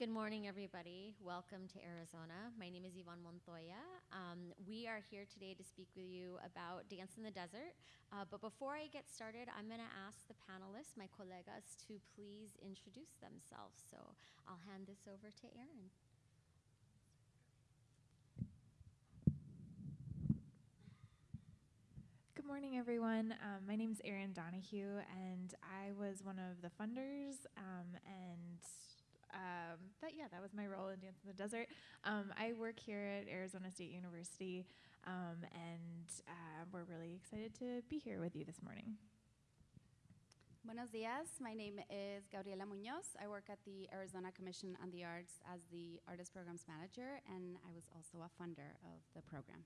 Good morning, everybody. Welcome to Arizona. My name is Yvonne Montoya. Um, we are here today to speak with you about Dance in the Desert. Uh, but before I get started, I'm going to ask the panelists, my colegas, to please introduce themselves. So I'll hand this over to Erin. Good morning, everyone. Um, my name is Erin Donahue, and I was one of the funders um, and um, that yeah, that was my role in Dance in the Desert. Um, I work here at Arizona State University, um, and uh, we're really excited to be here with you this morning. Buenos dias. My name is Gabriela Munoz. I work at the Arizona Commission on the Arts as the Artist Programs Manager, and I was also a funder of the program.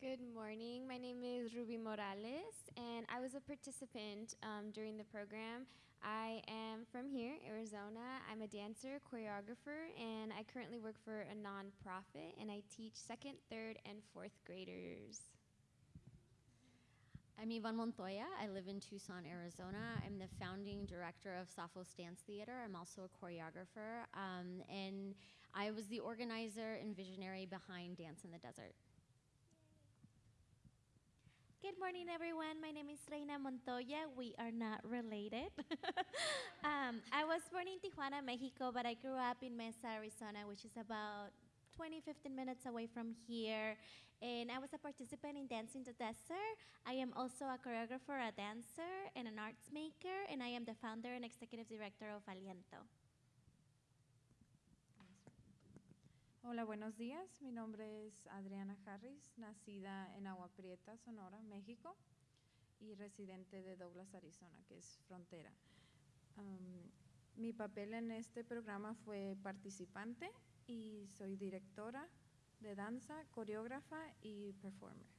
Good morning. My name is Ruby Morales, and I was a participant um, during the program. I am from here, Arizona. I'm a dancer, choreographer, and I currently work for a nonprofit, and I teach second, third, and fourth graders. I'm Yvonne Montoya. I live in Tucson, Arizona. I'm the founding director of Safos Dance Theater. I'm also a choreographer, um, and I was the organizer and visionary behind Dance in the Desert. Good morning, everyone. My name is Reina Montoya. We are not related. um, I was born in Tijuana, Mexico, but I grew up in Mesa, Arizona, which is about 20, 15 minutes away from here. And I was a participant in Dance in the Desert. I am also a choreographer, a dancer, and an arts maker, and I am the founder and executive director of Aliento. Hola, buenos días. Mi nombre es Adriana Harris, nacida en Agua Prieta, Sonora, México, y residente de Douglas, Arizona, que es frontera. Mi papel en este programa fue participante y soy directora de danza, coreógrafa y performer.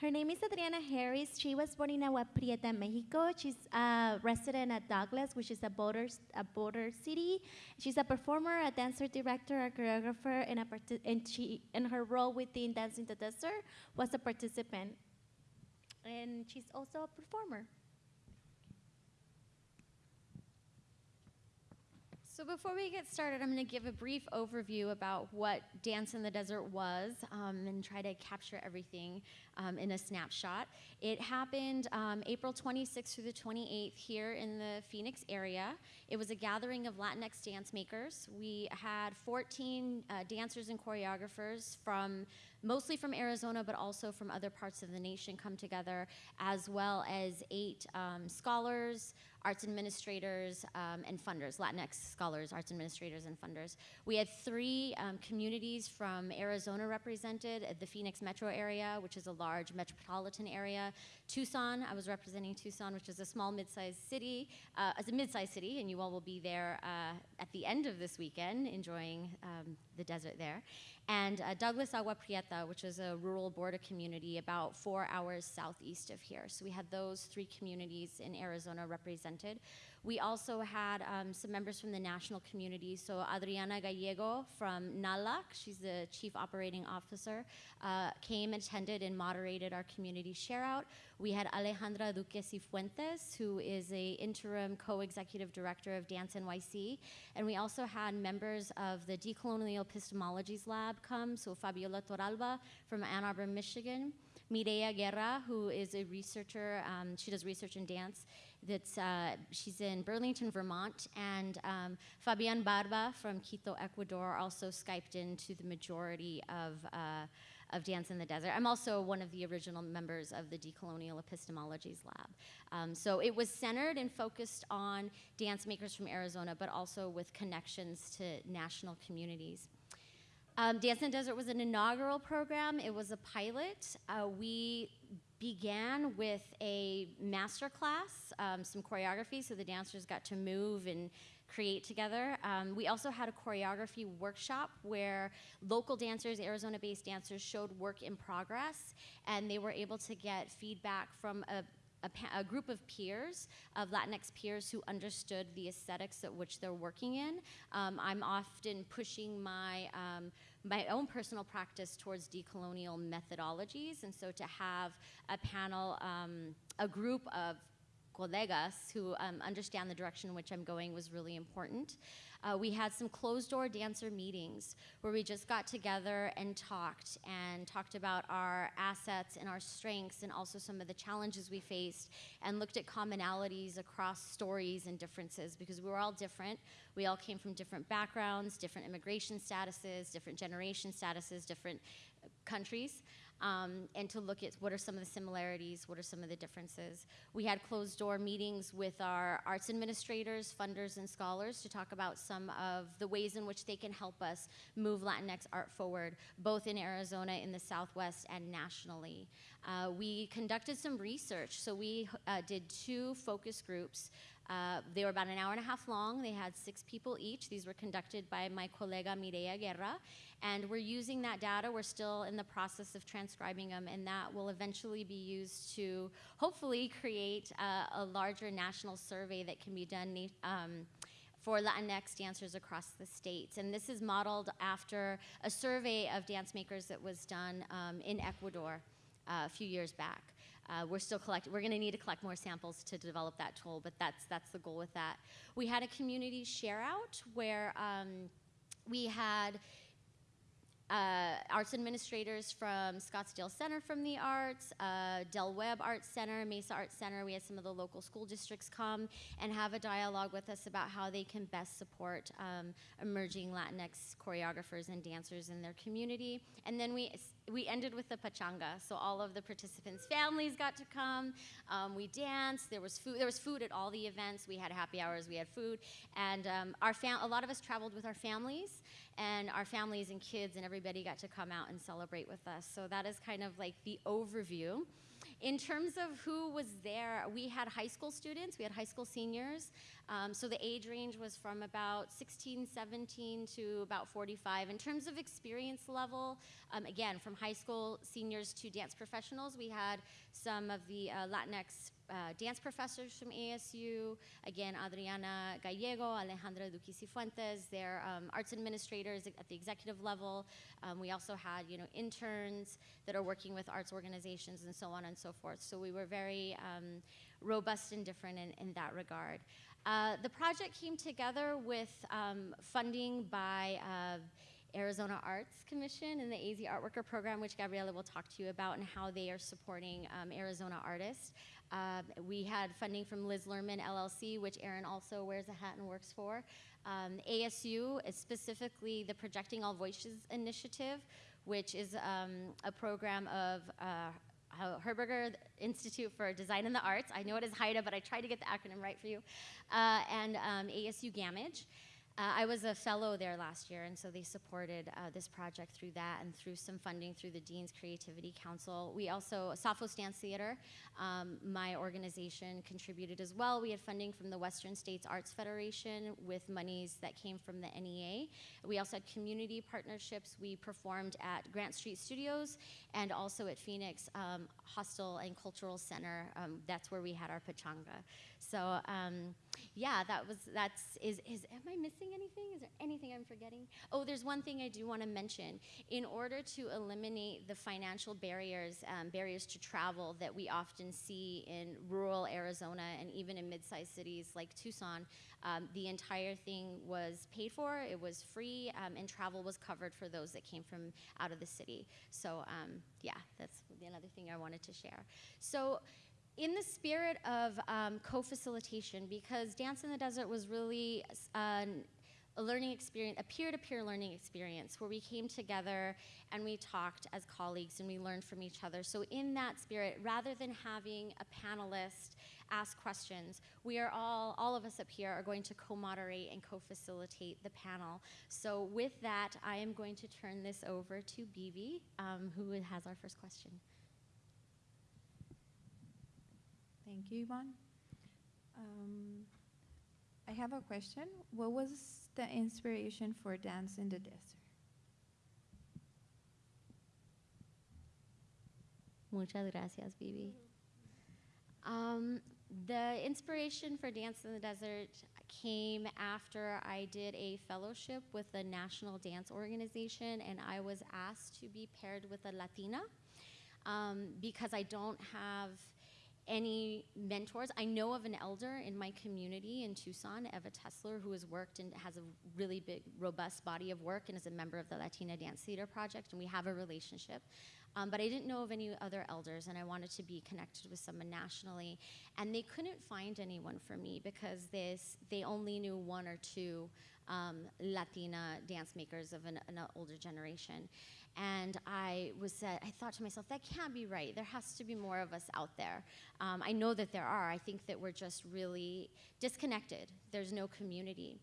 Her name is Adriana Harris. She was born in Agua Prieta, Mexico. She's a resident at Douglas, which is a border, a border city. She's a performer, a dancer director, a choreographer, and, a and she, in her role within Dance in the Desert was a participant. And she's also a performer. So before we get started, I'm going to give a brief overview about what Dance in the Desert was um, and try to capture everything um, in a snapshot. It happened um, April 26th through the 28th here in the Phoenix area. It was a gathering of Latinx dance makers. We had 14 uh, dancers and choreographers from mostly from Arizona, but also from other parts of the nation come together, as well as eight um, scholars, arts administrators, um, and funders, Latinx scholars, arts administrators, and funders. We had three um, communities from Arizona represented, the Phoenix metro area, which is a large metropolitan area. Tucson, I was representing Tucson, which is a small mid-sized city, uh, as a mid-sized city, and you all will be there uh, at the end of this weekend, enjoying um, the desert there. And uh, Douglas Agua Prieta, which is a rural border community about four hours southeast of here. So we had those three communities in Arizona represented. We also had um, some members from the national community. So Adriana Gallego from NALAC, she's the chief operating officer, uh, came, attended, and moderated our community share out. We had Alejandra Duque who is a interim co-executive director of Dance NYC. And we also had members of the Decolonial Epistemologies Lab come, so Fabiola Toralba from Ann Arbor, Michigan. Mireya Guerra, who is a researcher, um, she does research in dance. That's, uh, she's in Burlington, Vermont. And um, Fabian Barba from Quito, Ecuador, also Skyped into the majority of, uh, of Dance in the Desert. I'm also one of the original members of the Decolonial Epistemologies Lab. Um, so it was centered and focused on dance makers from Arizona, but also with connections to national communities. Um, Dance in the Desert was an inaugural program. It was a pilot. Uh, we began with a master class, um, some choreography, so the dancers got to move and create together. Um, we also had a choreography workshop where local dancers, Arizona-based dancers, showed work in progress, and they were able to get feedback from a a, a, group of peers, of Latinx peers who understood the aesthetics at which they're working in. Um, I'm often pushing my um, my own personal practice towards decolonial methodologies. And so to have a panel, um, a group of colegas who um, understand the direction in which I'm going was really important. Uh, we had some closed door dancer meetings where we just got together and talked and talked about our assets and our strengths and also some of the challenges we faced and looked at commonalities across stories and differences because we were all different. We all came from different backgrounds, different immigration statuses, different generation statuses, different countries um, and to look at what are some of the similarities, what are some of the differences. We had closed door meetings with our arts administrators, funders, and scholars to talk about some of the ways in which they can help us move Latinx art forward, both in Arizona, in the Southwest, and nationally. Uh, we conducted some research, so we uh, did two focus groups. Uh, they were about an hour and a half long. They had six people each. These were conducted by my colega Mireya Guerra. And we're using that data. We're still in the process of transcribing them, and that will eventually be used to hopefully create a larger national survey that can be done. Um, for Latinx dancers across the states. And this is modeled after a survey of dance makers that was done um, in Ecuador uh, a few years back. Uh, we're still collecting. We're going to need to collect more samples to develop that tool, but that's that's the goal with that. We had a community share out where um, we had uh, arts administrators from Scottsdale Center from the Arts, uh, Del Webb Arts Center, Mesa Arts Center. We had some of the local school districts come and have a dialogue with us about how they can best support um, emerging Latinx choreographers and dancers in their community. And then we we ended with the pachanga, so all of the participants' families got to come. Um, we danced. There was food. There was food at all the events. We had happy hours. We had food, and um, our a lot of us traveled with our families, and our families and kids and everybody got to come out and celebrate with us. So that is kind of like the overview. In terms of who was there, we had high school students, we had high school seniors. Um, so the age range was from about 16, 17 to about 45. In terms of experience level, um, again, from high school seniors to dance professionals, we had some of the uh, Latinx uh, dance professors from ASU, again, Adriana Gallego, Alejandra Duque Fuentes, they're um, arts administrators at the executive level. Um, we also had, you know, interns that are working with arts organizations and so on and so forth. So we were very um, robust and different in, in that regard. Uh, the project came together with um, funding by uh, Arizona Arts Commission and the AZ Art Worker Program, which Gabriela will talk to you about, and how they are supporting um, Arizona artists. Uh, we had funding from Liz Lerman LLC, which Erin also wears a hat and works for. Um, ASU is specifically the Projecting All Voices Initiative, which is um, a program of uh, Herberger Institute for Design and the Arts. I know it is HIDA, but I tried to get the acronym right for you. Uh, and um, ASU Gammage. Uh, I was a fellow there last year, and so they supported uh, this project through that and through some funding through the Dean's Creativity Council. We also, Safos Dance Theater, um, my organization contributed as well. We had funding from the Western States Arts Federation with monies that came from the NEA. We also had community partnerships. We performed at Grant Street Studios and also at Phoenix um, Hostel and Cultural Center. Um, that's where we had our pachanga. So um, yeah, that was that's is is am I missing anything? Is there anything I'm forgetting? Oh, there's one thing I do want to mention. In order to eliminate the financial barriers, um, barriers to travel that we often see in rural Arizona and even in mid-sized cities like Tucson, um, the entire thing was paid for. It was free, and travel was covered for those that came from out of the city. So um, yeah, that's another thing I wanted to share. So in the spirit of um, co-facilitation, because Dance in the Desert was really uh, a learning experience, a peer-to-peer learning experience where we came together and we talked as colleagues and we learned from each other. So in that spirit, rather than having a panelist ask questions, we are all, all of us up here are going to co-moderate and co-facilitate the panel. So with that, I am going to turn this over to Bibi, um, who has our first question. Thank you, Yvonne. Um, I have a question. What was the inspiration for Dance in the Desert? Muchas gracias, Bibi. Um, the inspiration for Dance in the Desert came after I did a fellowship with the National Dance Organization, and I was asked to be paired with a Latina um, because I don't have any mentors. I know of an elder in my community in Tucson, Eva Tessler, who has worked and has a really big, robust body of work and is a member of the Latina Dance Theater Project, and we have a relationship. Um, but I didn't know of any other elders, and I wanted to be connected with someone nationally. And they couldn't find anyone for me because this, they only knew one or two um, Latina dance makers of an, an older generation. And I was, uh, I thought to myself, that can't be right. There has to be more of us out there. Um, I know that there are. I think that we're just really disconnected. There's no community.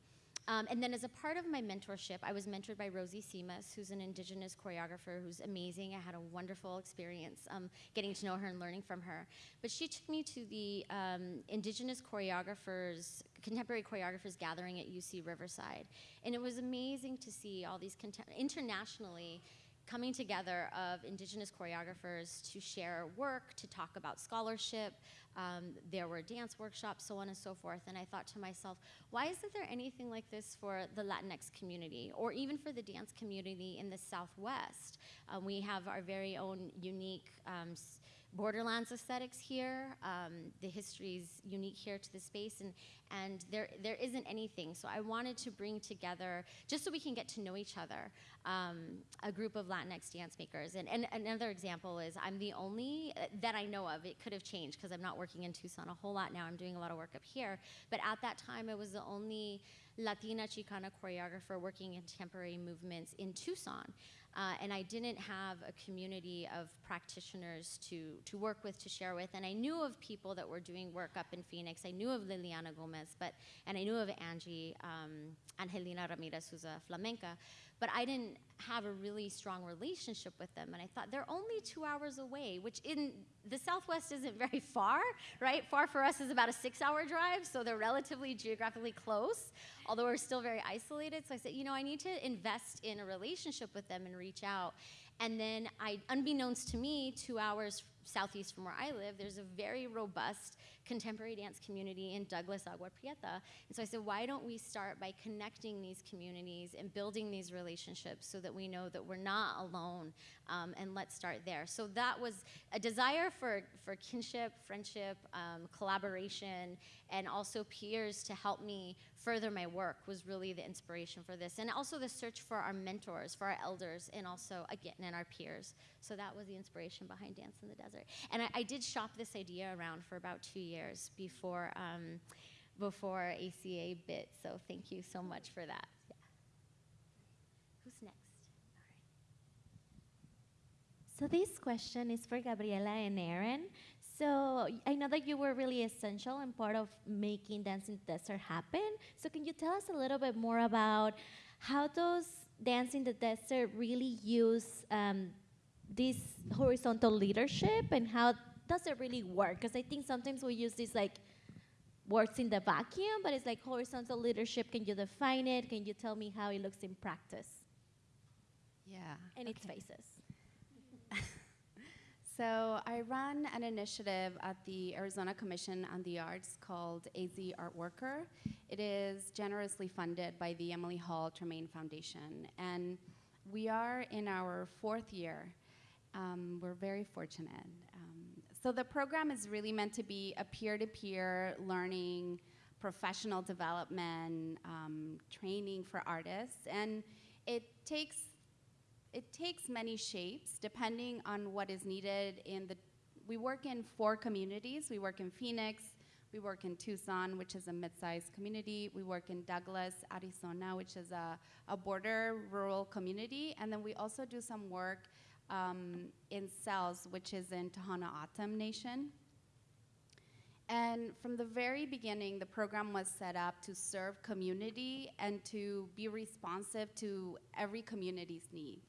Um, and then as a part of my mentorship, I was mentored by Rosy Simas, who's an indigenous choreographer who's amazing. I had a wonderful experience um, getting to know her and learning from her. But she took me to the um, indigenous choreographers, contemporary choreographers gathering at UC Riverside. And it was amazing to see all these internationally coming together of indigenous choreographers to share work, to talk about scholarship. Um, there were dance workshops, so on and so forth. And I thought to myself, why isn't there anything like this for the Latinx community or even for the dance community in the Southwest? Um, we have our very own unique um, borderlands aesthetics here. Um, the history is unique here to the space, and, and there, there isn't anything. So I wanted to bring together, just so we can get to know each other, um, a group of Latinx dance makers. And, and another example is I'm the only, uh, that I know of, it could have changed because I'm not working in Tucson a whole lot now, I'm doing a lot of work up here. But at that time, I was the only Latina Chicana choreographer working in contemporary movements in Tucson. Uh, and I didn't have a community of practitioners to, to work with, to share with. And I knew of people that were doing work up in Phoenix. I knew of Liliana Gomez, but, and I knew of Angie, um, Angelina Ramirez, who's a flamenca but I didn't have a really strong relationship with them. And I thought they're only two hours away, which in the Southwest isn't very far, right? Far for us is about a six hour drive, so they're relatively geographically close, although we're still very isolated. So I said, you know, I need to invest in a relationship with them and reach out. And then I, unbeknownst to me, two hours southeast from where I live, there's a very robust contemporary dance community in Douglas, Agua Prieta. And so I said, why don't we start by connecting these communities and building these relationships so that we know that we're not alone um, and let's start there. So that was a desire for, for kinship, friendship, um, collaboration, and also peers to help me further my work was really the inspiration for this. And also the search for our mentors, for our elders, and also, again, and our peers. So that was the inspiration behind Dance in the Desert. And I, I did shop this idea around for about two years before, um, before ACA bit. So thank you so much for that. Yeah. Who's next? So this question is for Gabriela and Erin. So I know that you were really essential and part of making Dance in the Desert happen. So can you tell us a little bit more about how does Dance in the Desert really use um, this horizontal leadership and how does it really work? Because I think sometimes we use this like works in the vacuum, but it's like horizontal leadership. Can you define it? Can you tell me how it looks in practice? Yeah. And okay. its faces. So I run an initiative at the Arizona Commission on the Arts called AZ Art Worker. It is generously funded by the Emily Hall Tremaine Foundation. And we are in our fourth year. Um, we're very fortunate. Um, so the program is really meant to be a peer-to-peer learning, professional development, um, training for artists. And it takes it takes many shapes depending on what is needed in the we work in four communities we work in phoenix we work in tucson which is a mid-sized community we work in douglas arizona which is a, a border rural community and then we also do some work um, in Sells, which is in tohono o'odham nation and from the very beginning, the program was set up to serve community and to be responsive to every community's need,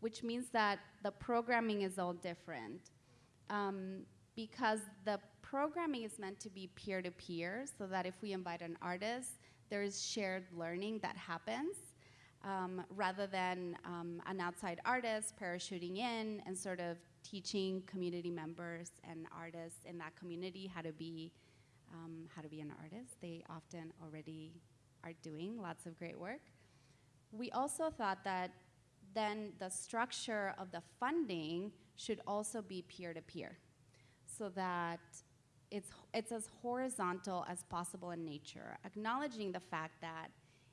which means that the programming is all different. Um, because the programming is meant to be peer to peer, so that if we invite an artist, there is shared learning that happens. Um, rather than um, an outside artist parachuting in and sort of teaching community members and artists in that community how to be um, how to be an artist. They often already are doing lots of great work. We also thought that then the structure of the funding should also be peer to peer so that it's, it's as horizontal as possible in nature, acknowledging the fact that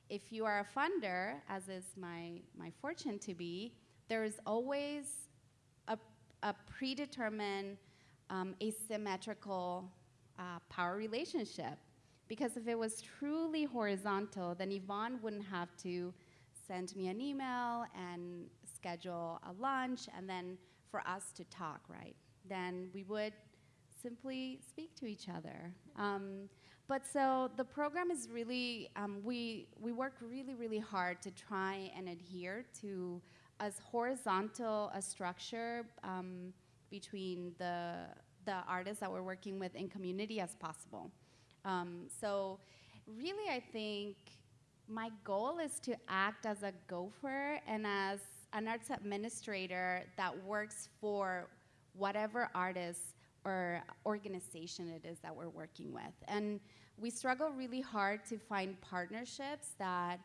if you are a funder, as is my, my fortune to be, there is always a, a predetermined um, asymmetrical uh, power relationship. Because if it was truly horizontal, then Yvonne wouldn't have to send me an email and schedule a lunch and then for us to talk, right? Then we would simply speak to each other. Um, but so the program is really, um, we, we work really, really hard to try and adhere to as horizontal a structure um, between the, the artists that we're working with in community as possible. Um, so really, I think my goal is to act as a gopher and as an arts administrator that works for whatever artist or organization it is that we're working with. And we struggle really hard to find partnerships that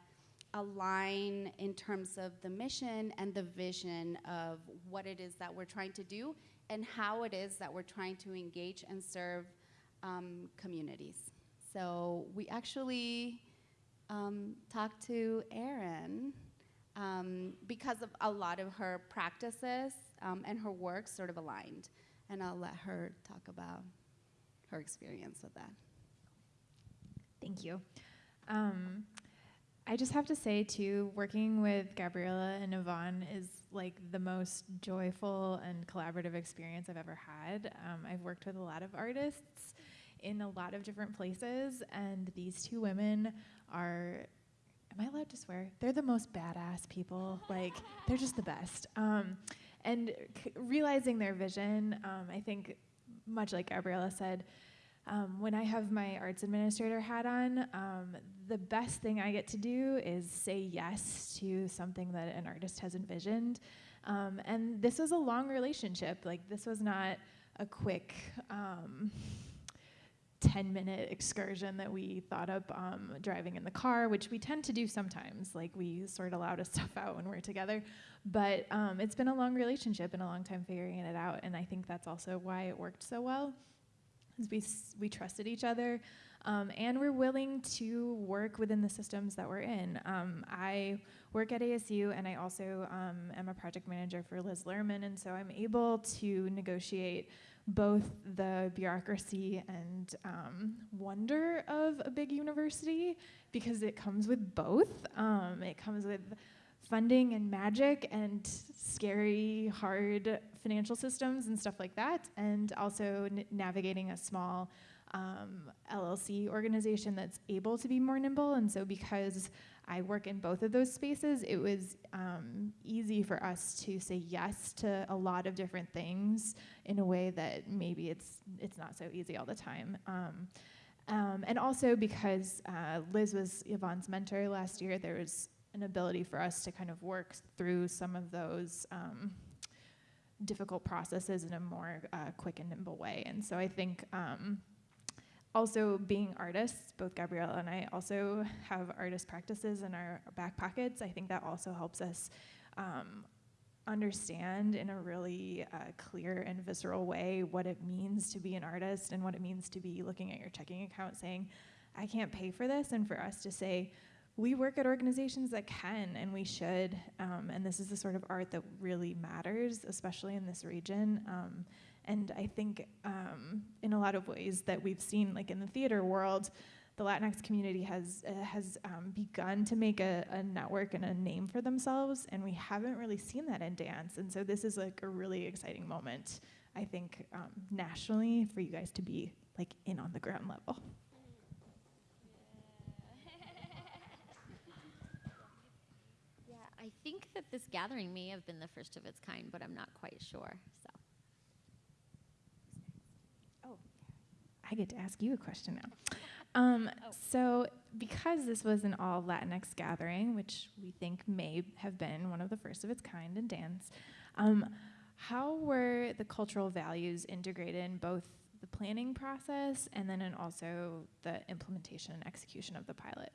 align in terms of the mission and the vision of what it is that we're trying to do and how it is that we're trying to engage and serve um, communities. So we actually um, talked to Erin um, because of a lot of her practices um, and her work sort of aligned. And I'll let her talk about her experience with that. Thank you. Um, I just have to say, too, working with Gabriela and Yvonne is like the most joyful and collaborative experience I've ever had. Um, I've worked with a lot of artists in a lot of different places, and these two women are. Am I allowed to swear? They're the most badass people. Like, they're just the best. Um, and realizing their vision, um, I think, much like Gabriela said, um, when I have my arts administrator hat on, um, the best thing I get to do is say yes to something that an artist has envisioned. Um, and this was a long relationship. Like, this was not a quick um, 10 minute excursion that we thought up um, driving in the car, which we tend to do sometimes. Like, we sort a lot of stuff out when we're together. But um, it's been a long relationship and a long time figuring it out. And I think that's also why it worked so well Is we, we trusted each other um, and we're willing to work within the systems that we're in. Um, I work at ASU and I also um, am a project manager for Liz Lerman, and so I'm able to negotiate both the bureaucracy and um, wonder of a big university because it comes with both. Um, it comes with funding and magic and scary, hard financial systems and stuff like that, and also navigating a small um, LLC organization that's able to be more nimble. And so, because I work in both of those spaces, it was um, easy for us to say yes to a lot of different things in a way that maybe it's it's not so easy all the time. Um, um, and also because uh, Liz was Yvonne's mentor last year, there was an ability for us to kind of work through some of those um, difficult processes in a more uh, quick and nimble way. And so I think um, also being artists, both Gabriela and I also have artist practices in our back pockets. I think that also helps us um, understand in a really uh, clear and visceral way what it means to be an artist and what it means to be looking at your checking account saying, I can't pay for this, and for us to say, we work at organizations that can and we should. Um, and this is the sort of art that really matters, especially in this region. Um, and I think um, in a lot of ways that we've seen, like in the theater world, the Latinx community has uh, has um, begun to make a, a, network and a name for themselves, and we haven't really seen that in dance. And so this is like a really exciting moment, I think, um, nationally for you guys to be like in on the ground level. Yeah, I think that this gathering may have been the first of its kind, but I'm not quite sure. So. I get to ask you a question now. Um, oh. So, because this was an all Latinx gathering, which we think may have been one of the first of its kind in dance, um, how were the cultural values integrated in both the planning process and then in also the implementation and execution of the pilot.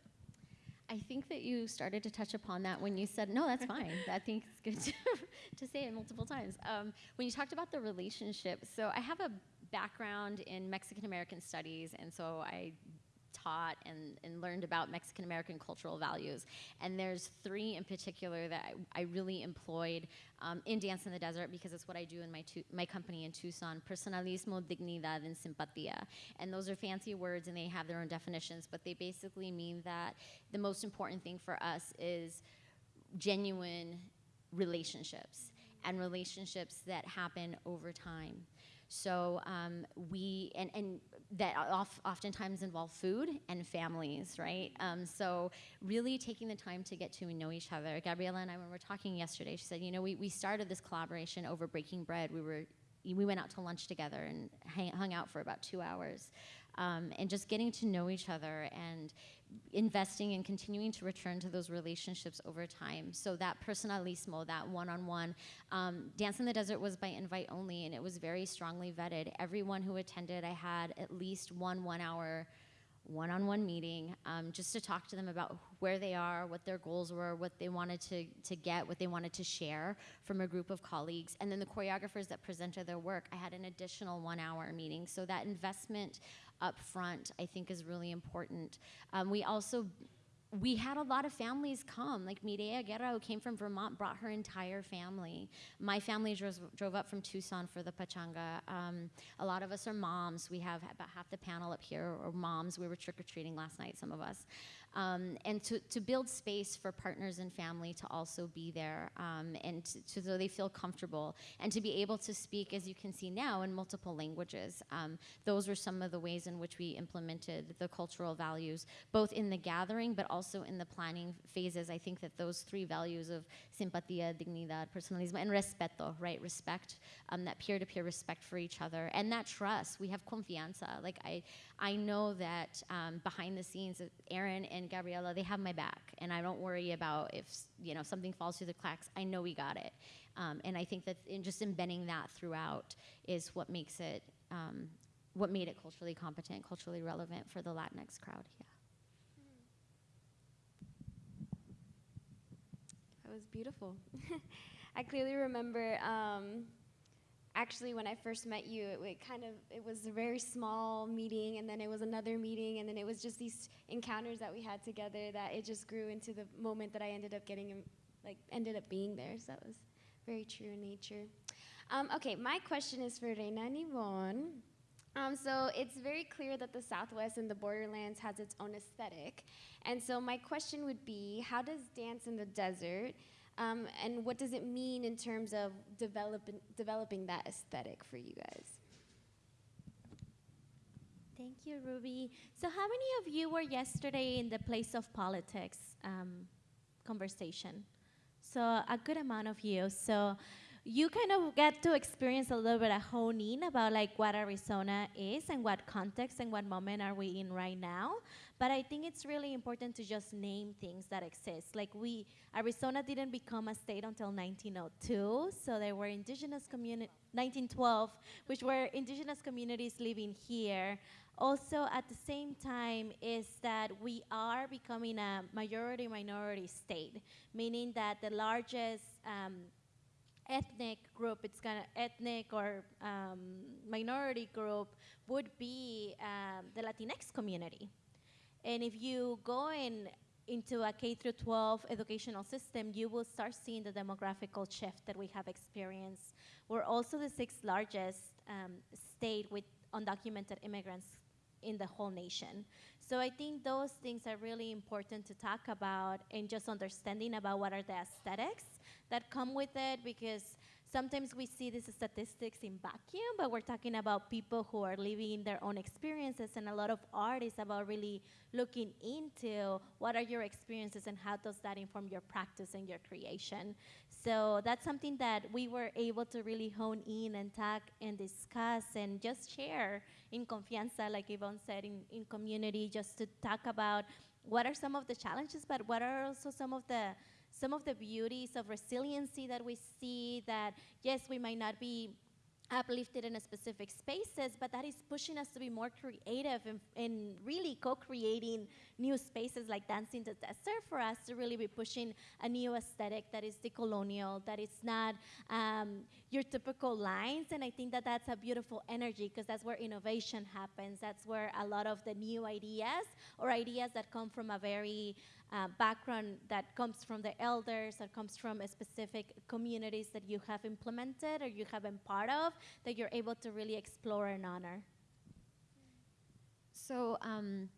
I think that you started to touch upon that when you said, no, that's fine. I think it's good to, to say it multiple times. Um, when you talked about the relationship, so I have a background in Mexican American studies, and so I taught and, and learned about Mexican American cultural values. And there's three in particular that I, I really employed um, in Dance in the Desert because it's what I do in my, my company in Tucson personalismo, dignidad, and simpatía. And those are fancy words and they have their own definitions, but they basically mean that the most important thing for us is genuine relationships and relationships that happen over time. So um, we and and that oft, oftentimes involve food and families, right? Um, so really taking the time to get to know each other. Gabriela and I, when we were talking yesterday, she said, you know, we, we started this collaboration over breaking bread. We were we went out to lunch together and hang, hung out for about two hours, um, and just getting to know each other and investing and continuing to return to those relationships over time. So that personalismo, that one-on-one, um, Dance in the Desert was by invite only, and it was very strongly vetted. Everyone who attended, I had at least one one-hour one-on-one meeting um, just to talk to them about where they are, what their goals were, what they wanted to, to get, what they wanted to share from a group of colleagues. And then the choreographers that presented their work, I had an additional one-hour meeting. So that investment up front, I think, is really important. Um, we also we had a lot of families come. Like Mireya Guerra, who came from Vermont, brought her entire family. My family drove, drove up from Tucson for the Pachanga. Um, a lot of us are moms. We have about half the panel up here are moms. We were trick or treating last night, some of us um, and to, to build space for partners and family to also be there um, and to, to, so they feel comfortable and to be able to speak, as you can see now, in multiple languages. Um, those were some of the ways in which we implemented the cultural values, both in the gathering but also in the planning phases. I think that those three values of simpatía, dignidad, personalismo, and respeto, right? Respect, um, that peer-to-peer respect for each other, and that trust. We have confianza. Like I, I know that um, behind the scenes, Erin and Gabriela, they have my back, and I don't worry about if you know something falls through the cracks. I know we got it, um, and I think that in just embedding that throughout is what makes it, um, what made it culturally competent, culturally relevant for the Latinx crowd. Yeah. That was beautiful. I clearly remember um, actually when I first met you, it, it, kind of it was a very small meeting, and then it was another meeting, and then it was just these encounters that we had together that it just grew into the moment that I ended up getting, like ended up being there. So that was very true in nature. Um, okay, my question is for Reina Yvonne. Um, so it's very clear that the Southwest and the borderlands has its own aesthetic. And so my question would be, how does Dance in the Desert um, and what does it mean in terms of developing, developing that aesthetic for you guys? Thank you, Ruby. So, how many of you were yesterday in the place of politics um, conversation? So, a good amount of you. So, you kind of get to experience a little bit of honing about like what Arizona is and what context and what moment are we in right now. But I think it's really important to just name things that exist. Like we, Arizona didn't become a state until 1902, so there were indigenous community, 1912, which were indigenous communities living here. Also, at the same time, is that we are becoming a majority minority state, meaning that the largest um, ethnic group, it's of ethnic or um, minority group, would be um, the Latinx community. And if you go in into a K through 12 educational system, you will start seeing the demographical shift that we have experienced. We're also the sixth largest um, state with undocumented immigrants in the whole nation. So I think those things are really important to talk about and just understanding about what are the aesthetics that come with it because sometimes we see these statistics in vacuum, but we're talking about people who are living their own experiences, and a lot of art is about really looking into what are your experiences and how does that inform your practice and your creation. So that's something that we were able to really hone in and talk and discuss and just share in confianza, like Yvonne said, in, in community, just to talk about what are some of the challenges, but what are also some of the some of the beauties of resiliency that we see that yes we might not be uplifted in a specific spaces, but that is pushing us to be more creative and, and really co-creating new spaces like Dance in the Desert for us to really be pushing a new aesthetic that is decolonial, that is not um, your typical lines. And I think that that's a beautiful energy because that's where innovation happens. That's where a lot of the new ideas or ideas that come from a very uh, background that comes from the elders, that comes from a specific communities that you have implemented or you have been part of, that you're able to really explore and honor. So, um,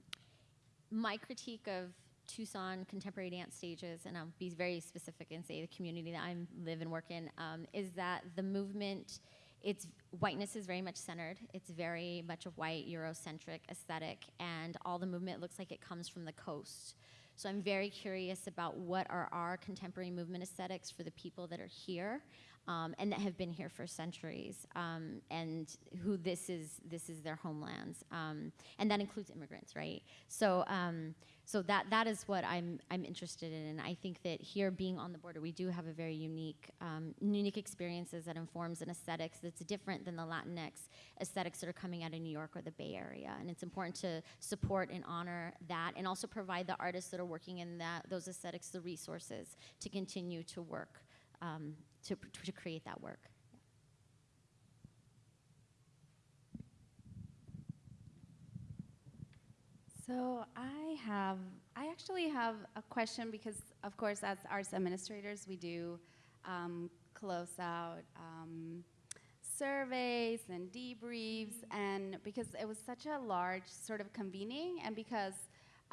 my critique of Tucson contemporary dance stages, and I'll be very specific and say the community that I live and work in, um, is that the movement, its whiteness is very much centered. It's very much a white Eurocentric aesthetic, and all the movement looks like it comes from the coast. So I'm very curious about what are our contemporary movement aesthetics for the people that are here um, and that have been here for centuries, um, and who this is this is their homelands, um, and that includes immigrants, right? So. So that, that is what I'm, I'm interested in, and I think that here, being on the border, we do have a very unique, um, unique experiences that informs an aesthetics that's different than the Latinx aesthetics that are coming out of New York or the Bay Area, and it's important to support and honor that, and also provide the artists that are working in that, those aesthetics the resources to continue to work um, to, to create that work. So I have, I actually have a question because, of course, as arts administrators, we do um, close out um, surveys and debriefs, and because it was such a large sort of convening, and because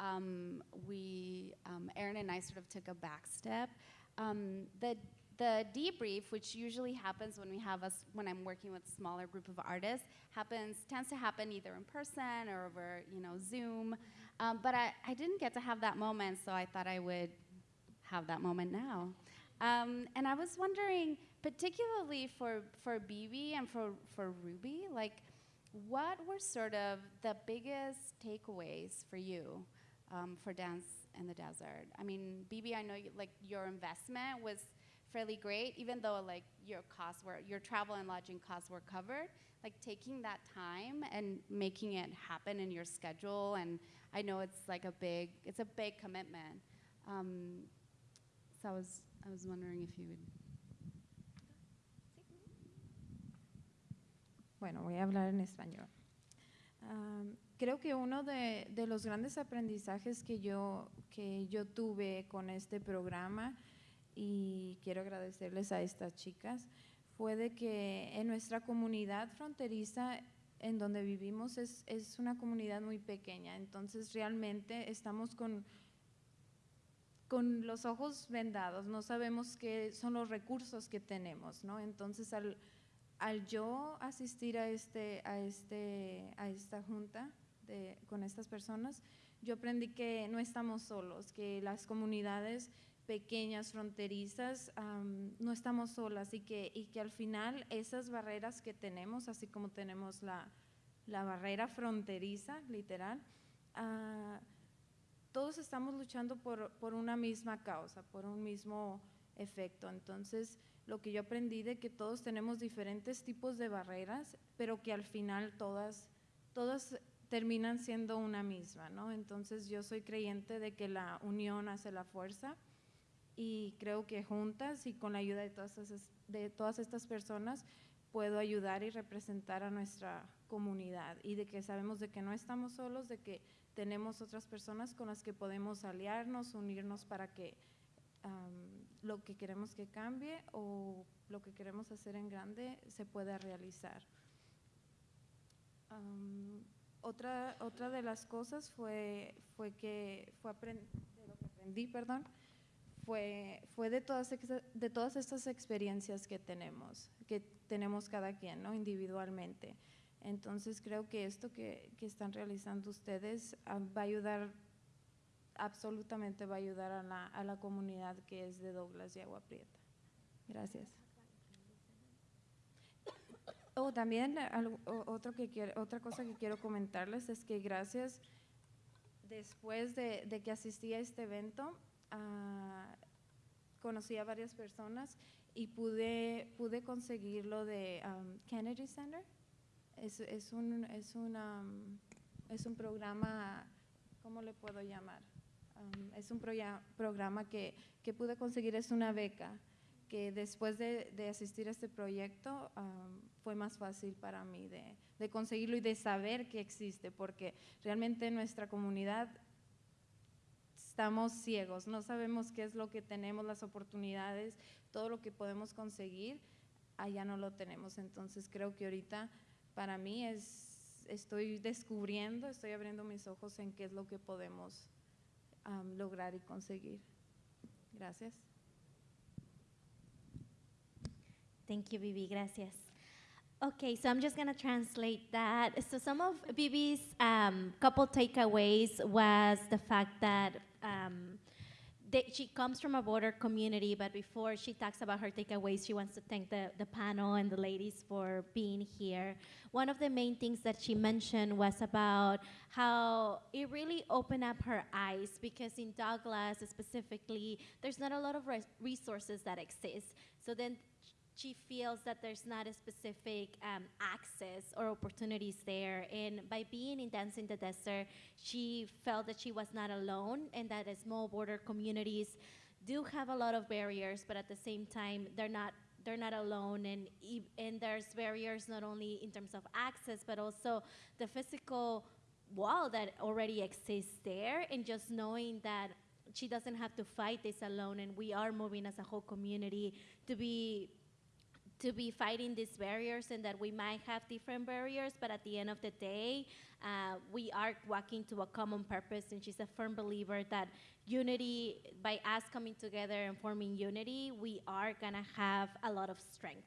um, we, um, Erin and I, sort of took a back step. Um, the the debrief, which usually happens when we have us when I'm working with a smaller group of artists, happens tends to happen either in person or over you know Zoom. Um, but I, I didn't get to have that moment, so I thought I would have that moment now. Um, and I was wondering, particularly for for BB and for for Ruby, like what were sort of the biggest takeaways for you um, for Dance in the Desert? I mean, BB, I know you, like your investment was fairly great, even though like your costs were, your travel and lodging costs were covered. Like taking that time and making it happen in your schedule, and I know it's like a big, it's a big commitment. Um, so I was, I was wondering if you would. Bueno, voy a hablar en español. Um, creo que uno de, de, los grandes aprendizajes que yo, que yo tuve con este programa y quiero agradecerles a estas chicas, fue de que en nuestra comunidad fronteriza en donde vivimos es, es una comunidad muy pequeña, entonces realmente estamos con, con los ojos vendados, no sabemos qué son los recursos que tenemos, ¿no? Entonces al, al yo asistir a, este, a, este, a esta junta de, con estas personas, yo aprendí que no estamos solos, que las comunidades pequeñas, fronterizas, um, no estamos solas y que, y que al final esas barreras que tenemos, así como tenemos la, la barrera fronteriza, literal, uh, todos estamos luchando por, por, una misma causa, por un mismo efecto. Entonces, lo que yo aprendí de que todos tenemos diferentes tipos de barreras, pero que al final todas, todas terminan siendo una misma, ¿no? Entonces, yo soy creyente de que la unión hace la fuerza y creo que juntas y con la ayuda de todas, esas, de todas estas personas puedo ayudar y representar a nuestra comunidad y de que sabemos de que no estamos solos, de que tenemos otras personas con las que podemos aliarnos, unirnos para que lo que queremos que cambie o lo que queremos hacer en grande se pueda realizar. Otra, otra de las cosas fue, fue que fue aprend de lo que aprendí, perdón, fue, fue de, todas, de todas estas experiencias que tenemos, que tenemos cada quien, ¿no? individualmente. Entonces creo que esto que, que están realizando ustedes um, va a ayudar, absolutamente va a ayudar a la, a la comunidad que es de Douglas y Agua Prieta. Gracias. Oh, también otro que quiero, otra cosa que quiero comentarles es que gracias, después de, de que asistí a este evento, uh, conocí a varias personas y pude, pude conseguir lo de um, Kennedy Center. Es, es, un, es, un, um, es un programa, ¿cómo le puedo llamar? Um, es un programa que, que pude conseguir, es una beca, que después de, de asistir a este proyecto um, fue más fácil para mí de, de conseguirlo y de saber que existe, porque realmente en nuestra comunidad estamos ciegos, no sabemos qué es lo que tenemos, las oportunidades, todo lo que podemos conseguir, allá no lo tenemos. Entonces creo que ahorita para mí es, estoy descubriendo, estoy abriendo mis ojos en qué es lo que podemos lograr y conseguir. Gracias. Thank you, Vivi. Gracias. Okay, so I'm just gonna translate that. So some of Bibi's um, couple takeaways was the fact that um, that she comes from a border community, but before she talks about her takeaways, she wants to thank the, the panel and the ladies for being here. One of the main things that she mentioned was about how it really opened up her eyes because in Douglas specifically, there's not a lot of res- resources that exist. So then she feels that there's not a specific um, access or opportunities there. And by being in Dance in the Desert, she felt that she was not alone and that small border communities do have a lot of barriers, but at the same time, they're not they're not alone and and there's barriers not only in terms of access but also the physical wall that already exists there and just knowing that she doesn't have to fight this alone and we are moving as a whole community to be to be fighting these barriers and that we might have different barriers, but at the end of the day, uh, we are walking to a common purpose. And she's a firm believer that unity, by us coming together and forming unity, we are gonna have a lot of strength.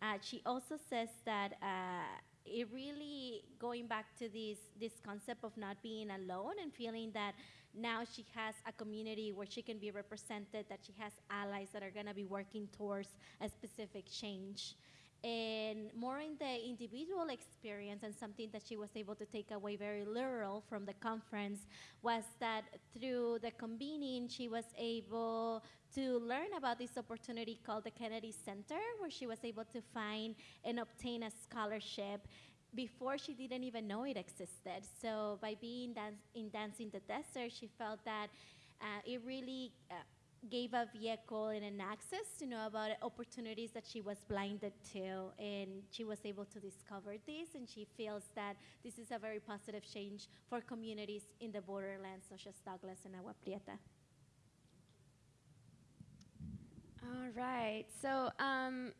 Uh, she also says that uh, it really going back to this this concept of not being alone and feeling that now she has a community where she can be represented, that she has allies that are going to be working towards a specific change. And more in the individual experience, and something that she was able to take away very literal from the conference was that through the convening, she was able to learn about this opportunity called the Kennedy Center, where she was able to find and obtain a scholarship before she didn't even know it existed. So by being dance, in Dance in the Desert, she felt that uh, it really uh, gave a vehicle and an access to know about opportunities that she was blinded to, and she was able to discover this, and she feels that this is a very positive change for communities in the borderlands such as Douglas and Agua Prieta. All right. So, um,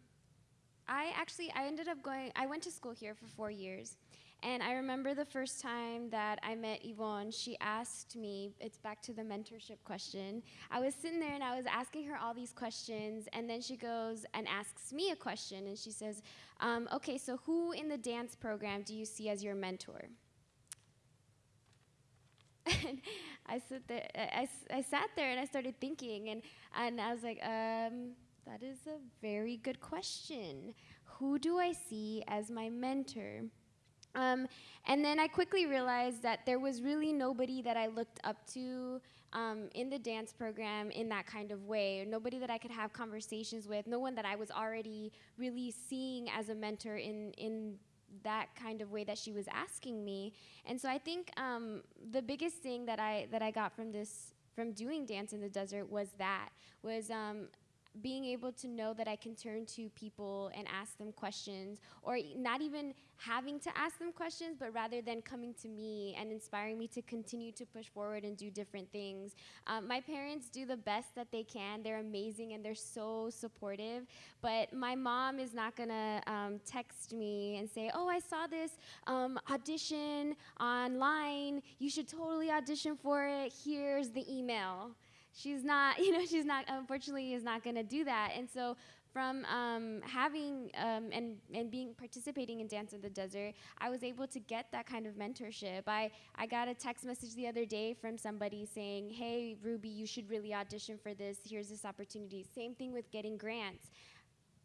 I actually I ended up going. I went to school here for four years, and I remember the first time that I met Yvonne. She asked me. It's back to the mentorship question. I was sitting there and I was asking her all these questions, and then she goes and asks me a question, and she says, um, "Okay, so who in the dance program do you see as your mentor?" And I there, I, I sat there and I started thinking, and, and I was like, um, that is a very good question. Who do I see as my mentor? Um, and then I quickly realized that there was really nobody that I looked up to um, in the dance program in that kind of way. Nobody that I could have conversations with. No one that I was already really seeing as a mentor in in that kind of way that she was asking me. And so I think um, the biggest thing that I that I got from this from doing dance in the desert was that was um, being able to know that I can turn to people and ask them questions, or not even having to ask them questions, but rather than coming to me and inspiring me to continue to push forward and do different things. Um, my parents do the best that they can. They're amazing and they're so supportive. But my mom is not gonna um, text me and say, "Oh, I saw this um, audition online. You should totally audition for it. Here's the email." She's not you know she's not unfortunately is not going to do that. And so from um, having um, and, and being participating in dance in the desert i was able to get that kind of mentorship. I, I got a text message the other day from somebody saying hey ruby you should really audition for this. Here's this opportunity. Same thing with getting grants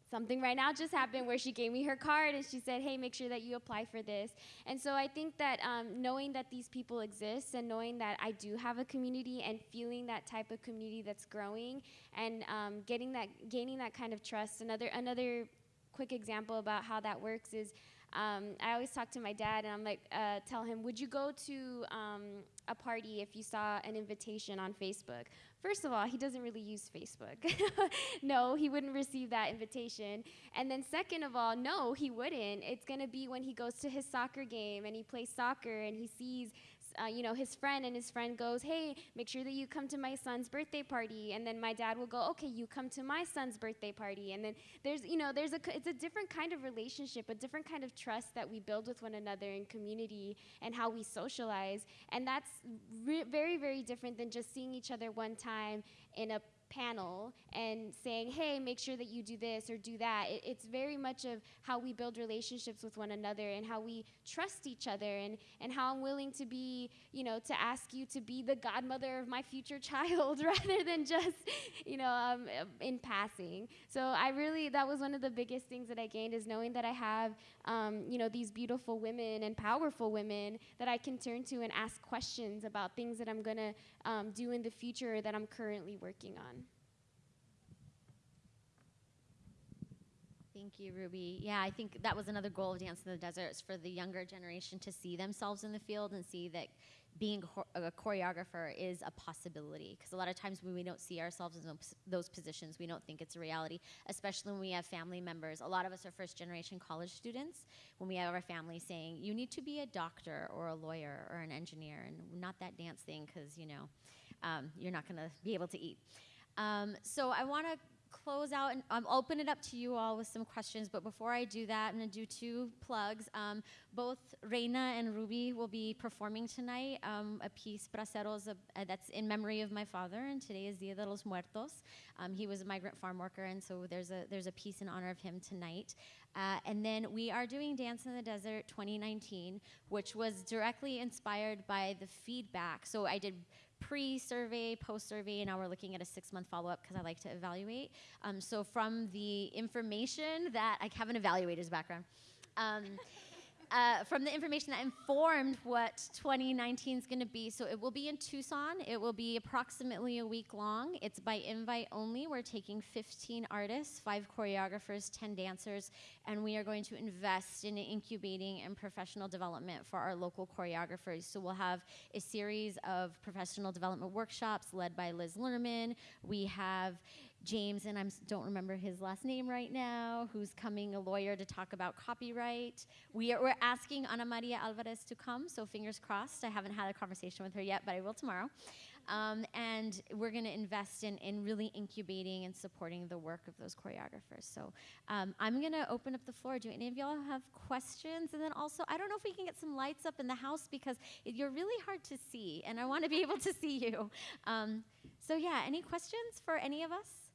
something right now just happened where she gave me her card and she said, "Hey, make sure that you apply for this." And so I think that um, knowing that these people exist and knowing that I do have a community and feeling that type of community that's growing and um, getting that, gaining that kind of trust. Another another quick example about how that works is. Um, I always talk to my dad, and I'm like, uh, tell him, would you go to um, a party if you saw an invitation on Facebook? First of all, he doesn't really use Facebook. no, he wouldn't receive that invitation. And then, second of all, no, he wouldn't. It's going to be when he goes to his soccer game and he plays soccer and he sees uh, you know, his friend, and his friend goes, "Hey, make sure that you come to my son's birthday party." And then my dad will go, "Okay, you come to my son's birthday party." And then there's, you know, there's a, it's a different kind of relationship, a different kind of trust that we build with one another in community and how we socialize, and that's very, very different than just seeing each other one time in a panel and saying, hey, make sure that you do this or do that. It, it's very much of how we build relationships with one another and how we trust each other and, and how I'm willing to be, you know, to ask you to be the godmother of my future child rather than just, you know, um, in passing. So I really, that was one of the biggest things that I gained is knowing that I have, um, you know, these beautiful women and powerful women that I can turn to and ask questions about things that I'm going to um, do in the future that I'm currently working on. Thank you, Ruby. Yeah, I think that was another goal of Dance in the Desert is for the younger generation to see themselves in the field and see that being a choreographer is a possibility. Because a lot of times when we don't see ourselves in those, positions, we don't think it's a reality, especially when we have family members. A lot of us are first generation college students. When we have our family saying, you need to be a doctor or a lawyer or an engineer, and not that dance thing, because, you know, um, you're not going to be able to eat. Um, so I want to close out and um, open it up to you all with some questions. But before I do that, I'm going to do two plugs. Um, both Reina and Ruby will be performing tonight um, a piece, Braceros, uh, that's in memory of my father. And today is Dia de los Muertos. Um, he was a migrant farm worker, and so there's a there's a piece in honor of him tonight. Uh, and then we are doing Dance in the Desert 2019, which was directly inspired by the feedback. So I did pre-survey, post-survey, and now we're looking at a six-month follow-up because I like to evaluate. Um, so from the information that I have an evaluator's background. Um, uh, from the information that informed what 2019 is going to be. So it will be in Tucson. It will be approximately a week long. It's by invite only. We're taking 15 artists, five choreographers, 10 dancers, and we are going to invest in incubating and professional development for our local choreographers. So we'll have a series of professional development workshops led by Liz Lerman. We have James, and I don't remember his last name right now, who's coming, a lawyer, to talk about copyright. We are, we're asking Ana Maria Alvarez to come, so fingers crossed. I haven't had a conversation with her yet, but I will tomorrow. Um, and we're going to invest in, in really incubating and supporting the work of those choreographers. So um, I'm going to open up the floor. Do any of y'all have questions? And then also, I don't know if we can get some lights up in the house because it, you're really hard to see, and I want to be able to see you. Um, so, yeah, any questions for any of us?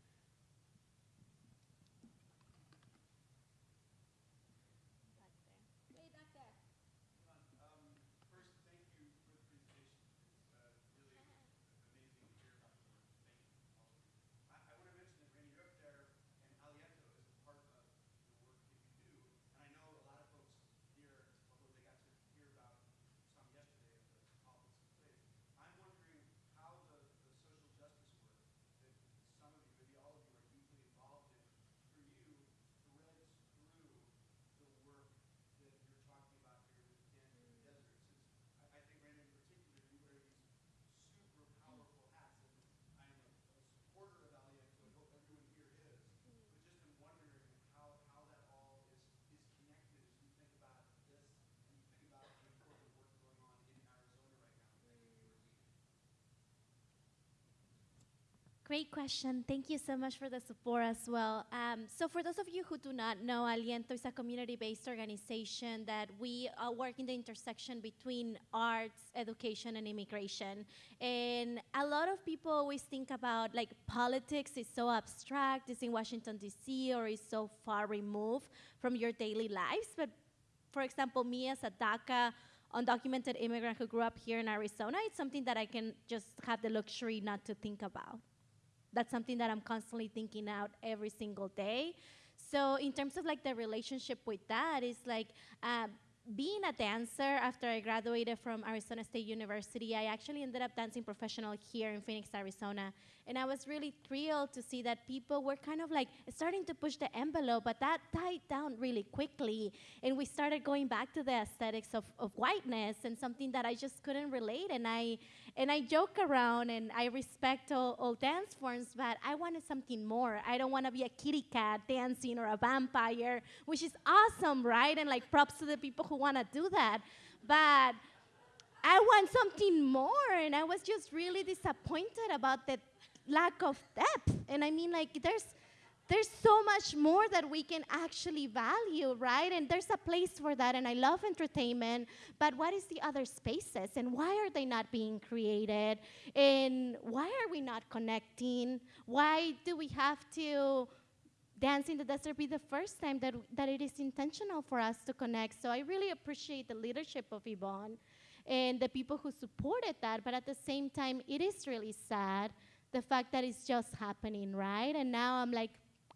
Great question. Thank you so much for the support as well. Um, so for those of you who do not know, Aliento is a community-based organization that we uh, work in the intersection between arts, education, and immigration. And a lot of people always think about like politics is so abstract, it's in Washington, D.C., or is so far removed from your daily lives. But for example, me as a DACA undocumented immigrant who grew up here in Arizona, it's something that I can just have the luxury not to think about. That's something that I'm constantly thinking out every single day. So in terms of like the relationship with that, it's like uh, being a dancer after I graduated from Arizona State University, I actually ended up dancing professional here in Phoenix, Arizona. And I was really thrilled to see that people were kind of like starting to push the envelope, but that died down really quickly. And we started going back to the aesthetics of, of whiteness and something that I just couldn't relate. And I, and I joke around and I respect all, all dance forms, but I wanted something more. I don't want to be a kitty cat dancing or a vampire, which is awesome, right? And like props to the people who want to do that. But I want something more, and I was just really disappointed about the lack of depth. And I mean, like, there's there's so much more that we can actually value, right? And there's a place for that, and I love entertainment, but what is the other spaces, and why are they not being created? And why are we not connecting? Why do we have to dance in the desert be the first time that, that it is intentional for us to connect? So I really appreciate the leadership of Yvonne and the people who supported that, but at the same time, it is really sad the fact that it's just happening, right? And now I'm like,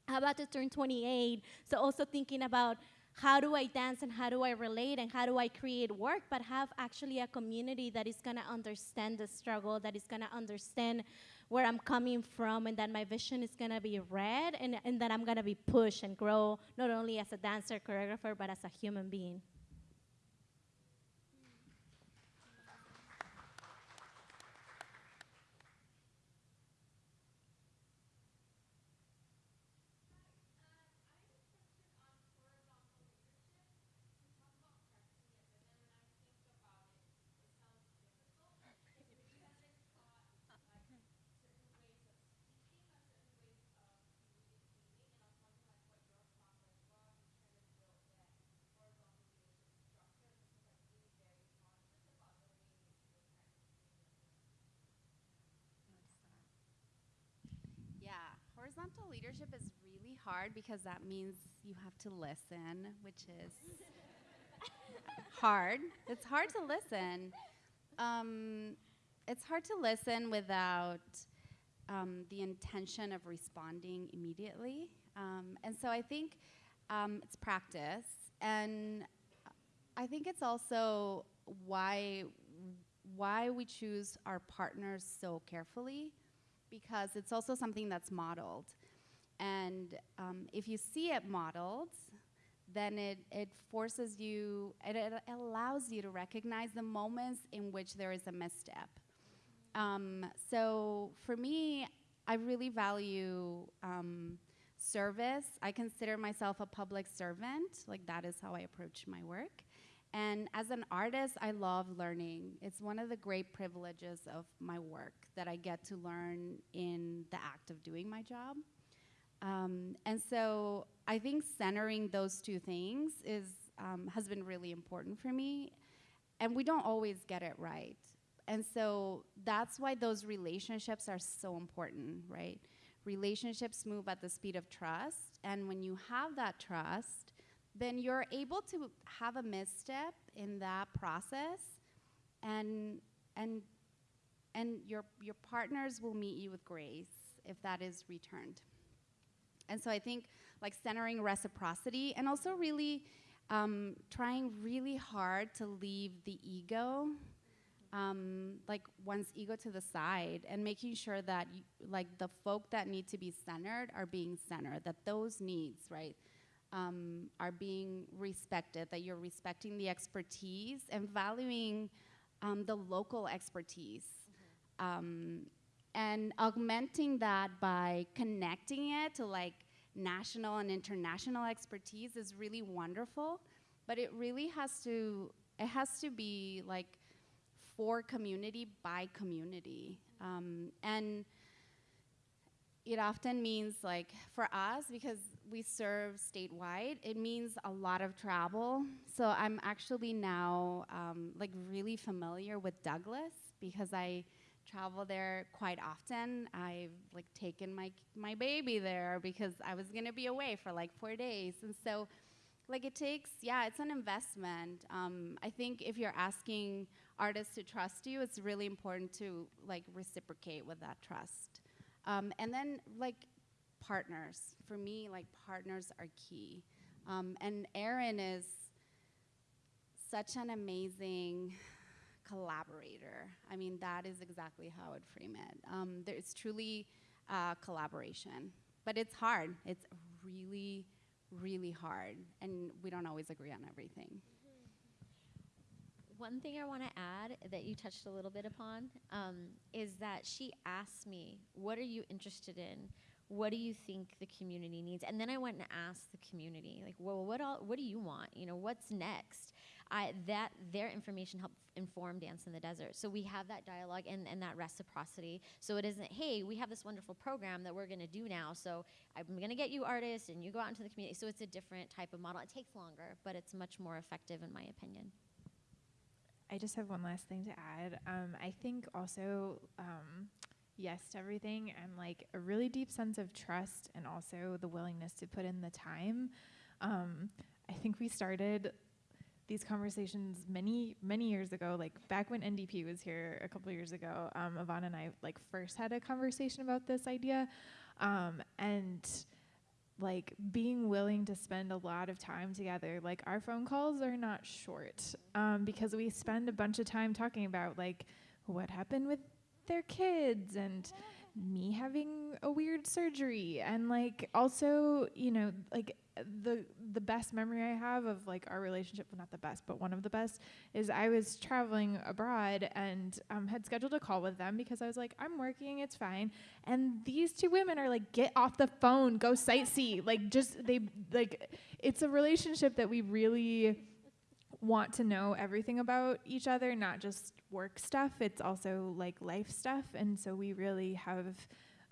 I'm about to turn 28, so also thinking about how do I dance and how do I relate and how do I create work, but have actually a community that is gonna understand the struggle, that is gonna understand where I'm coming from, and that my vision is gonna be read, and, and that I'm gonna be pushed and grow not only as a dancer, choreographer, but as a human being. Yeah, horizontal leadership is really hard because that means you have to listen, which is hard. It's hard to listen. Um, it's hard to listen without um, the intention of responding immediately. Um, and so I think um, it's practice. And I think it's also why why we choose our partners so carefully because it's also something that's modeled. And um, if you see it modeled, then it, it forces you, it, it allows you to recognize the moments in which there is a misstep. Um, so for me, I really value um, service. I consider myself a public servant, like that is how I approach my work. And as an artist, I love learning. It's one of the great privileges of my work that I get to learn in the act of doing my job. Um, and so I think centering those two things is, um, has been really important for me. And we don't always get it right. And so that's why those relationships are so important, right? Relationships move at the speed of trust. And when you have that trust, then you're able to have a misstep in that process and and and your your partners will meet you with grace if that is returned. And so i think like centering reciprocity and also really um, trying really hard to leave the ego um, like one's ego to the side and making sure that like the folk that need to be centered are being centered that those needs right um, are being respected, that you're respecting the expertise and valuing um, the local expertise. Um, and augmenting that by connecting it to like national and international expertise is really wonderful, but it really has to, it has to be like for community by community. Um, and it often means like for us because we serve statewide it means a lot of travel. So i'm actually now um, like really familiar with douglas because i travel there quite often. I've like taken my my baby there because i was to be away for like four days. And so like it takes yeah it's an investment. Um, i think if you're asking artists to trust you it's really important to like reciprocate with that trust. Um, and then like partners. For me, like partners are key. Um, and Erin is such an amazing collaborator. I mean, that is exactly how I would frame it. Um, there, it's truly uh, collaboration, but it's hard. It's really, really hard, and we don't always agree on everything. One thing I want to add that you touched a little bit upon um, is that she asked me, What are you interested in? What do you think the community needs? And then I went and asked the community, like, well, what all, what do you want? You know, what's next? I, that their information helped inform Dance in the Desert. So we have that dialogue and, and that reciprocity. So it isn't, hey, we have this wonderful program that we're going to do now. So I'm going to get you artists and you go out into the community. So it's a different type of model. It takes longer, but it's much more effective in my opinion. I just have one last thing to add. Um, I think also um, yes to everything and like a really deep sense of trust and also the willingness to put in the time. Um, I think we started these conversations many many years ago like back when ndp was here a couple years ago um, yvonne and i like first had a conversation about this idea um, and like being willing to spend a lot of time together like our phone calls are not short um, because we spend a bunch of time talking about like what happened with their kids and me having a weird surgery. And like also you know like the the best memory i have of like our relationship well not the best but one of the best is i was traveling abroad and um, had scheduled a call with them because i was like i'm working it's fine. And these two women are like get off the phone go sightsee. Like just they like it's a relationship that we really want to know everything about each other, not just work stuff. It's also like life stuff. And so we really have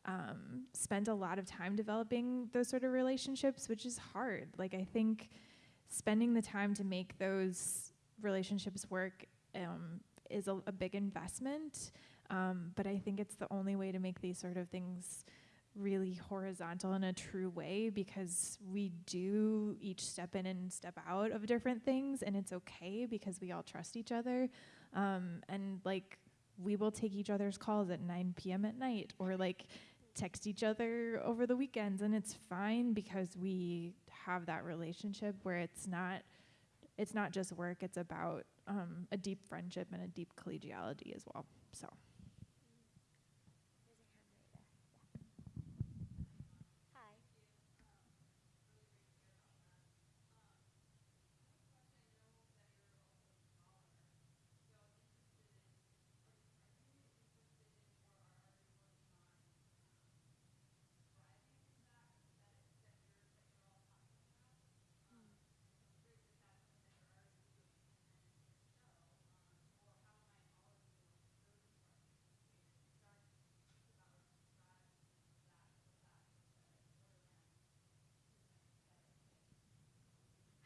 um, spent a lot of time developing those sort of relationships, which is hard. Like, I think spending the time to make those relationships work um, is a, a, big investment. Um, but I think it's the only way to make these sort of things really horizontal in a true way because we do each step in and step out of different things and it's okay because we all trust each other. Um, and like we will take each other's calls at 9 p.m at night or like text each other over the weekends and it's fine because we have that relationship where it's not it's not just work it's about um, a deep friendship and a deep collegiality as well so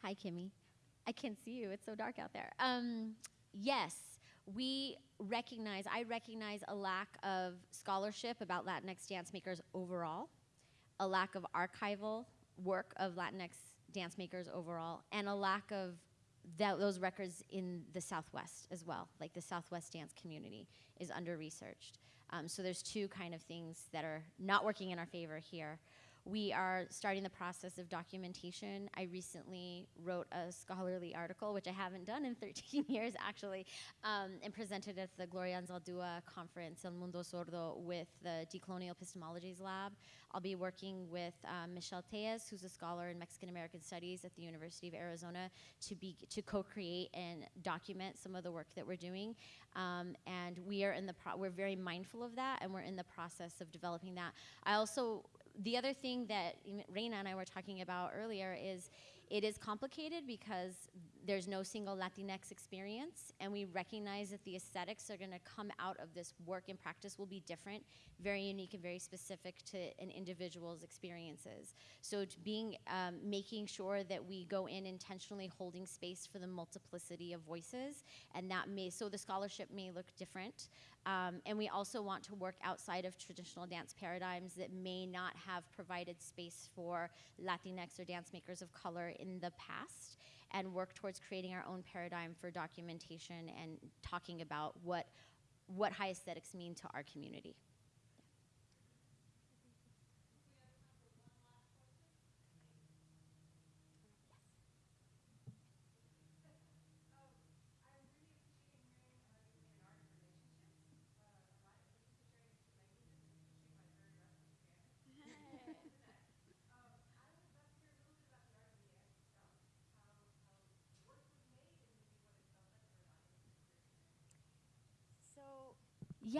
Hi, Kimmy. I can't see you. It's so dark out there. Um, yes, we recognize, I recognize a lack of scholarship about Latinx dance makers overall, a lack of archival work of Latinx dance makers overall, and a lack of those records in the Southwest as well. Like the Southwest dance community is under researched. Um, so there's two kind of things that are not working in our favor here. We are starting the process of documentation. I recently wrote a scholarly article, which I haven't done in 13 years actually, um, and presented at the Gloria Anzaldúa conference El Mundo Zurdo with the Decolonial Epistemologies Lab. I'll be working with um, Michelle Téllez, who's a scholar in Mexican American Studies at the University of Arizona, to be to co-create and document some of the work that we're doing. Um, and we are in the we're very mindful of that, and we're in the process of developing that. I also the other thing that Reina and I were talking about earlier is it is complicated because there's no single Latinx experience, and we recognize that the aesthetics that are going to come out of this work and practice will be different, very unique and very specific to an individual's experiences. So being, um, making sure that we go in intentionally holding space for the multiplicity of voices, and that may, so the scholarship may look different, um, and we also want to work outside of traditional dance paradigms that may not have provided space for Latinx or dance makers of color in the past and work towards creating our own paradigm for documentation and talking about what, what high aesthetics mean to our community.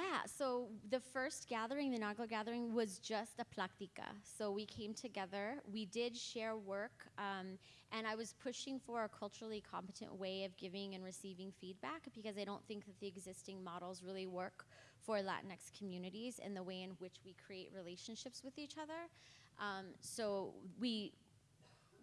Yeah, so the first gathering, the inaugural gathering, was just a plática. So we came together, we did share work, um, and I was pushing for a culturally competent way of giving and receiving feedback because I don't think that the existing models really work for Latinx communities in the way in which we create relationships with each other. Um, so we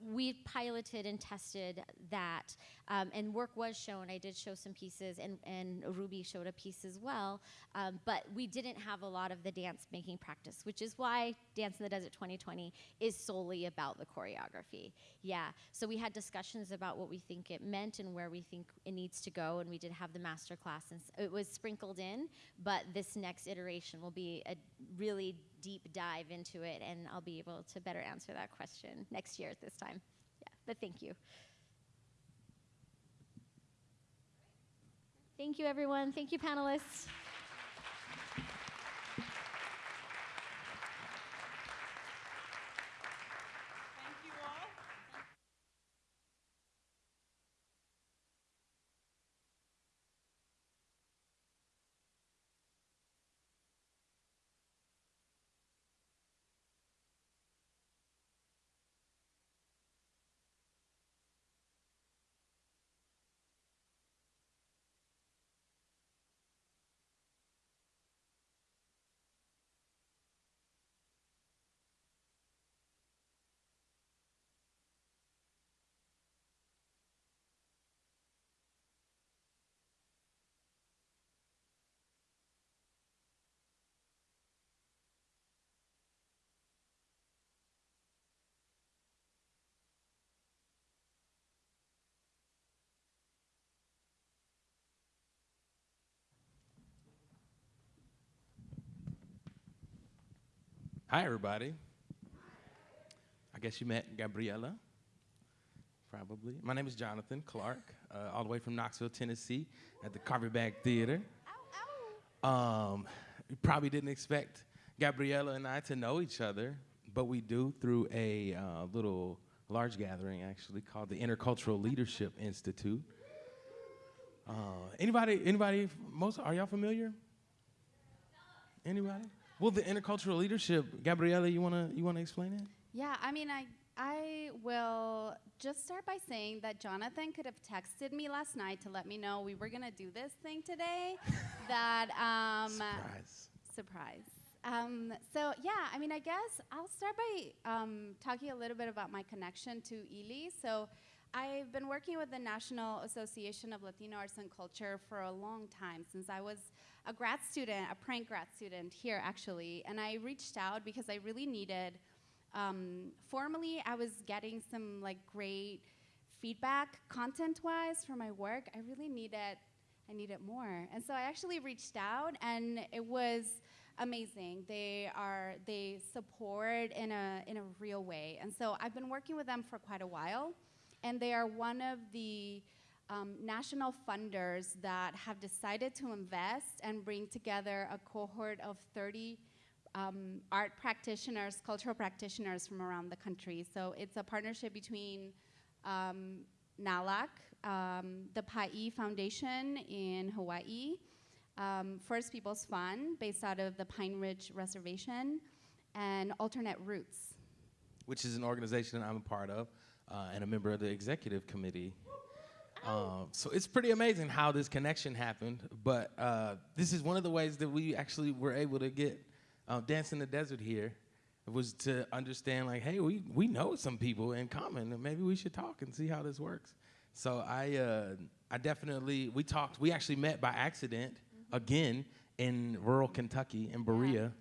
we piloted and tested that, um, and work was shown. I did show some pieces, and, and Ruby showed a piece as well. Um, but we didn't have a lot of the dance making practice, which is why Dance in the Desert 2020 is solely about the choreography. Yeah, so we had discussions about what we think it meant and where we think it needs to go, and we did have the master class, and it was sprinkled in. But this next iteration will be a really deep dive into it, and I'll be able to better answer that question next year at this time. Yeah, but thank you. Thank you, everyone. Thank you, panelists. Hi, everybody. I guess you met Gabriela, probably. My name is Jonathan Clark, uh, all the way from Knoxville, Tennessee, at the Carpetbag Theater. Um, you probably didn't expect Gabriela and I to know each other, but we do through a uh, little large gathering, actually, called the Intercultural Leadership Institute. Uh, anybody, anybody, most, are y'all familiar? Anybody? Well, the intercultural leadership, Gabriela, you wanna you wanna explain it? Yeah, I mean, I I will just start by saying that Jonathan could have texted me last night to let me know we were gonna do this thing today. that um, Surprise. surprise. Um, so yeah, I mean, I guess I'll start by um, talking a little bit about my connection to ILI. So I've been working with the National Association of Latino Arts and Culture for a long time, since I was a grad student, a prank grad student here actually, and I reached out because I really needed. Um, formally, I was getting some like great feedback content-wise for my work. I really needed I needed more. And so I actually reached out and it was amazing. They are they support in a in a real way. And so I've been working with them for quite a while and they are one of the um, national funders that have decided to invest and bring together a cohort of 30 um, art practitioners, cultural practitioners from around the country. So it's a partnership between um, NALAC, um, the Pai Foundation in Hawaii, um, First Peoples Fund, based out of the Pine Ridge Reservation, and Alternate Roots. Which is an organization that I'm a part of uh, and a member of the executive committee. Um, so it's pretty amazing how this connection happened. But uh, this is one of the ways that we actually were able to get uh, Dance in the Desert here was to understand like, hey, we, we know some people in common, and maybe we should talk and see how this works. So I uh, I definitely we talked. We actually met by accident again in rural Kentucky in Berea,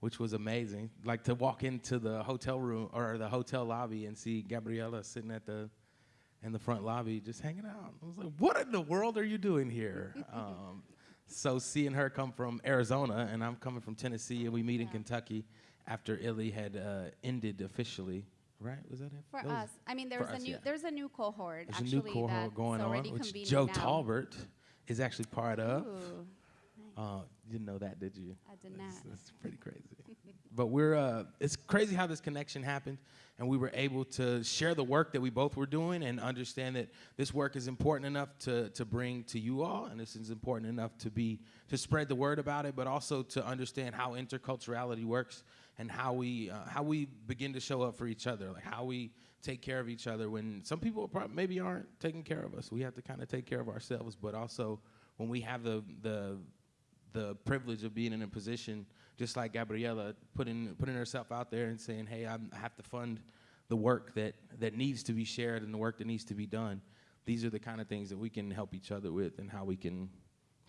which was amazing. Like to walk into the hotel room or the hotel lobby and see Gabriela sitting at the in the front lobby just hanging out. I was like, what in the world are you doing here? um, so seeing her come from Arizona and I'm coming from Tennessee and we meet in Kentucky after ILI had uh, ended officially, right? Was that it? For That us, I mean, there's a us, new yeah. there's a new cohort There's a actually new cohort going on, which Joe now. Talbert is actually part of. Ooh, Uh, you didn't know that, did you? I did That's, not. that's pretty crazy. But we're uh, it's crazy how this connection happened, and we were able to share the work that we both were doing and understand that this work is important enough to to bring to you all, and this is important enough to be to spread the word about it, but also to understand how interculturality works and how we uh, how we begin to show up for each other, like how we take care of each other when some people prob- maybe aren't taking care of us. We have to kind of take care of ourselves, but also when we have the the the privilege of being in a position just like Gabriela putting putting herself out there and saying, "Hey, I'm, I have to fund the work that that needs to be shared and the work that needs to be done." These are the kind of things that we can help each other with, and how we can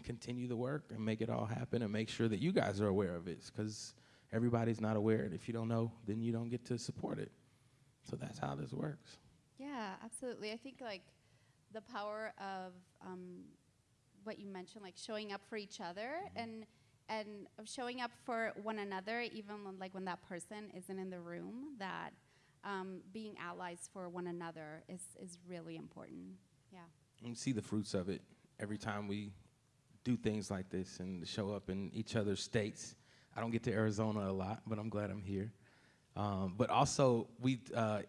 continue the work and make it all happen, and make sure that you guys are aware of it, because everybody's not aware, and if you don't know, then you don't get to support it. So that's how this works. Yeah, absolutely. I think like the power of um, what you mentioned, like showing up for each other and and of showing up for one another, even when, like when that person isn't in the room. That um, being allies for one another is is really important. Yeah. and see the fruits of it every time we do things like this and show up in each other's states. I don't get to Arizona a lot, but I'm glad I'm here. Um, but also, we uh,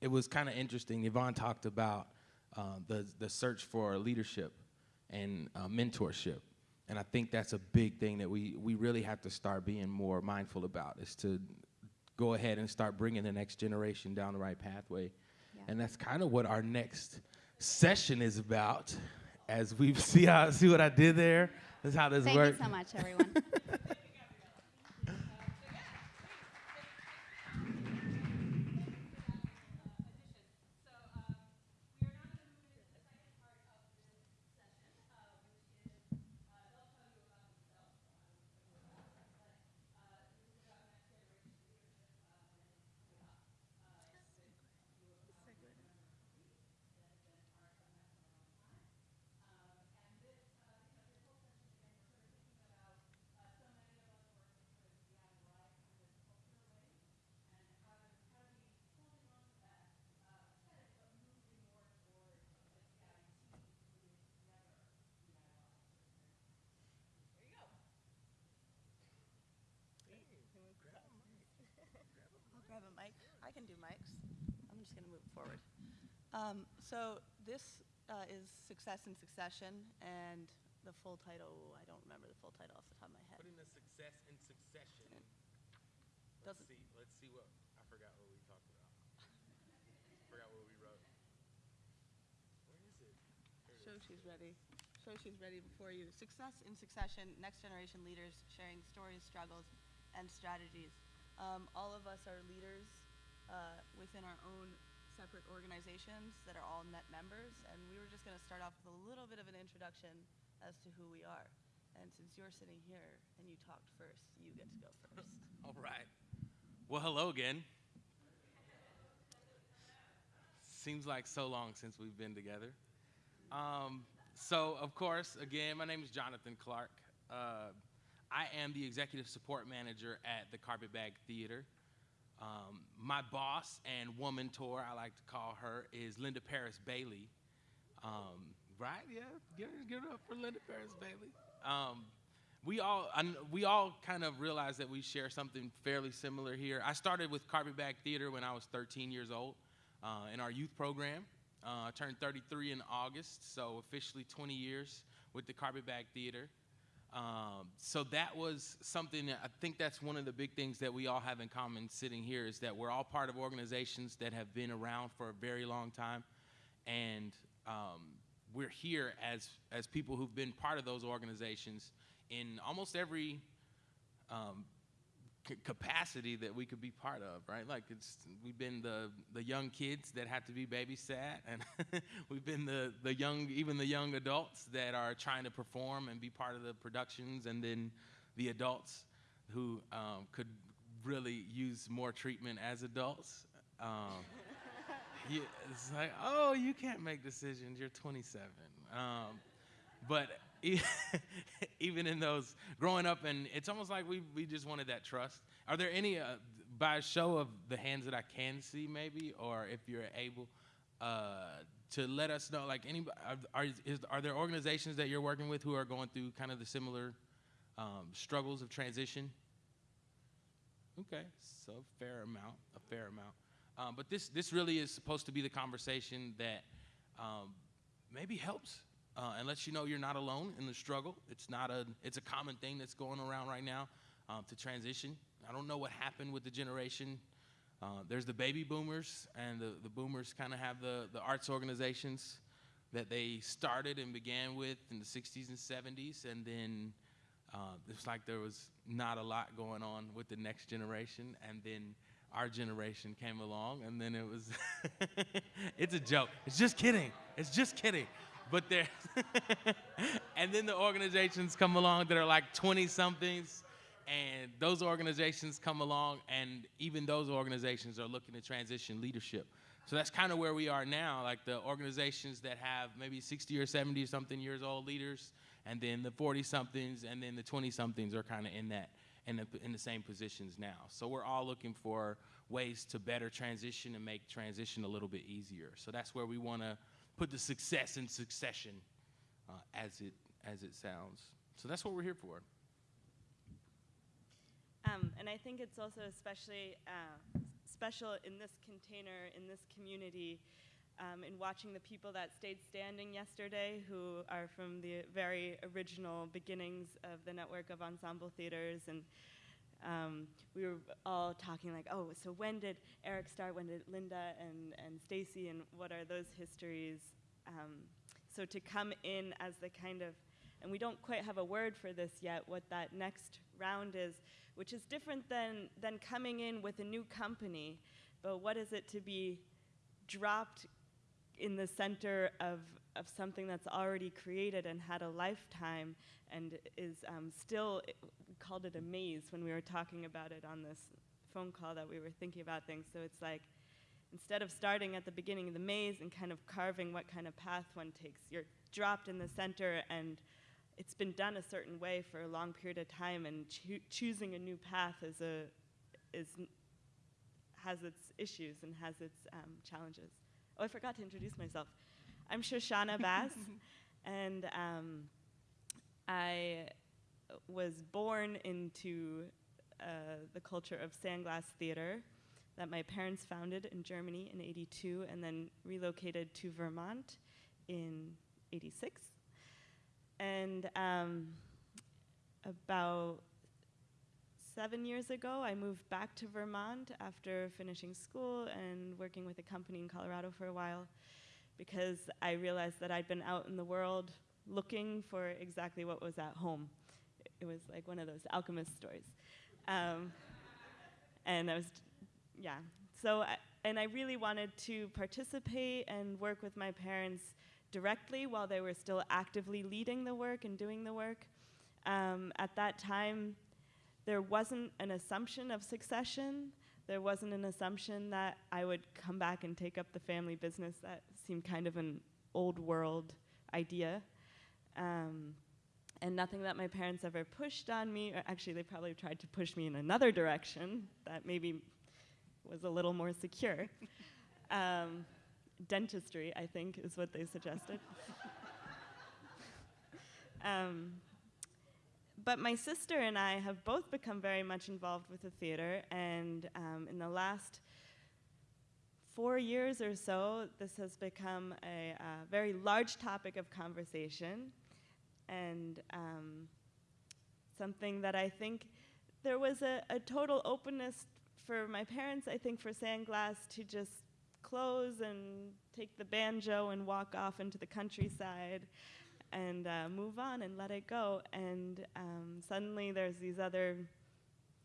it was kind of interesting. Yvonne talked about uh, the the search for leadership and uh, mentorship, and I think that's a big thing that we we really have to start being more mindful about. Is to go ahead and start bringing the next generation down the right pathway, Yeah. and that's kind of what our next session is about. As we see how see what I did there. That's how this Thank works. you so much, everyone. forward. Um, so this uh, is Success in Succession, and the full title, I don't remember the full title off the top of my head. Putting the success in succession. Let's Doesn't- see. Let's see what I forgot what we talked about. forgot what we wrote. Where is it? Show she's ready. Show she's ready before you. Success in Succession, Next Generation Leaders Sharing Stories, Struggles, and Strategies. Um, all of us are leaders uh, within our own separate organizations that are all net members, and we were just going to start off with a little bit of an introduction as to who we are. And since you're sitting here and you talked first, you get to go first. All right. Well, hello again. Seems like so long since we've been together. Um, so, of course, again, my name is Jonathan Clark. Uh, I am the executive support manager at the Carpetbag Theater. Um, my boss and woman tour, I like to call her, is Linda Parris Bailey. Um, right? Yeah, give, give it up for Linda Parris Bailey. Um, we all we all kind of realize that we share something fairly similar here. I started with Carpetbag Theater when I was 13 years old uh, in our youth program. Uh, I turned 33 in August, so officially 20 years with the Carpetbag Theater. Um, so that was something that I think that's one of the big things that we all have in common sitting here is that we're all part of organizations that have been around for a very long time, and um, we're here as as people who've been part of those organizations in almost every um, capacity that we could be part of, right? Like it's we've been the the young kids that have to be babysat, and we've been the the young even the young adults that are trying to perform and be part of the productions, and then the adults who um, could really use more treatment as adults. Um, you, it's like, oh, you can't make decisions. You're 27. Um, but even in those growing up, and it's almost like we we just wanted that trust. Are there any, uh, by a show of the hands that I can see, maybe, or if you're able uh, to let us know, like any, are, are, there organizations that you're working with who are going through kind of the similar um, struggles of transition. Okay, so fair amount, a fair amount. Um, but this this really is supposed to be the conversation that um, maybe helps uh, and lets you know you're not alone in the struggle. It's not a it's a common thing that's going around right now um, to transition. I don't know what happened with the generation. Uh, there's the baby boomers, and the, the boomers kind of have the, the arts organizations that they started and began with in the 60s and 70s, and then uh, it's like there was not a lot going on with the next generation, and then our generation came along, and then it was, it's a joke. It's just kidding. It's just kidding. But there, and then the organizations come along that are like 20 somethings, and those organizations come along, and even those organizations are looking to transition leadership. So that's kind of where we are now. Like the organizations that have maybe 60 or 70 something years old leaders, and then the 40 somethings, and then the 20 somethings are kind of in that in the, in the same positions now. So we're all looking for ways to better transition and make transition a little bit easier. So that's where we want to put the success in succession, uh, as it as it sounds. So that's what we're here for. Um, and I think it's also especially uh, special in this container, in this community, um, in watching the people that stayed standing yesterday, who are from the very original beginnings of the network of ensemble theaters. And um, we were all talking like, oh, so when did Eric start? When did Linda and, and Stacy, and what are those histories? Um, so to come in as the kind of, and we don't quite have a word for this yet, what that next round is, which is different than, than coming in with a new company, but what is it to be dropped in the center of, of something that's already created and had a lifetime and is um, still, called it a maze when we were talking about it on this phone call that we were thinking about things. So it's like, instead of starting at the beginning of the maze and kind of carving what kind of path one takes, you're dropped in the center and it's been done a certain way for a long period of time, and choo choosing a new path is a is has its issues and has its um, challenges. Oh, I forgot to introduce myself. I'm Shoshana Bass, and um, I was born into uh, the culture of sandglass theater that my parents founded in Germany in 82 and then relocated to Vermont in 86. And um, about seven years ago, I moved back to Vermont after finishing school and working with a company in Colorado for a while because I realized that I'd been out in the world looking for exactly what was at home. It was like one of those alchemist stories. Um, and I was, yeah. So, I, and I really wanted to participate and work with my parents directly while they were still actively leading the work and doing the work. Um, at that time, there wasn't an assumption of succession. There wasn't an assumption that I would come back and take up the family business. That seemed kind of an old world idea. Um, and nothing that my parents ever pushed on me. Or actually, they probably tried to push me in another direction that maybe was a little more secure. um, dentistry, I think, is what they suggested. um, but my sister and I have both become very much involved with the theater, and um, in the last four years or so, this has become a uh, very large topic of conversation, and um, something that I think there was a, a total openness for my parents, I think, for Sandglass to just close and take the banjo and walk off into the countryside and uh, move on and let it go. And um, suddenly there's these other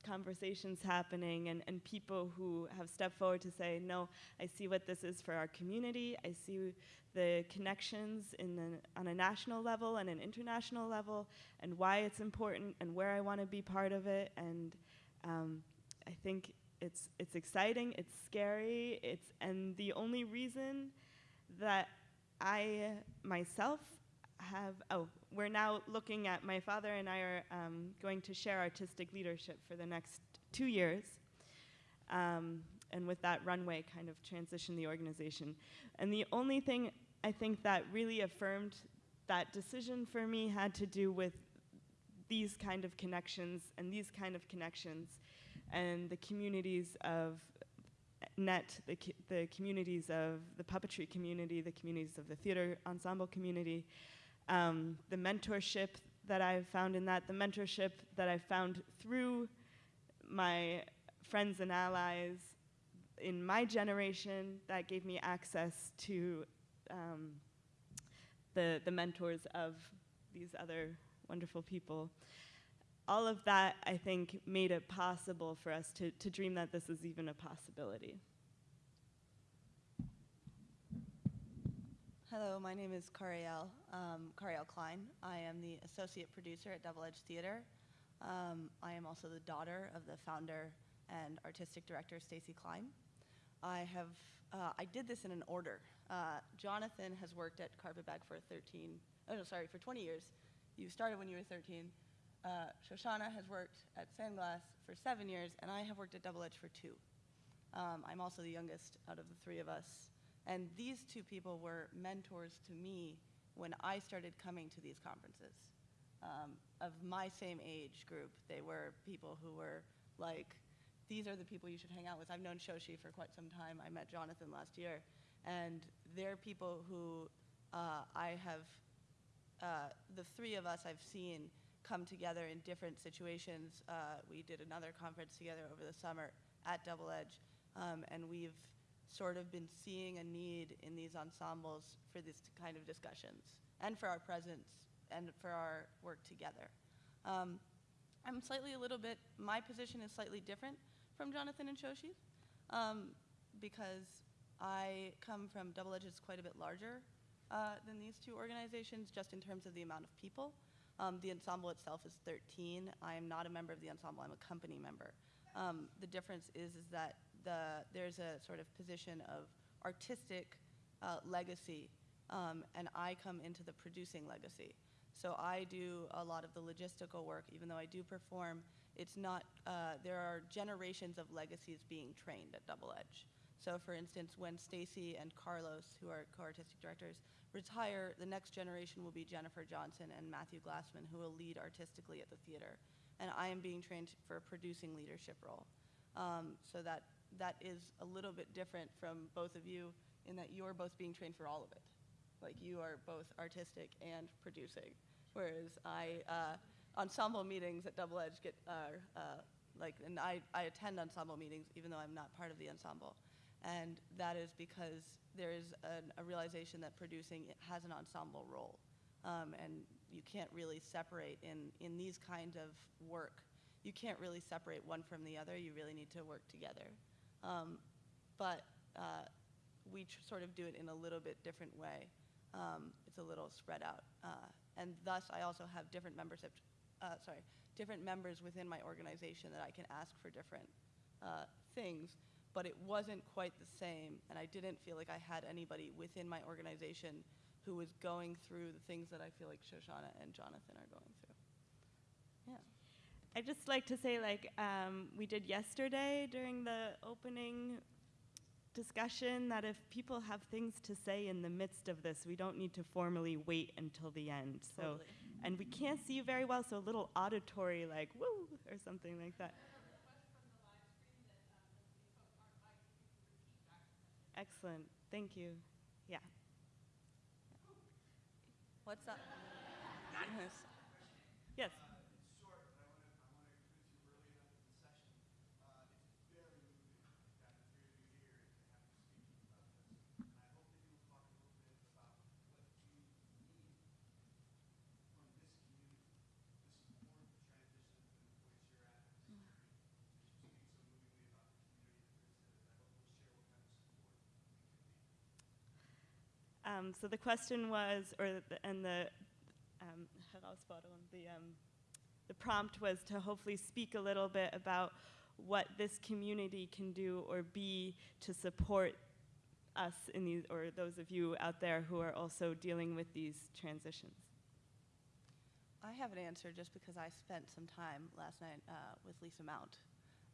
conversations happening and, and people who have stepped forward to say, no, I see what this is for our community. I see the connections in the, on a national level and an international level and why it's important and where I want to be part of it. And um, I think it's it's exciting, it's scary, it's and the only reason that I myself have oh we're now looking at my father and I are um, going to share artistic leadership for the next two years. Um, and with that runway, kind of transition the organization. And the only thing I think that really affirmed that decision for me had to do with these kind of connections and these kind of connections and the communities of net the, the communities of the puppetry community the communities of the theater ensemble community um, the mentorship that i've found in that the mentorship that i've found through my friends and allies in my generation that gave me access to um, the, the mentors of these other wonderful people. All of that, I think, made it possible for us to, to dream that this is even a possibility. Hello, my name is Cariel, um, Cariel Klein. I am the associate producer at Double Edge Theater. Um, I am also the daughter of the founder and artistic director Stacy Klein. I have uh, I did this in an order. Uh, Jonathan has worked at Carpetbag for 13, oh no, sorry, for 20 years. You started when you were 13. Uh, Shoshana has worked at Sandglass for seven years, and I have worked at Double Edge for two. Um, I'm also the youngest out of the three of us. And these two people were mentors to me when I started coming to these conferences. Um, of my same age group, they were people who were like, these are the people you should hang out with. I've known Shoshi for quite some time. I met Jonathan last year. And they're people who uh, I have, uh, the three of us I've seen come together in different situations. Uh, we did another conference together over the summer at Double Edge. Um, and we've sort of been seeing a need in these ensembles for this kind of discussions and for our presence and for our work together. Um, I'm slightly a little bit, my position is slightly different from Jonathan and Shoshi's um, because I come from Double Edge is quite a bit larger uh, than these two organizations just in terms of the amount of people. Um, the ensemble itself is 13. I am not a member of the ensemble, I'm a company member. Um, the difference is, is that the, there's a sort of position of artistic uh, legacy, um, and I come into the producing legacy. So I do a lot of the logistical work, even though I do perform. It's not, uh, there are generations of legacies being trained at Double Edge. So for instance, when Stacy and Carlos, who are co-artistic directors, retire, the next generation will be Jennifer Johnson and Matthew Glassman, who will lead artistically at the theater. And I am being trained for a producing leadership role. Um, so that, that is a little bit different from both of you in that you're both being trained for all of it. Like you are both artistic and producing, whereas I, uh, ensemble meetings at Double Edge get, uh, uh, like, and I, I attend ensemble meetings even though I'm not part of the ensemble. And that is because there is an, a realization that producing has an ensemble role. Um, and you can't really separate in, in these kind of work. You can't really separate one from the other. You really need to work together. Um, but uh, we sort of do it in a little bit different way. Um, it's a little spread out. Uh, and thus, I also have different membership, uh, sorry, different members within my organization that I can ask for different uh, things but it wasn't quite the same, and I didn't feel like I had anybody within my organization who was going through the things that I feel like Shoshana and Jonathan are going through. I'd just like to say, like um, we did yesterday during the opening discussion, that if people have things to say in the midst of this, we don't need to formally wait until the end. So, Totally. and we can't see you very well, so a little auditory, like woo, or something like that. Excellent. Thank you. Yeah. What's up? Yes. Yes. Um, so the question was, or the, and the um, Herausforderung, the um, the prompt was to hopefully speak a little bit about what this community can do or be to support us in these, or those of you out there who are also dealing with these transitions. I have an answer just because I spent some time last night uh, with Lisa Mount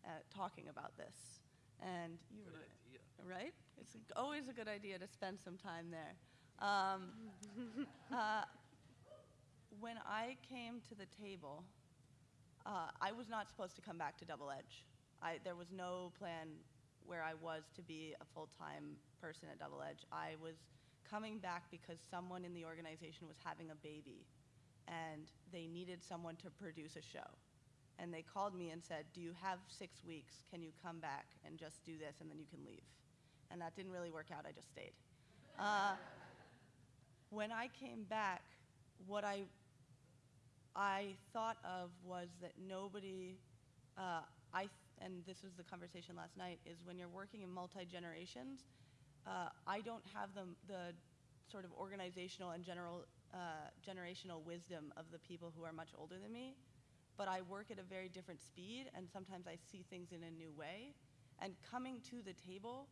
uh, talking about this. And you were idea. right? It's always a good idea to spend some time there. Um, uh, when I came to the table uh, I was not supposed to come back to Double Edge. I, there was no plan where I was to be a full-time person at Double Edge. I was coming back because someone in the organization was having a baby and they needed someone to produce a show. And they called me and said, do you have six weeks? Can you come back and just do this and then you can leave? And that didn't really work out, I just stayed. Uh, when I came back, what I, I thought of was that nobody, uh, I, th- and this was the conversation last night, is when you're working in multi-generations, uh, I don't have the, the sort of organizational and general, uh, generational wisdom of the people who are much older than me, but I work at a very different speed, and sometimes I see things in a new way. And coming to the table,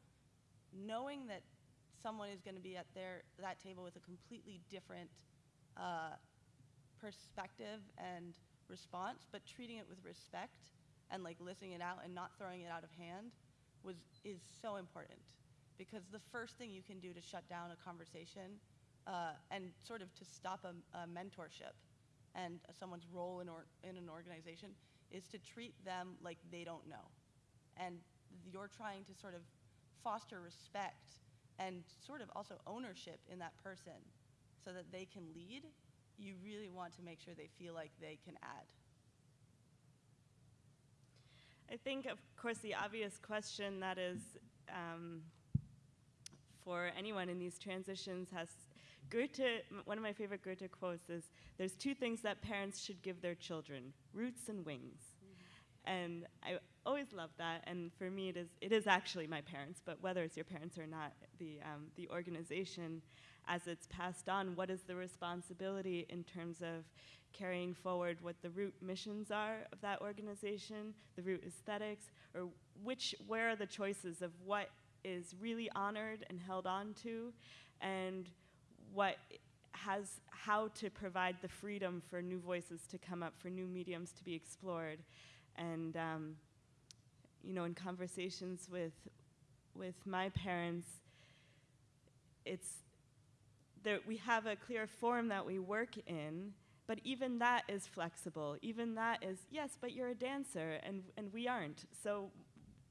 knowing that someone is going to be at their, that table with a completely different uh, perspective and response, but treating it with respect and like listening it out and not throwing it out of hand was, is so important because the first thing you can do to shut down a conversation uh, and sort of to stop a, a mentorship and someone's role in, or, in an organization is to treat them like they don't know. And you're trying to sort of foster respect and sort of also ownership in that person so that they can lead. You really want to make sure they feel like they can add. I think, of course, the obvious question that is um, for anyone in these transitions has Goethe, one of my favorite Goethe quotes is There's two things that parents should give their children roots and wings. Mm-hmm. And I always loved that. And for me, it is, it is actually my parents, but whether it's your parents or not, the, um, the organization, as it's passed on, what is the responsibility in terms of carrying forward what the root missions are of that organization, the root aesthetics, or which, where are the choices of what is really honored and held on to, and what has how to provide the freedom for new voices to come up, for new mediums to be explored, and um, you know, in conversations with with my parents, it's there. We have a clear form that we work in, but even that is flexible. Even that is yes, but you're a dancer, and and we aren't. So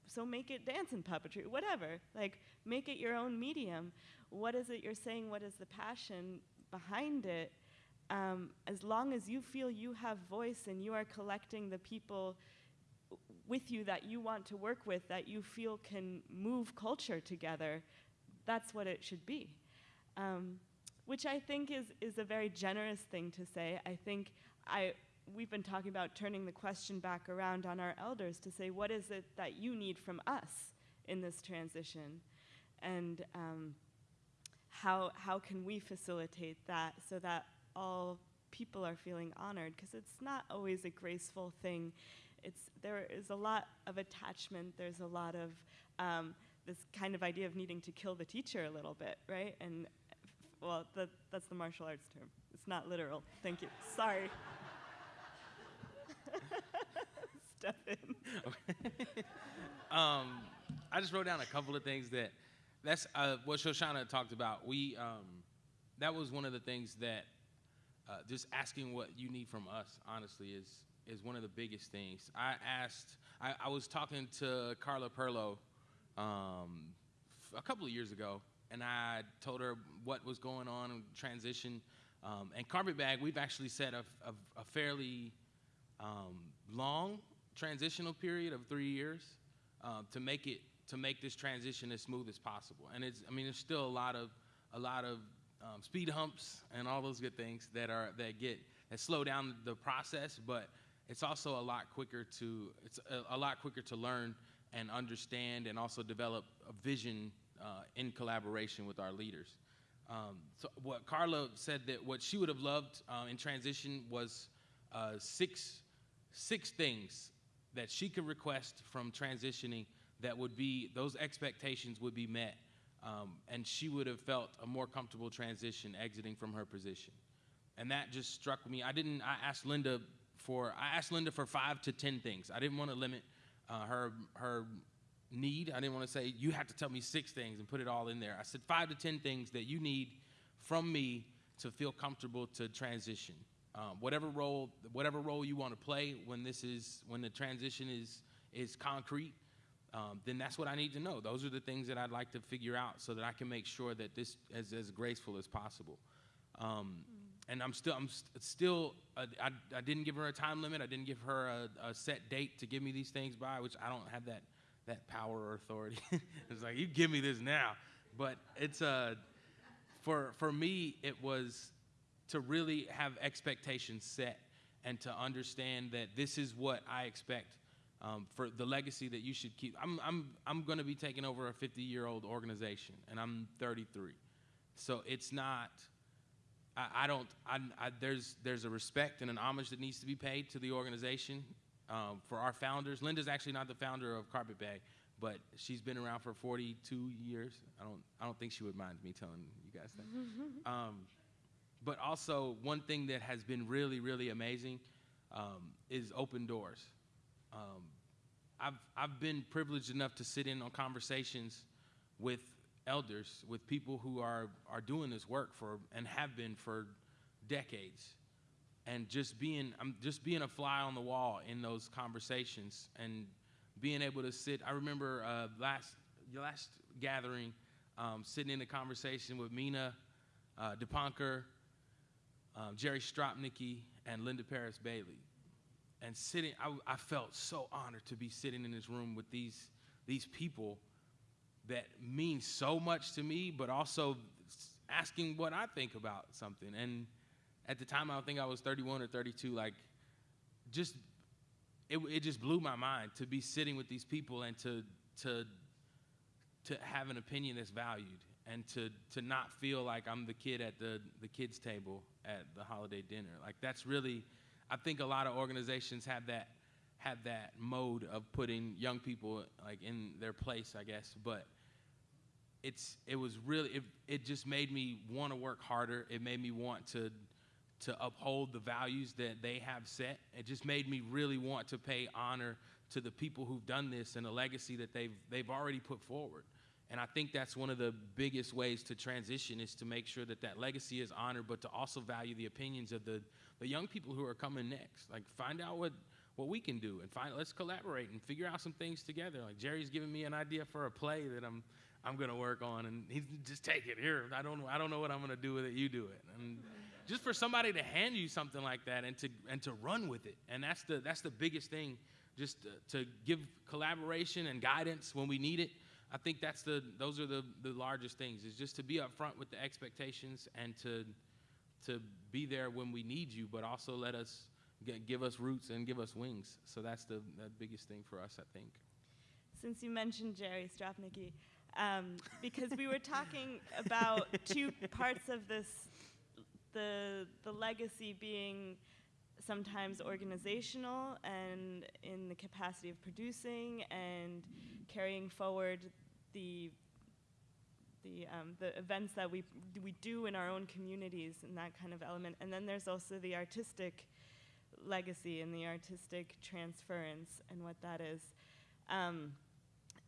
so make it dance and puppetry, whatever. Like make it your own medium. What is it you're saying? What is the passion behind it? Um, as long as you feel you have voice and you are collecting the people with you that you want to work with, that you feel can move culture together, that's what it should be. Um, which I think is, is a very generous thing to say. I think I, we've been talking about turning the question back around on our elders to say, what is it that you need from us in this transition? And um, how, how can we facilitate that so that all people are feeling honored? Because it's not always a graceful thing. It's, there is a lot of attachment, there's a lot of um, this kind of idea of needing to kill the teacher a little bit, right? And well, that, that's the martial arts term. It's not literal. Thank you. Sorry. Step in. um, I just wrote down a couple of things that that's uh, what Shoshana talked about. We um, that was one of the things that uh, just asking what you need from us, honestly, is is one of the biggest things. I asked. I, I was talking to Carla Perlo um, a couple of years ago, and I told her what was going on transition. Um, and Carpetbag, we've actually set a, a, a fairly um, long transitional period of three years uh, to make it to make this transition as smooth as possible. And it's, I mean, there's still a lot of a lot of um, speed humps and all those good things that are that get that slow down the process, but it's also a lot quicker to it's a, a lot quicker to learn and understand and also develop a vision uh, in collaboration with our leaders. Um, so what Carla said that what she would have loved uh, in transition was uh, six six things that she could request from transitioning that would be those expectations would be met um, and she would have felt a more comfortable transition exiting from her position and that just struck me i didn't i asked linda for i asked linda for five to ten things. I didn't want to limit uh, her her need. I didn't want to say you have to tell me six things and put it all in there. I said five to ten things that you need from me to feel comfortable to transition. Um, whatever role, whatever role you want to play when this is when the transition is is concrete, um, then that's what I need to know. Those are the things that I'd like to figure out so that I can make sure that this is as graceful as possible. Um, And I'm still, I'm st- still, uh, I, I didn't give her a time limit. I didn't give her a, a set date to give me these things by, which I don't have that that power or authority. it's like you give me this now, but it's uh, for for me it was to really have expectations set and to understand that this is what I expect um, for the legacy that you should keep. I'm, I'm, I'm going to be taking over a 50 year old organization, and I'm 33. So it's not, I, I don't, I, I, there's, there's a respect and an homage that needs to be paid to the organization um, for our founders. Linda's actually not the founder of Carpet Bag, but she's been around for 42 years. I don't, I don't think she would mind me telling you guys that. um, but also, one thing that has been really, really amazing um, is open doors. Um, I've, I've been privileged enough to sit in on conversations with elders, with people who are, are doing this work for and have been for decades. And just being, I'm just being a fly on the wall in those conversations and being able to sit. I remember uh, last, last gathering, um, sitting in a conversation with Mina uh, DePonker, um, Jerry Stropnicki, and Linda Parris Bailey. And sitting, I, I felt so honored to be sitting in this room with these, these people that means so much to me, but also asking what I think about something. And at the time, I don't think I was 31 or 32, like, just, it, it just blew my mind to be sitting with these people and to, to, to have an opinion that's valued and to, to not feel like I'm the kid at the, the kids' table at the holiday dinner. Like that's really, I think a lot of organizations have that have that mode of putting young people like in their place, I guess. But it's it was really it, it just made me want to work harder. It made me want to to uphold the values that they have set. It just made me really want to pay honor to the people who've done this and the legacy that they've they've already put forward. And I think that's one of the biggest ways to transition is to make sure that that legacy is honored, but to also value the opinions of the, the young people who are coming next. Like find out what, what we can do and find let's collaborate and figure out some things together. Like Jerry's giving me an idea for a play that I'm I'm gonna work on, and he's just take it here. I don't I don't know what I'm gonna do with it. You do it. And just for somebody to hand you something like that and to and to run with it, and that's the that's the biggest thing. Just to, to give collaboration and guidance when we need it. I think that's the those are the, the largest things is just to be upfront with the expectations and to to be there when we need you, but also let us give us roots and give us wings. So that's the, the biggest thing for us, I think. Since you mentioned Jerry Stropnicki, um, because we were talking about two parts of this, the the legacy being sometimes organizational and in the capacity of producing and carrying forward the the um, the events that we we do in our own communities and that kind of element. And then there's also the artistic legacy and the artistic transference and what that is. Um,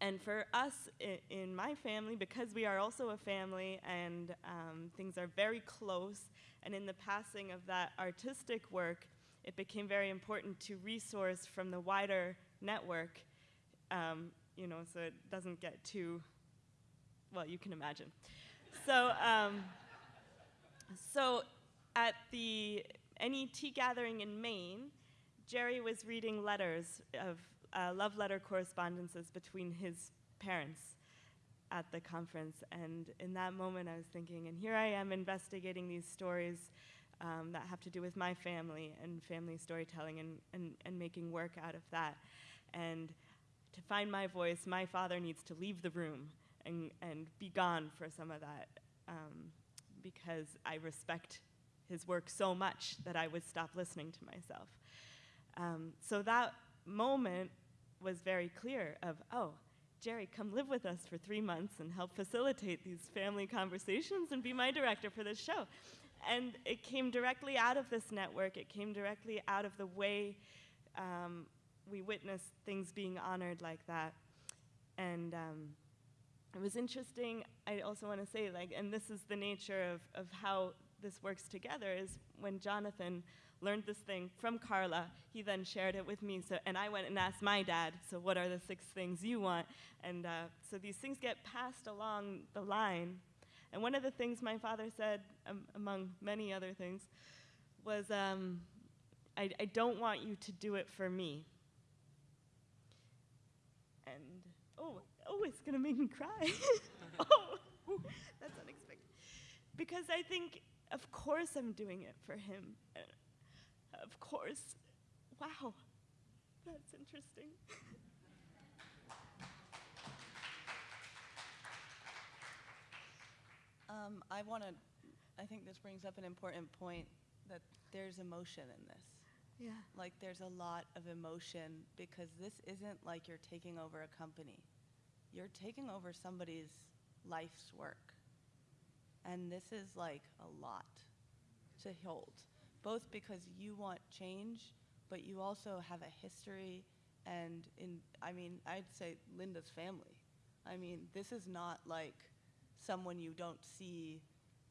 and for us in my family, because we are also a family and um, things are very close, and in the passing of that artistic work, it became very important to resource from the wider network, um, you know, so it doesn't get too, well, you can imagine. So, um, so at the NET gathering in Maine, Jerry was reading letters of uh, love letter correspondences between his parents at the conference. And in that moment, I was thinking, and here I am investigating these stories um, that have to do with my family and family storytelling and, and, and making work out of that. And to find my voice, my father needs to leave the room and, and be gone for some of that um, because I respect his work so much that I would stop listening to myself. Um, so that moment was very clear of, oh, Jerry, come live with us for three months and help facilitate these family conversations and be my director for this show. And it came directly out of this network. It came directly out of the way um, we witnessed things being honored like that. And um, it was interesting. I also want to say, like, and this is the nature of, of how this works together, is when Jonathan learned this thing from Carla. He then shared it with me, so, and I went and asked my dad, so what are the six things you want? And uh, so these things get passed along the line. And one of the things my father said, um, among many other things, was, um, I, I don't want you to do it for me. And, oh, oh, it's gonna make me cry. oh, that's unexpected. Because I think, of course, I'm doing it for him. Of course, wow, that's interesting. Um, I want to, I think this brings up an important point that there's emotion in this. Yeah. Like there's a lot of emotion because this isn't like you're taking over a company. You're taking over somebody's life's work. And this is like a lot to hold, both because you want change, but you also have a history and in I mean, I'd say Linda's family. I mean, this is not like someone you don't see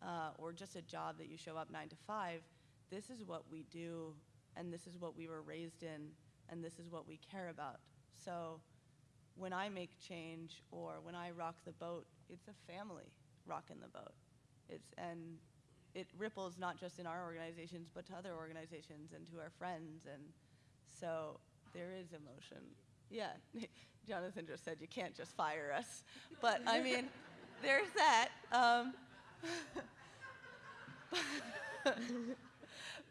uh, or just a job that you show up nine to five. This is what we do, and this is what we were raised in, and this is what we care about. So when I make change or when I rock the boat, it's a family rocking the boat. It's, and it ripples not just in our organizations, but to other organizations and to our friends. And so there is emotion. Yeah, Jonathan just said you can't just fire us. But I mean, there's that. Um,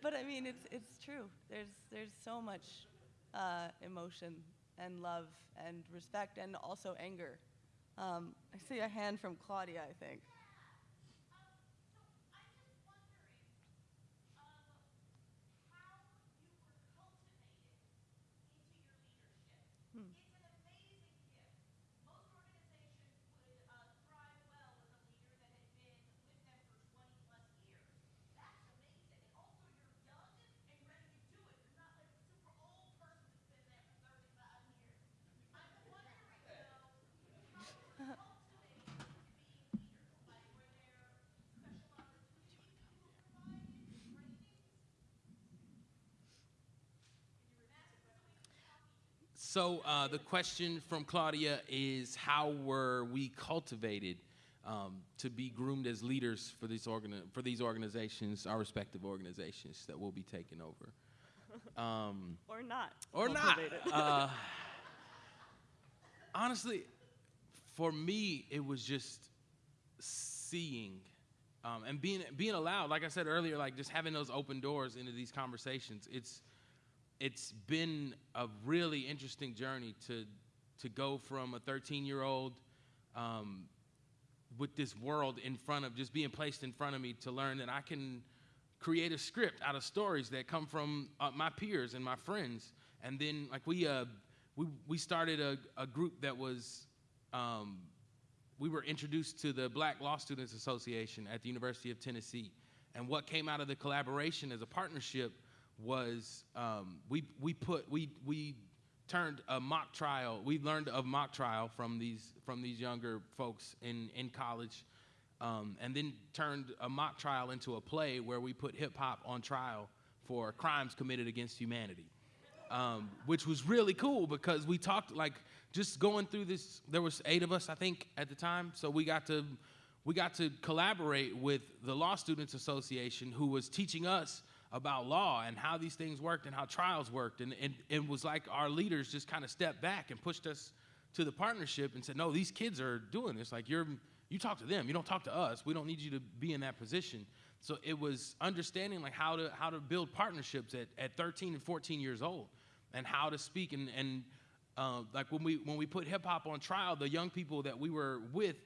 but I mean, it's, it's true. There's, there's so much uh, emotion and love and respect and also anger. Um, I see a hand from Claudia, I think. So uh, the question from Claudia is how were we cultivated um, to be groomed as leaders for these, organi- for these organizations, our respective organizations that will be taking over? Um, Or not. or not. Uh, honestly, for me, it was just seeing um, and being being allowed. Like I said earlier, like just having those open doors into these conversations. It's it's been a really interesting journey to to go from a 13 year old um, with this world in front of just being placed in front of me to learn that I can create a script out of stories that come from uh, my peers and my friends. And then like we uh, we we started a, a group that was um, we were introduced to the Black Law Students Association at the University of Tennessee. And what came out of the collaboration as a partnership was um, we, we put, we, we turned a mock trial, we learned of mock trial from these, from these younger folks in, in college, um, and then turned a mock trial into a play where we put hip hop on trial for crimes committed against humanity. Um, which was really cool because we talked like just going through this there was eight of us i think at the time so we got to we got to collaborate with the law students association who was teaching us about law and how these things worked and how trials worked. And, and it was like our leaders just kind of stepped back and pushed us to the partnership and said, no, these kids are doing this. Like you're, you talk to them. You don't talk to us. We don't need you to be in that position. So it was understanding like how to, how to build partnerships at, at 13 and 14 years old and how to speak. And, and uh, like when we, when we put hip hop on trial, the young people that we were with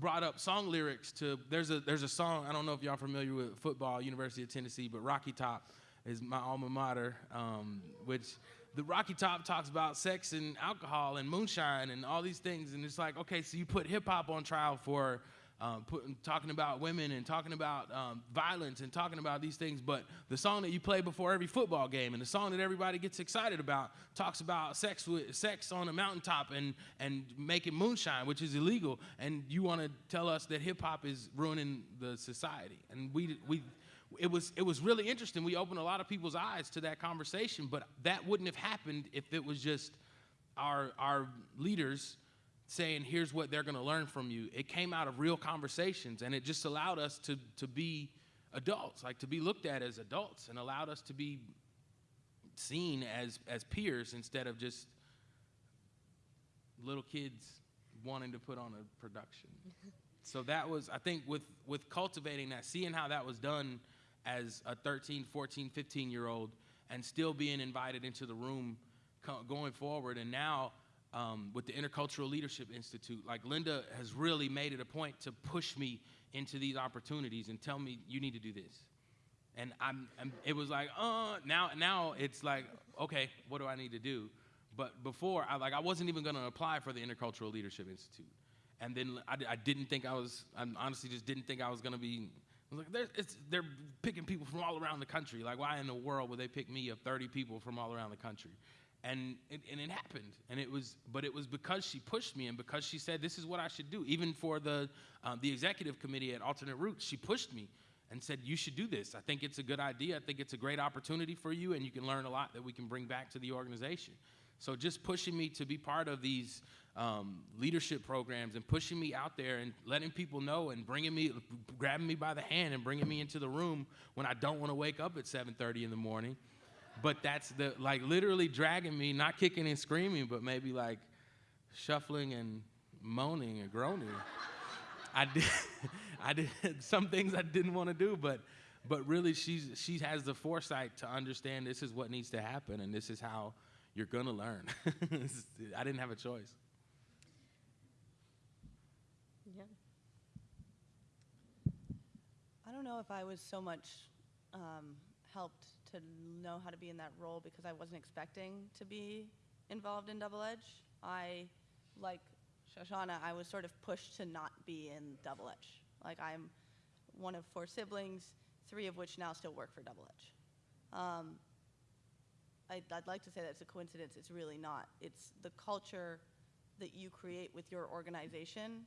brought up song lyrics to there's a there's a song I don't know if y'all familiar with football University of Tennessee but Rocky Top is my alma mater um, which the Rocky Top talks about sex and alcohol and moonshine and all these things and it's like okay so you put hip hop on trial for um, put, talking about women and talking about um, violence and talking about these things. But the song that you play before every football game and the song that everybody gets excited about talks about sex with sex on a mountaintop and and making moonshine, which is illegal. And you want to tell us that hip hop is ruining the society? And we we it was it was really interesting. We opened a lot of people's eyes to that conversation, but that wouldn't have happened if it was just our our leaders saying, "Here's what they're going to learn from you." It came out of real conversations, and it just allowed us to to be adults, like to be looked at as adults, and allowed us to be seen as as peers instead of just little kids wanting to put on a production. so that was, I think, with with cultivating that, seeing how that was done as a 13, 14, 15 year old, and still being invited into the room co- going forward, and now. Um, with the Intercultural Leadership Institute, like Linda has really made it a point to push me into these opportunities and tell me you need to do this. And I'm, I'm, it was like uh now now it's like okay what do i need to do? But before i like i wasn't even going to apply for the intercultural leadership institute. And then I, I didn't think i was i honestly just didn't think i was going to be I was like they're, it's, they're picking people from all around the country. Like why in the world would they pick me of 30 people from all around the country and it, and it happened. And it was but it was because she pushed me and because she said this is what i should do. Even for the um, the executive committee at alternate roots she pushed me and said you should do this. I think it's a good idea. I think it's a great opportunity for you and you can learn a lot that we can bring back to the organization. So just pushing me to be part of these um, leadership programs and pushing me out there and letting people know and bringing me grabbing me by the hand and bringing me into the room when i don't want to wake up at 7.30 in the morning but that's the like literally dragging me, not kicking and screaming, but maybe like shuffling and moaning and groaning. I did, I did some things I didn't want to do, but but really she's she has the foresight to understand this is what needs to happen and this is how you're gonna learn. I didn't have a choice. Yeah. I don't know if I was so much um, helped to know how to be in that role because I wasn't expecting to be involved in Double Edge. I, like Shoshana, I was sort of pushed to not be in Double Edge. Like I'm one of four siblings, three of which now still work for Double Edge. Um, I'd, I'd like to say that it's a coincidence. It's really not. It's the culture that you create with your organization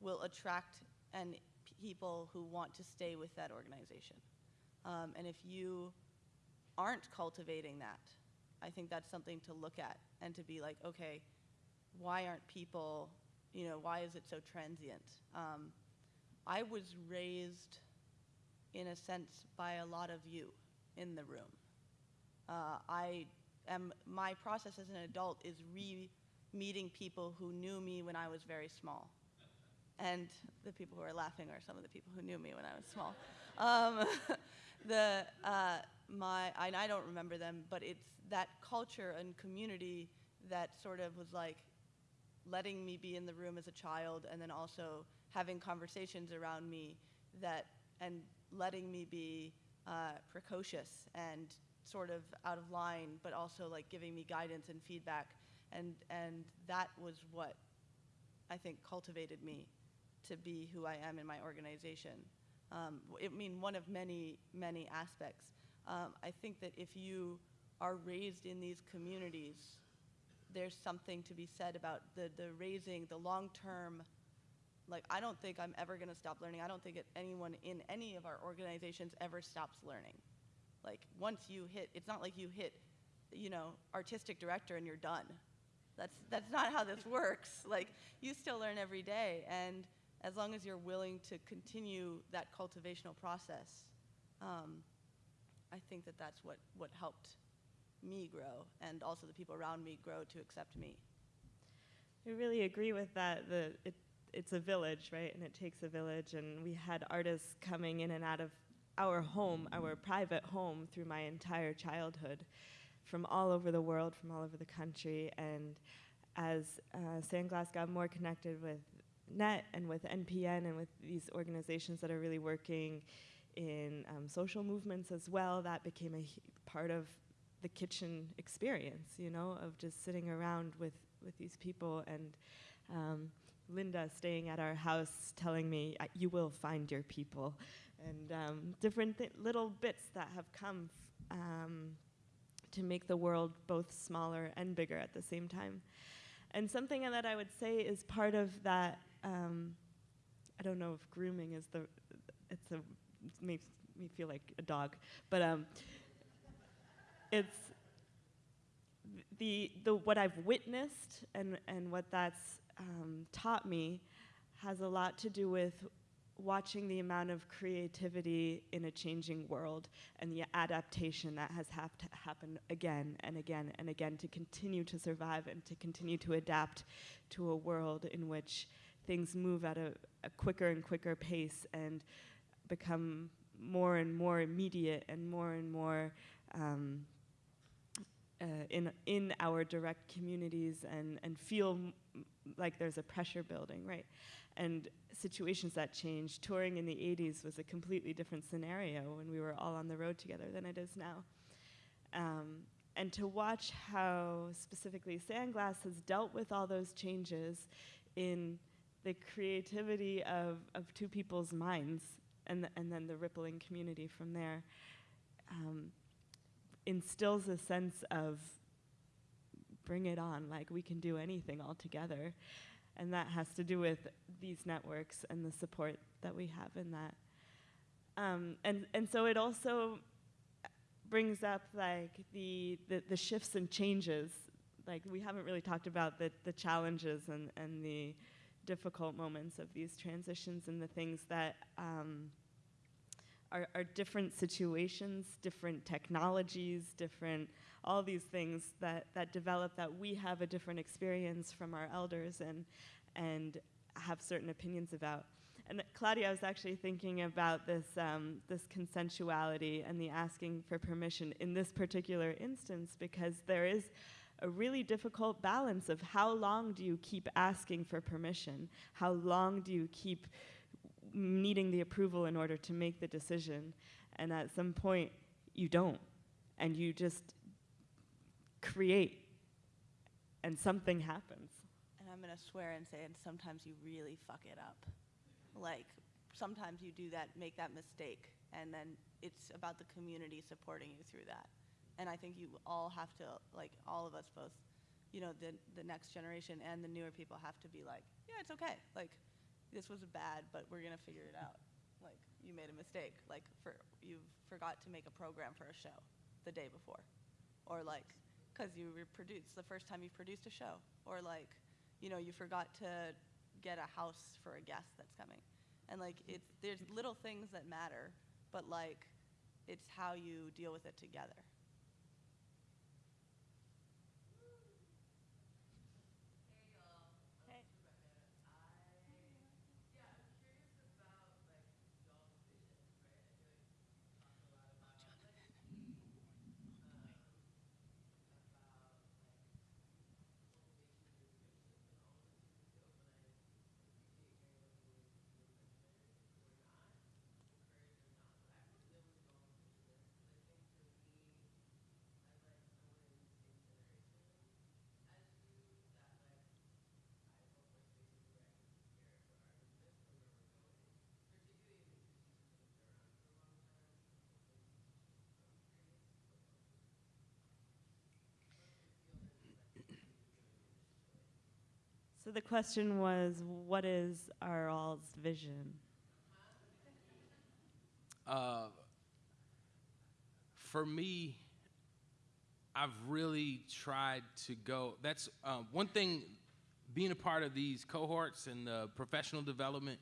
will attract and people who want to stay with that organization. Um, and if you aren't cultivating that, I think that's something to look at and to be like, okay, why aren't people, you know, why is it so transient? Um, I was raised, in a sense, by a lot of you in the room. Uh, I am, my process as an adult is re meeting people who knew me when I was very small. And the people who are laughing are some of the people who knew me when I was small. Um, the, uh, my, and I don't remember them, but it's that culture and community that sort of was like letting me be in the room as a child and then also having conversations around me that, and letting me be uh, precocious and sort of out of line, but also like giving me guidance and feedback. And, and that was what I think cultivated me to be who I am in my organization. Um, I mean, one of many, many aspects. Um, I think that if you are raised in these communities, there's something to be said about the, the raising, the long term. Like, I don't think I'm ever going to stop learning. I don't think anyone in any of our organizations ever stops learning. Like, once you hit, it's not like you hit, you know, artistic director and you're done. That's, that's not how this works. Like, you still learn every day. And as long as you're willing to continue that cultivational process, um, I think that that's what, what helped me grow and also the people around me grow to accept me. I really agree with that. The, it, it's a village, right? And it takes a village. And we had artists coming in and out of our home, our private home, through my entire childhood from all over the world, from all over the country. And as uh, Sandglass got more connected with NET and with NPN and with these organizations that are really working in um, social movements as well, that became a part of the kitchen experience, you know, of just sitting around with, with these people and um, Linda staying at our house telling me, you will find your people, and um, different little bits that have come um, to make the world both smaller and bigger at the same time. And something that I would say is part of that. Um, I don't know if grooming is the. It's a maybe me feel like a dog. But um, it's the, the what I've witnessed and, and what that's um, taught me has a lot to do with watching the amount of creativity in a changing world and the adaptation that has have to happen again and again and again to continue to survive and to continue to adapt to a world in which things move at a, a quicker and quicker pace and become more and more immediate and more and more um, uh, in in our direct communities and and feel like there's a pressure building, right? And situations that change. Touring in the 80s was a completely different scenario when we were all on the road together than it is now. Um, and to watch how specifically Sandglass has dealt with all those changes in the creativity of, of two people's minds and, and then the rippling community from there um, instills a sense of bring it on, like we can do anything all together. And that has to do with these networks and the support that we have in that. Um, and, and so it also brings up like the, the, the shifts and changes. Like we haven't really talked about the, the challenges and, and the difficult moments of these transitions and the things that um, are, are different situations, different technologies, different all these things that, that develop that we have a different experience from our elders and, and have certain opinions about. And Claudia, I was actually thinking about this, um, this consensuality and the asking for permission in this particular instance because there is a really difficult balance of how long do you keep asking for permission? How long do you keep needing the approval in order to make the decision? And at some point, you don't. And you just create, and something happens. And I'm gonna swear and say, and sometimes you really fuck it up. Like, sometimes you do that, make that mistake, and then it's about the community supporting you through that. And I think you all have to, like, all of us both, you know, the, the next generation and the newer people have to be like, yeah, it's okay. Like, this was bad, but we're gonna figure it out. Like, you made a mistake. Like, for you forgot to make a program for a show the day before, or like, because you reproduced the first time you produced a show, or like, you know, you forgot to get a house for a guest that's coming, and like, it's there's little things that matter, but like, it's how you deal with it together. So the question was, what is our all's vision? Uh, for me, I've really tried to go. That's um, one thing. Being a part of these cohorts and the professional development,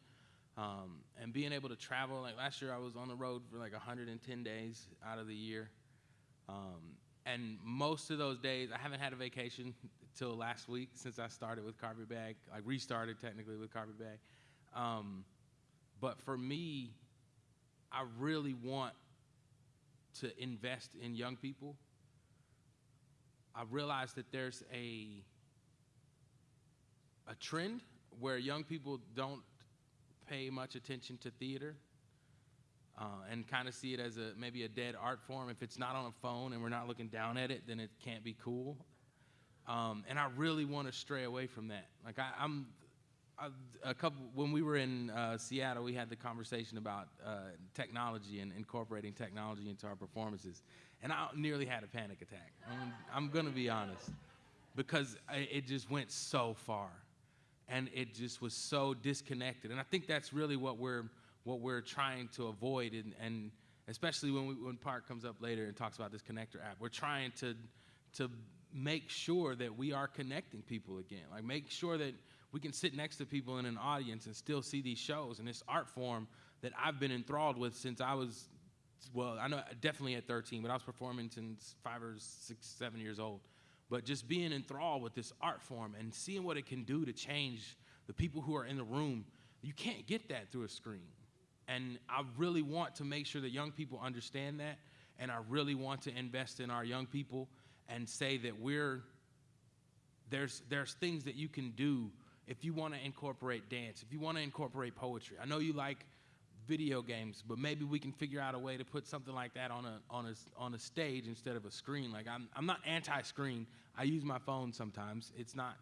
um, and being able to travel. Like last year, I was on the road for like 110 days out of the year, um, and most of those days, I haven't had a vacation till last week since I started with Carpetbag. I restarted technically with Carpetbag, um, but for me, I really want to invest in young people. I realize that there's a a trend where young people don't pay much attention to theater uh, and kind of see it as a maybe a dead art form. If it's not on a phone and we're not looking down at it, then it can't be cool. Um, and I really want to stray away from that. Like I, I'm I, a couple when we were in uh, Seattle, we had the conversation about uh, technology and incorporating technology into our performances, and I nearly had a panic attack. I'm, I'm going to be honest, because I, it just went so far, and it just was so disconnected. And I think that's really what we're what we're trying to avoid and and especially when we, when Park comes up later and talks about this connector app. We're trying to to make sure that we are connecting people again. Like make sure that we can sit next to people in an audience and still see these shows and this art form that I've been enthralled with since I was well, I know definitely at 13, but I was performing since five or six, seven years old. But just being enthralled with this art form and seeing what it can do to change the people who are in the room, you can't get that through a screen. And I really want to make sure that young people understand that. And I really want to invest in our young people and say that we're, there's, there's things that you can do if you want to incorporate dance, if you want to incorporate poetry. I know you like video games, but maybe we can figure out a way to put something like that on a on a on a stage instead of a screen. Like I'm I'm not anti-screen. I use my phone sometimes. It's not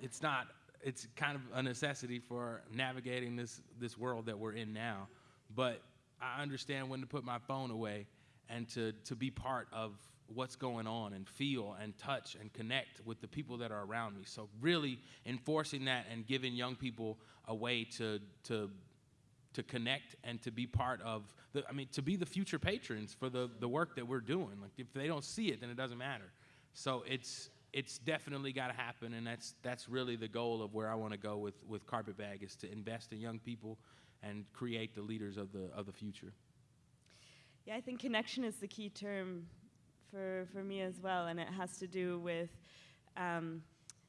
it's not it's kind of a necessity for navigating this this world that we're in now. But I understand when to put my phone away and to to be part of what's going on and feel and touch and connect with the people that are around me. So really enforcing that and giving young people a way to to to connect and to be part of the I mean to be the future patrons for the the work that we're doing. Like if they don't see it then it doesn't matter. So it's it's definitely got to happen and that's that's really the goal of where I want to go with with Carpetbag is to invest in young people and create the leaders of the of the future. Yeah, I think connection is the key term for, for me as well, and it has to do with um,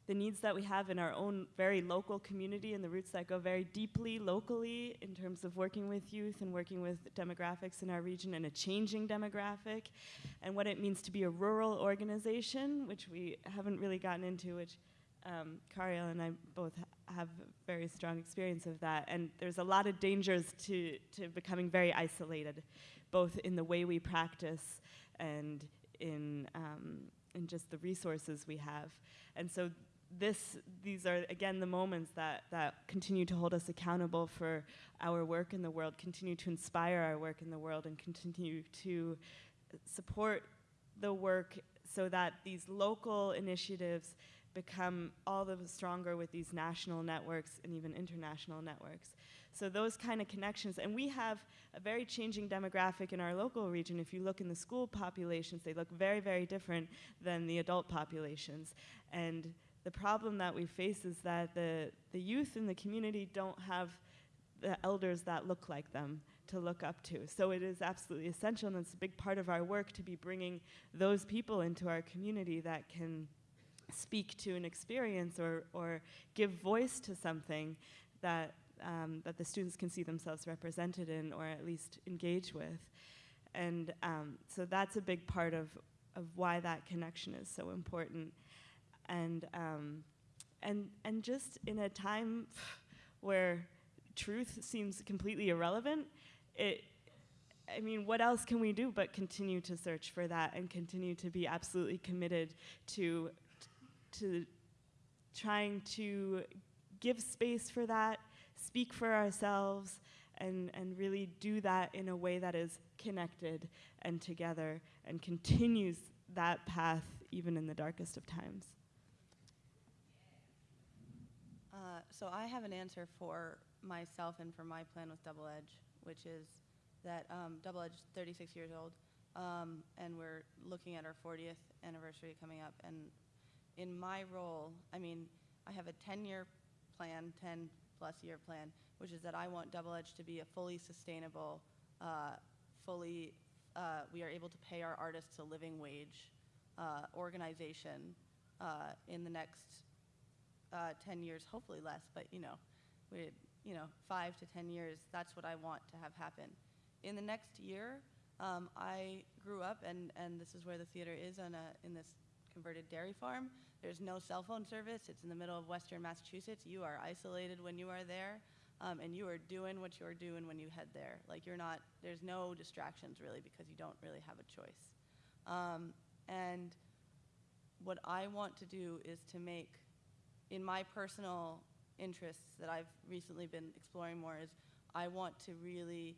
the needs that we have in our own very local community and the roots that go very deeply locally in terms of working with youth and working with demographics in our region and a changing demographic and what it means to be a rural organization, which we haven't really gotten into, which um, and I both ha have very strong experience of that. And there's a lot of dangers to, to becoming very isolated, both in the way we practice and in, um, in just the resources we have. And so this, these are again the moments that, that continue to hold us accountable for our work in the world, continue to inspire our work in the world, and continue to support the work so that these local initiatives become all the stronger with these national networks and even international networks. So those kind of connections, and we have a very changing demographic in our local region. If you look in the school populations, they look very, very different than the adult populations. And the problem that we face is that the, the youth in the community don't have the elders that look like them to look up to. So it is absolutely essential, and it's a big part of our work to be bringing those people into our community that can speak to an experience or, or give voice to something that, um, that the students can see themselves represented in or at least engage with. And um, so that's a big part of, of why that connection is so important and um, and and just in a time where truth seems completely irrelevant, it. I mean, what else can we do but continue to search for that and continue to be absolutely committed to to trying to give space for that, speak for ourselves, and, and really do that in a way that is connected and together and continues that path even in the darkest of times. Uh, so I have an answer for myself and for my plan with Double Edge, which is that um, Double Edge is 36 years old, um, and we're looking at our 40th anniversary coming up. And in my role, I mean, I have a 10-year plan, 10 plus year plan, which is that I want Double Edge to be a fully sustainable, uh, fully, uh, we are able to pay our artists a living wage uh, organization uh, in the next uh, 10 years, hopefully less, but you know, we, you know, five to 10 years, that's what I want to have happen. In the next year, um, I grew up, and, and this is where the theater is on a, in this converted dairy farm. There's no cell phone service. It's in the middle of western Massachusetts. You are isolated when you are there, um, and you are doing what you're doing when you head there. Like you're not, there's no distractions really because you don't really have a choice. Um, and what I want to do is to make in my personal interests that I've recently been exploring more is I want to really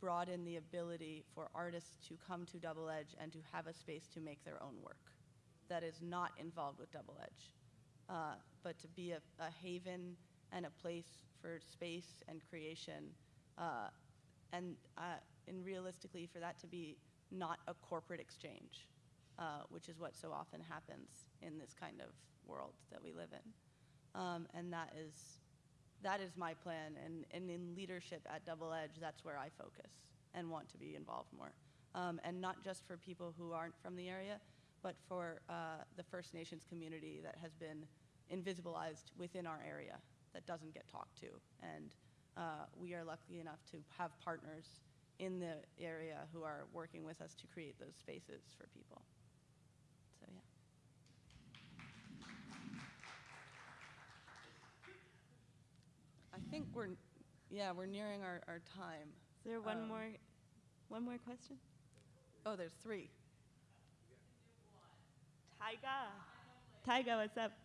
broaden the ability for artists to come to Double Edge and to have a space to make their own work that is not involved with Double Edge, uh, but to be a, a, haven and a place for space and creation. Uh, and uh, and realistically, for that to be not a corporate exchange, uh, which is what so often happens in this kind of world that we live in. Um, and that is, that is my plan. And, and in leadership at Double Edge, that's where I focus and want to be involved more. Um, and not just for people who aren't from the area, but for uh, the First Nations community that has been invisibilized within our area that doesn't get talked to. And uh, we are lucky enough to have partners in the area who are working with us to create those spaces for people. So, yeah. I think we're, yeah, we're nearing our, our time. Is there one Um, more, one more question? Oh, there's three. Taiga. Tyga, what's up?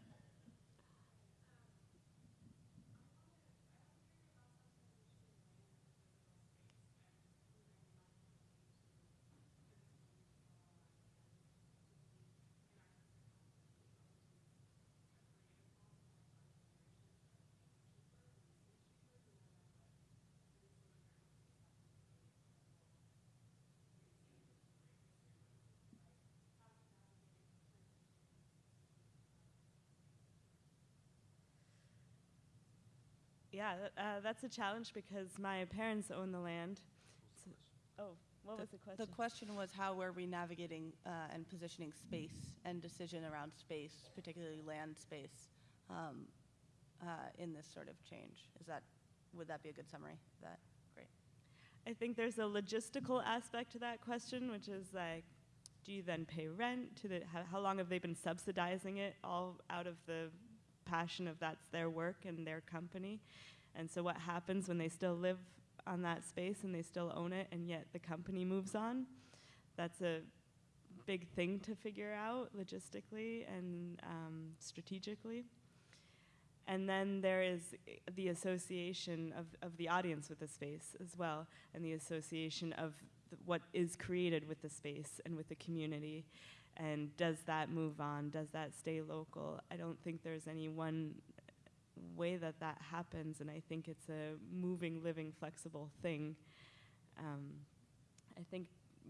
Yeah, uh, that's a challenge because my parents own the land. So- oh, what was the question? The question was how were we navigating uh, and positioning space and decision around space, particularly land space, um, uh, in this sort of change? Is that, would that be a good summary? That, great. I think there's a logistical aspect to that question, which is like, do you then pay rent? To the, how, how long have they been subsidizing it all out of the passion of their work and their company? And so, what happens when they still live on that space and they still own it, and yet the company moves on? That's a big thing to figure out logistically and um, strategically. And then there is the association of, of the audience with the space as well, and the association of th- what is created with the space and with the community. And does that move on? Does that stay local? I don't think there's any one way that that happens, and I think it's a moving, living, flexible thing. Um, I think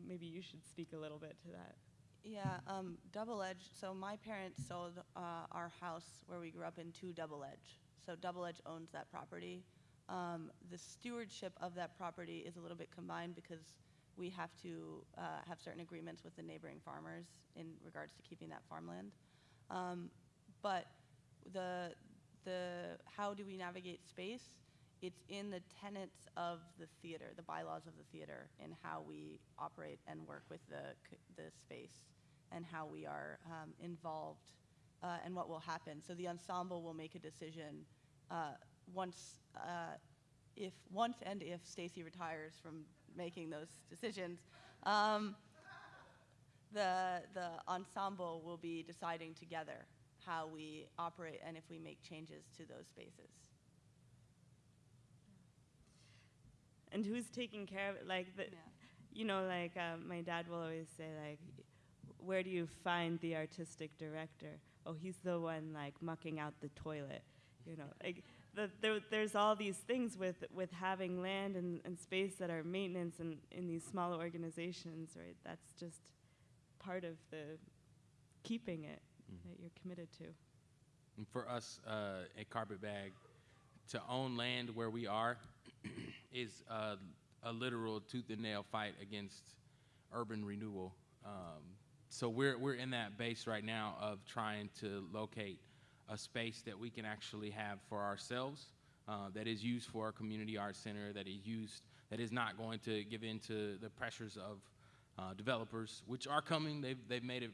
maybe you should speak a little bit to that. Yeah, um, Double Edge. So my parents sold uh, our house where we grew up in to Double Edge. So Double Edge owns that property. Um, the stewardship of that property is a little bit combined because we have to uh, have certain agreements with the neighboring farmers in regards to keeping that farmland. Um, but the the how do we navigate space? It's in the tenets of the theater, the bylaws of the theater, and how we operate and work with the the space, and how we are um, involved, uh, and what will happen. So the ensemble will make a decision uh, once, uh, if once and if Stacy retires from making those decisions. Um, the the ensemble will be deciding together how we operate and if we make changes to those spaces. And who's taking care of it? Like, the, you know, like um, my dad will always say, like, where do you find the artistic director? Oh, he's the one like mucking out the toilet. You know, like the, there, there's all these things with with having land and, and space that are maintenance and in these smaller organizations, right? That's just part of the keeping it that you're committed to. And for us uh, at Carpetbag, to own land where we are is uh, a literal tooth and nail fight against urban renewal. Um, so we're we're in that base right now of trying to locate a space that we can actually have for ourselves, uh, that is used for a community arts center, that is used that is not going to give in to the pressures of uh, developers, which are coming. They've they've made it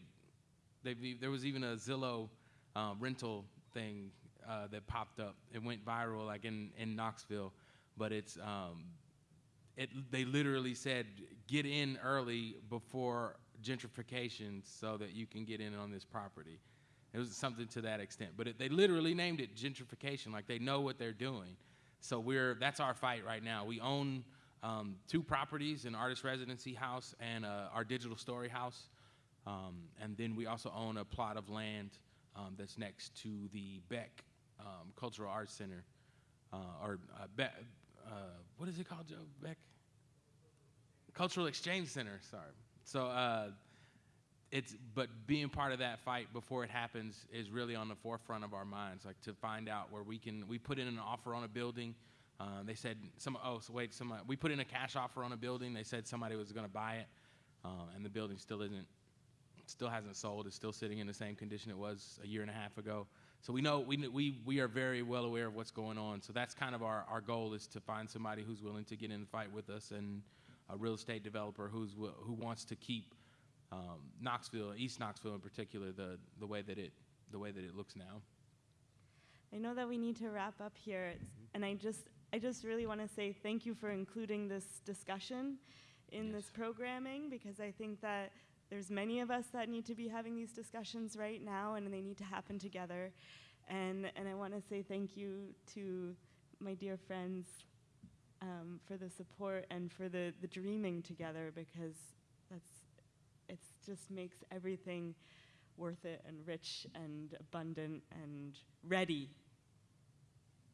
They've, there was even a Zillow uh, rental thing uh, that popped up. It went viral, like in, in Knoxville, but it's um, it. They literally said, "Get in early before gentrification, so that you can get in on this property." It was something to that extent, but it, they literally named it gentrification, like they know what they're doing. So we're that's our fight right now. We own um, two properties: an artist residency house and uh, our digital story house. Um, and then we also own a plot of land um, that's next to the Beck um, Cultural Arts Center, uh, or uh, Beck, uh, what is it called, Joe? Beck Cultural Exchange Center. Sorry. So uh, it's but being part of that fight before it happens is really on the forefront of our minds. Like to find out where we can. We put in an offer on a building. Um, they said some. Oh, so wait. Some. We put in a cash offer on a building. They said somebody was going to buy it, um, and the building still isn't. Still hasn't sold. It's still sitting in the same condition it was a year and a half ago. So we know we we we are very well aware of what's going on. So that's kind of our our goal is to find somebody who's willing to get in the fight with us and a real estate developer who's who wants to keep um, Knoxville, East Knoxville in particular, the the way that it the way that it looks now. I know that we need to wrap up here, and I just I just really want to say thank you for including this discussion in Yes. this programming because I think that there's many of us that need to be having these discussions right now, and they need to happen together. And and I want to say thank you to my dear friends um, for the support and for the the dreaming together because that's it just makes everything worth it and rich and abundant and ready.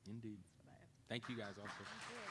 Indeed. Thank you guys also.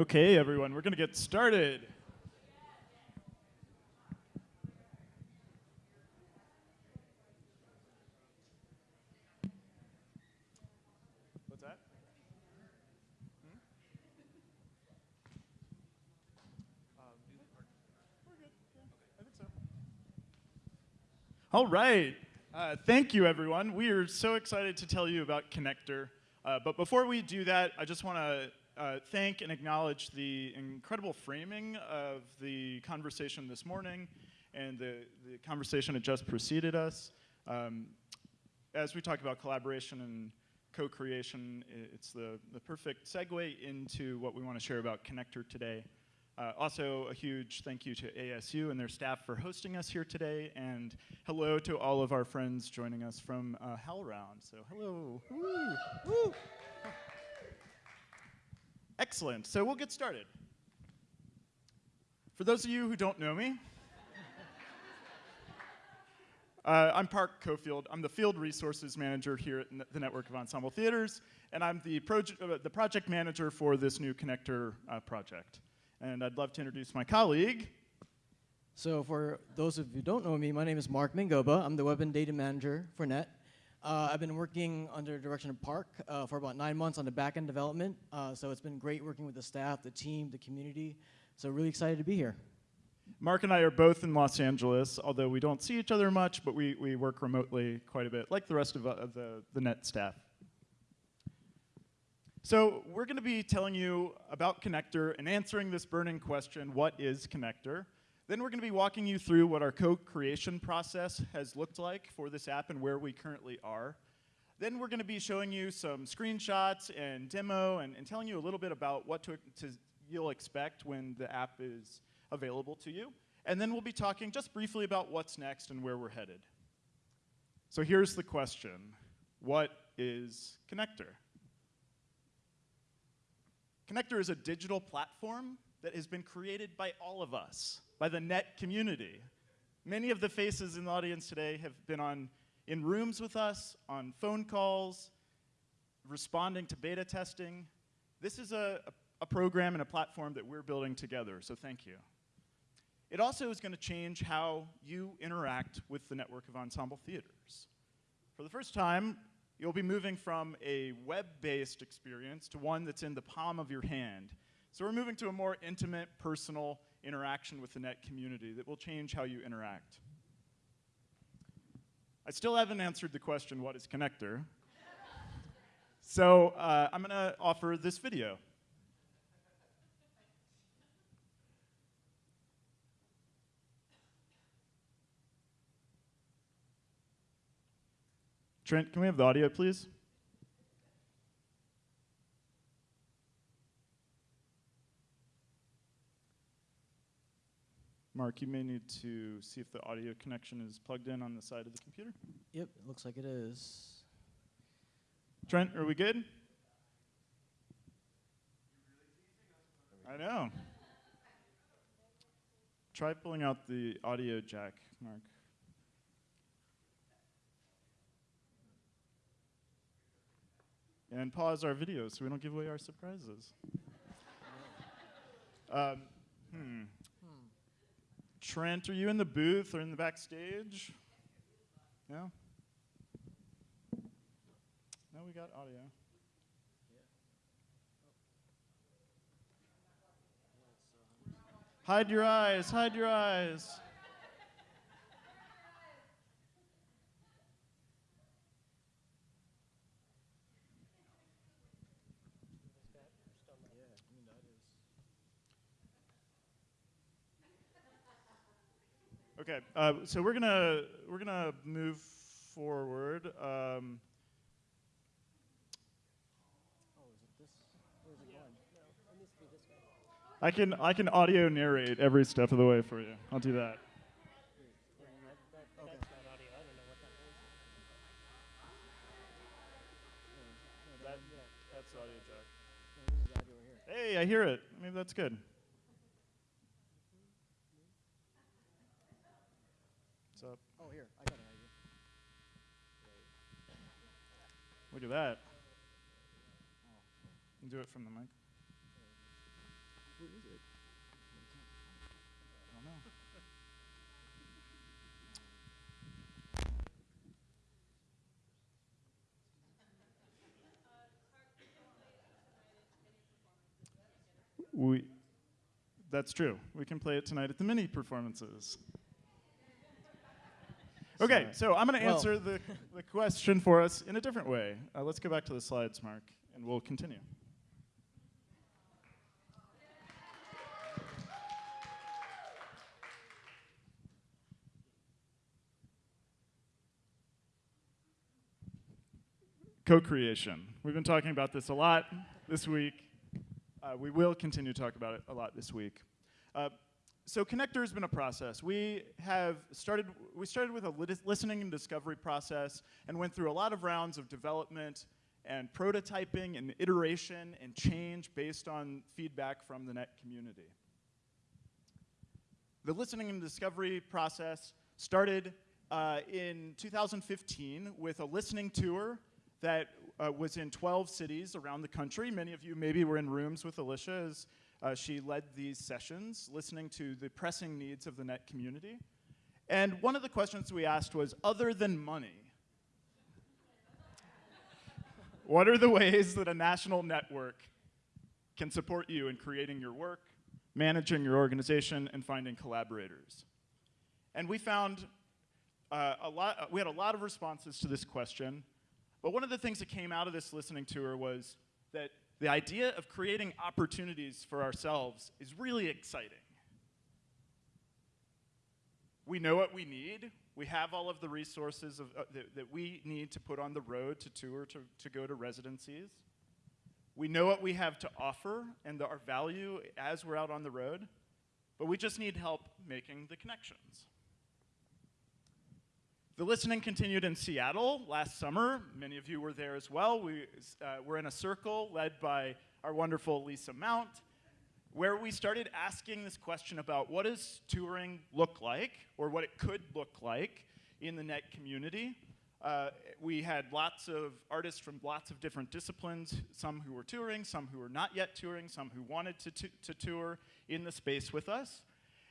Okay, everyone, we're going to get started. What's that? Hmm? Think so. All right. Uh, thank you, everyone. We are so excited to tell you about Connector. Uh, but before we do that, I just want to uh, thank and acknowledge the incredible framing of the conversation this morning and the, the conversation that just preceded us. Um, as we talk about collaboration and co-creation, it's the, the perfect segue into what we want to share about Connector today. Uh, also, a huge thank you to ASU and their staff for hosting us here today, and hello to all of our friends joining us from uh, HowlRound. So, hello. Woo. Woo. Excellent. So, we'll get started. For those of you who don't know me, uh, I'm Park Cofield. I'm the field resources manager here at the Network of Ensemble Theaters, and I'm the, proje- uh, the project manager for this new connector uh, project. And I'd love to introduce my colleague. So for those of you who don't know me, my name is Mark Mingoba. I'm the web and data manager for NET. Uh, I've been working under the direction of Park uh, for about nine months on the back-end development. Uh, so it's been great working with the staff, the team, the community. So really excited to be here. Mark and I are both in Los Angeles, although we don't see each other much, but we, we work remotely quite a bit, like the rest of uh, the, the NET staff. So we're going to be telling you about Connector and answering this burning question, what is Connector? Then we're going to be walking you through what our co-creation process has looked like for this app and where we currently are. Then we're going to be showing you some screenshots and demo and, and telling you a little bit about what to, to, you'll expect when the app is available to you. And then we'll be talking just briefly about what's next and where we're headed. So here's the question. What is Connector? Connector is a digital platform that has been created by all of us, by the net community. Many of the faces in the audience today have been on, in rooms with us, on phone calls, responding to beta testing. This is a, a, a program and a platform that we're building together, so thank you. It also is going to change how you interact with the network of ensemble theaters. For the first time, you'll be moving from a web-based experience to one that's in the palm of your hand. So we're moving to a more intimate, personal interaction with the net community that will change how you interact. I still haven't answered the question, what is Connector? so uh, I'm going to offer this video. Trent, can we have the audio, please? Mark, you may need to see if the audio connection is plugged in on the side of the computer. Yep, it looks like it is. Trent, are we good? I know. Try pulling out the audio jack, Mark. And pause our video so we don't give away our surprises. um, hmm. Trent, are you in the booth or in the backstage? No? No, we got audio. Hide your eyes, hide your eyes. Okay, uh, so we're gonna we're gonna move forward. Um, I can I can audio narrate every step of the way for you. I'll do that. That, that's audio. Hey, I hear it. Maybe that's good. What's up? Oh, here, I got an idea. Look at that. Do it from the mic. Where is it? I don't know. We, that's true. We can play it tonight at the mini performances. Okay, so I'm going to Well- answer the, the question for us in a different way. Uh, let's go back to the slides, Mark, and we'll continue. Co-creation. We've been talking about this a lot this week. Uh, we will continue to talk about it a lot this week. Uh, so connector has been a process. We have started. We started with a listening and discovery process, and went through a lot of rounds of development and prototyping and iteration and change based on feedback from the net community. The listening and discovery process started uh, in 2015 with a listening tour that uh, was in 12 cities around the country. Many of you maybe were in rooms with Alicia as uh, she led these sessions, listening to the pressing needs of the net community. And one of the questions we asked was other than money, what are the ways that a national network can support you in creating your work, managing your organization, and finding collaborators? And we found uh, a lot, we had a lot of responses to this question, but one of the things that came out of this listening tour was that the idea of creating opportunities for ourselves is really exciting. We know what we need. We have all of the resources of, uh, that, that we need to put on the road to tour, to, to go to residencies. We know what we have to offer and the, our value as we're out on the road, but we just need help making the connections. The listening continued in Seattle last summer. Many of you were there as well. We uh, were in a circle led by our wonderful Lisa Mount, where we started asking this question about what does touring look like, or what it could look like in the net community. Uh, we had lots of artists from lots of different disciplines, some who were touring, some who were not yet touring, some who wanted to, to, to tour in the space with us.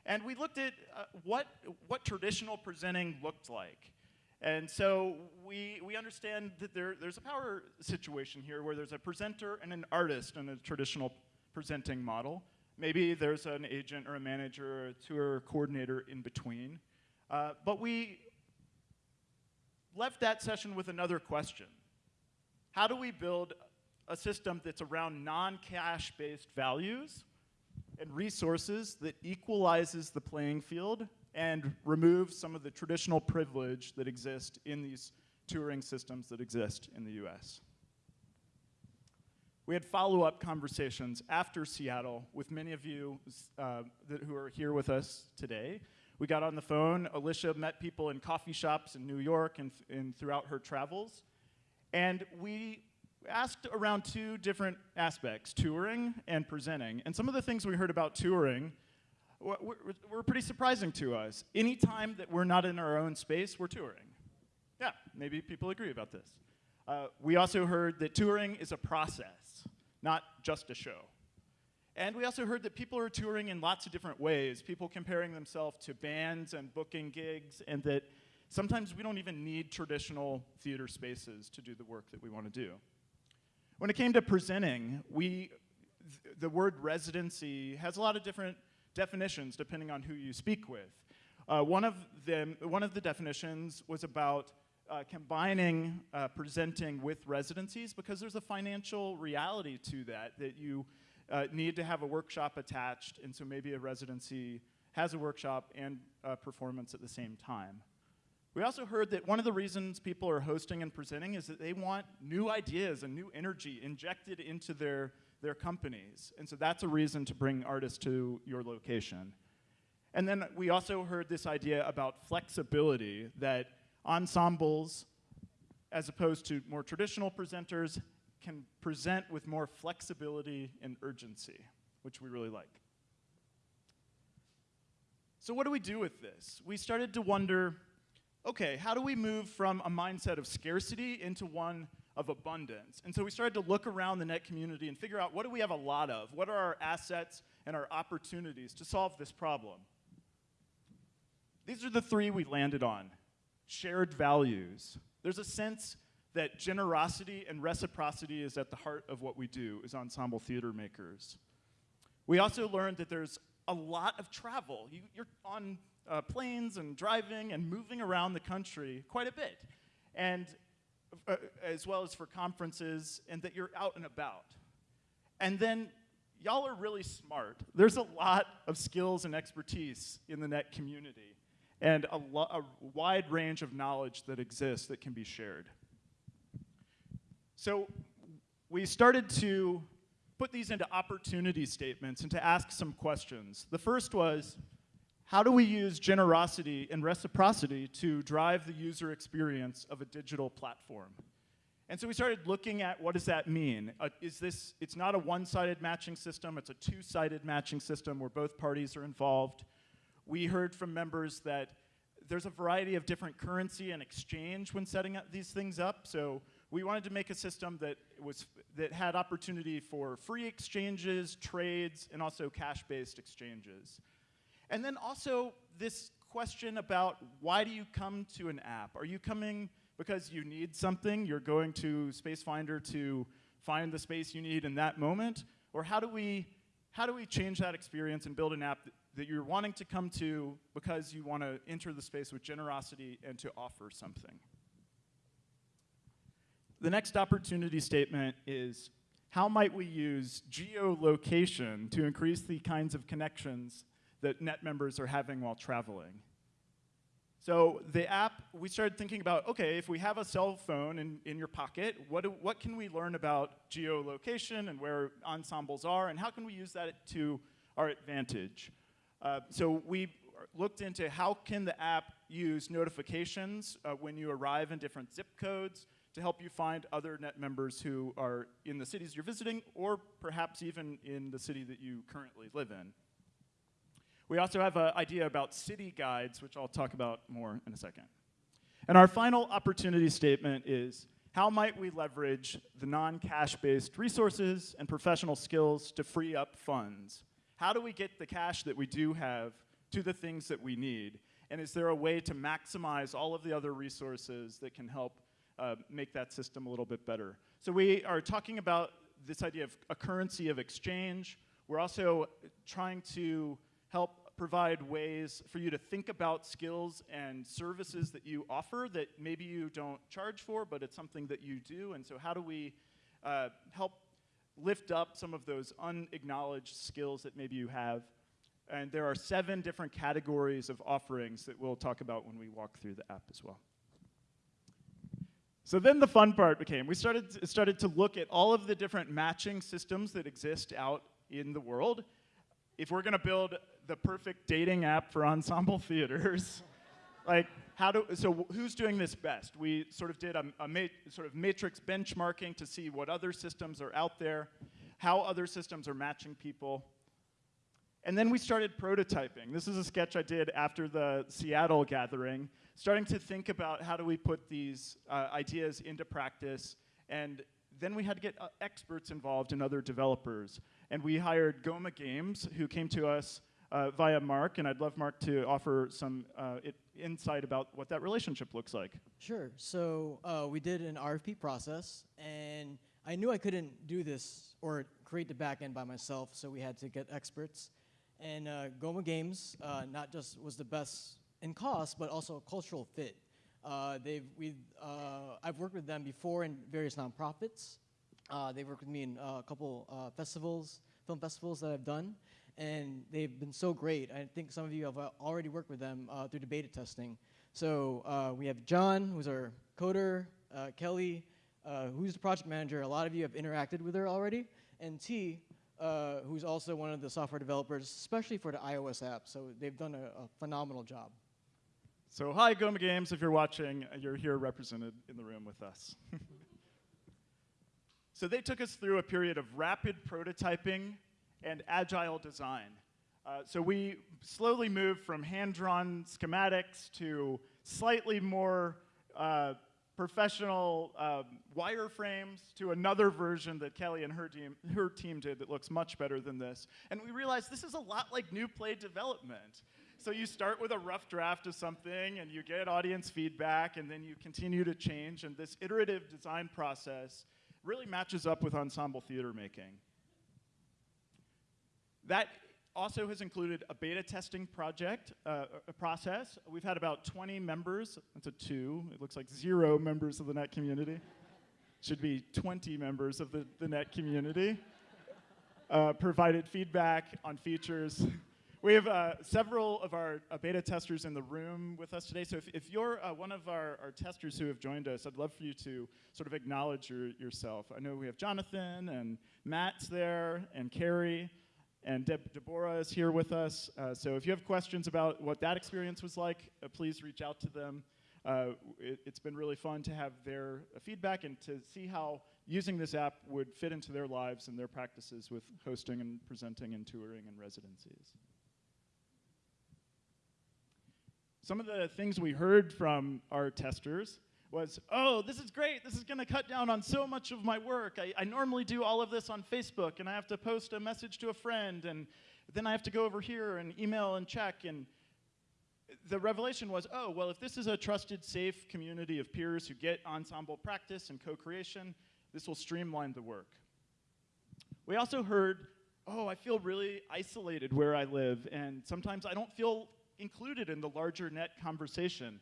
And we looked at uh, what, what traditional presenting looked like. And so we, we understand that there, there's a power situation here where there's a presenter and an artist in a traditional presenting model. Maybe there's an agent or a manager or a tour coordinator in between. Uh, but we left that session with another question. How do we build a system that's around non-cash based values and resources that equalizes the playing field and remove some of the traditional privilege that exists in these touring systems that exist in the US. We had follow-up conversations after Seattle with many of you uh, that, who are here with us today. We got on the phone. Alicia met people in coffee shops in New York and, and throughout her travels. And we asked around two different aspects, touring and presenting. And some of the things we heard about touring were, pretty surprising to us. Anytime that we're not in our own space, we're touring. Yeah, maybe people agree about this. Uh, we also heard that touring is a process, not just a show. And we also heard that people are touring in lots of different ways, people comparing themselves to bands and booking gigs, and that sometimes we don't even need traditional theater spaces to do the work that we want to do. When it came to presenting, we, th the word residency has a lot of different definitions depending on who you speak with. Uh, one, of them, one of the definitions was about uh, combining uh, presenting with residencies because there's a financial reality to that, that you uh, need to have a workshop attached, and so maybe a residency has a workshop and a performance at the same time. We also heard that one of the reasons people are hosting and presenting is that they want new ideas and new energy injected into their, their companies. And so that's a reason to bring artists to your location. And then we also heard this idea about flexibility, that ensembles, as opposed to more traditional presenters, can present with more flexibility and urgency, which we really like. So what do we do with this? We started to wonder, okay, how do we move from a mindset of scarcity into one of abundance. And so we started to look around the net community and figure out what do we have a lot of? What are our assets and our opportunities to solve this problem? These are the three we landed on shared values. There's a sense that generosity and reciprocity is at the heart of what we do as ensemble theater makers. We also learned that there's a lot of travel. You, are on uh, planes and driving and moving around the country quite a bit, and Uh, as well as for conferences, and that you're out and about. And then y'all are really smart. There's a lot of skills and expertise in the net community, and a, a wide range of knowledge that exists that can be shared. So we started to put these into opportunity statements and to ask some questions. The first was, how do we use generosity and reciprocity to drive the user experience of a digital platform? And so we started looking at what does that mean? Uh, is this, it's not a one-sided matching system, it's a two-sided matching system where both parties are involved. We heard from members that there's a variety of different currency and exchange when setting up these things up. So we wanted to make a system that was that had opportunity for free exchanges, trades, and also cash-based exchanges. And then also this question about why do you come to an app? Are you coming because you need something? You're going to Space Finder to find the space you need in that moment? Or how do we how do we change that experience and build an app that, that you're wanting to come to because you want to enter the space with generosity and to offer something? The next opportunity statement is how might we use geolocation to increase the kinds of connections that net members are having while traveling? So the app, we started thinking about, okay, if we have a cell phone in, in your pocket, what, do, what can we learn about geolocation and where ensembles are, and how can we use that to our advantage? Uh, so we looked into how can the app use notifications uh, when you arrive in different zip codes, to help you find other net members who are in the cities you're visiting or perhaps even in the city that you currently live in. We also have an idea about city guides, which I'll talk about more in a second. And our final opportunity statement is how might we leverage the non-cash based resources and professional skills to free up funds? How do we get the cash that we do have to the things that we need? And is there a way to maximize all of the other resources that can help uh, make that system a little bit better. So we are talking about this idea of a currency of exchange. We're also trying to help provide ways for you to think about skills and services that you offer that maybe you don't charge for, but it's something that you do. And so how do we uh, help lift up some of those unacknowledged skills that maybe you have? And there are seven different categories of offerings that we'll talk about when we walk through the app as well. So then the fun part became we started, started to look at all of the different matching systems that exist out in the world. If we're going to build the perfect dating app for ensemble theaters, like how do so who's doing this best? We sort of did a, a sort of matrix benchmarking to see what other systems are out there, how other systems are matching people. And then we started prototyping. This is a sketch I did after the Seattle gathering starting to think about how do we put these uh, ideas into practice. And then we had to get uh, experts involved and other developers. And we hired Goma Games, who came to us uh, via Mark, and I'd love Mark to offer some uh, it, insight about what that relationship looks like. Sure. So uh, we did an RFP process, and I knew I couldn't do this or create the backend by myself, so we had to get experts. And uh, Goma Games uh, not just was the best in cost, but also a cultural fit. Uh, they've, we uh, I've worked with them before in various nonprofits. Uh, they've worked with me in a couple festivals, film festivals that I've done, and they've been so great. I think some of you have uh, already worked with them uh, through the beta testing. So uh, we have John, who's our coder, uh, Kelly, who's the project manager. A lot of you have interacted with her already, and T, who's also one of the software developers, especially for the iOS app. So they've done a, a phenomenal job. So hi, Goma Games, if you're watching, you're here represented in the room with us. so they took us through a period of rapid prototyping and agile design. Uh, so we slowly moved from hand-drawn schematics to slightly more uh, professional um, wireframes to another version that Kelly and her team, her team did that looks much better than this. And we realized this is a lot like new play development. So you start with a rough draft of something and you get audience feedback and then you continue to change and this iterative design process really matches up with ensemble theater making. That also has included a beta testing project, uh, a process. We've had about 20 members. That's a two. It looks like zero members of the net community. Should be 20 members of the, the net community. Uh, provided feedback on features. We have uh, several of our uh, beta testers in the room with us today. So if, if you're uh, one of our, our, testers who have joined us, I'd love for you to sort of acknowledge your, yourself. I know we have Jonathan and Matt's there and Carrie. And Deb Deborah is here with us. Uh, so if you have questions about what that experience was like, uh, please reach out to them. Uh, it, has been really fun to have their uh, feedback and to see how using this app would fit into their lives and their practices with hosting and presenting and touring and residencies. Some of the things we heard from our testers was, oh, this is great. This is going to cut down on so much of my work. I, I, normally do all of this on Facebook, and I have to post a message to a friend, and then I have to go over here and email and check. And the revelation was, oh, well, if this is a trusted, safe community of peers who get ensemble practice and co-creation, this will streamline the work. We also heard, oh, I feel really isolated where I live, and sometimes I don't feel included in the larger net conversation.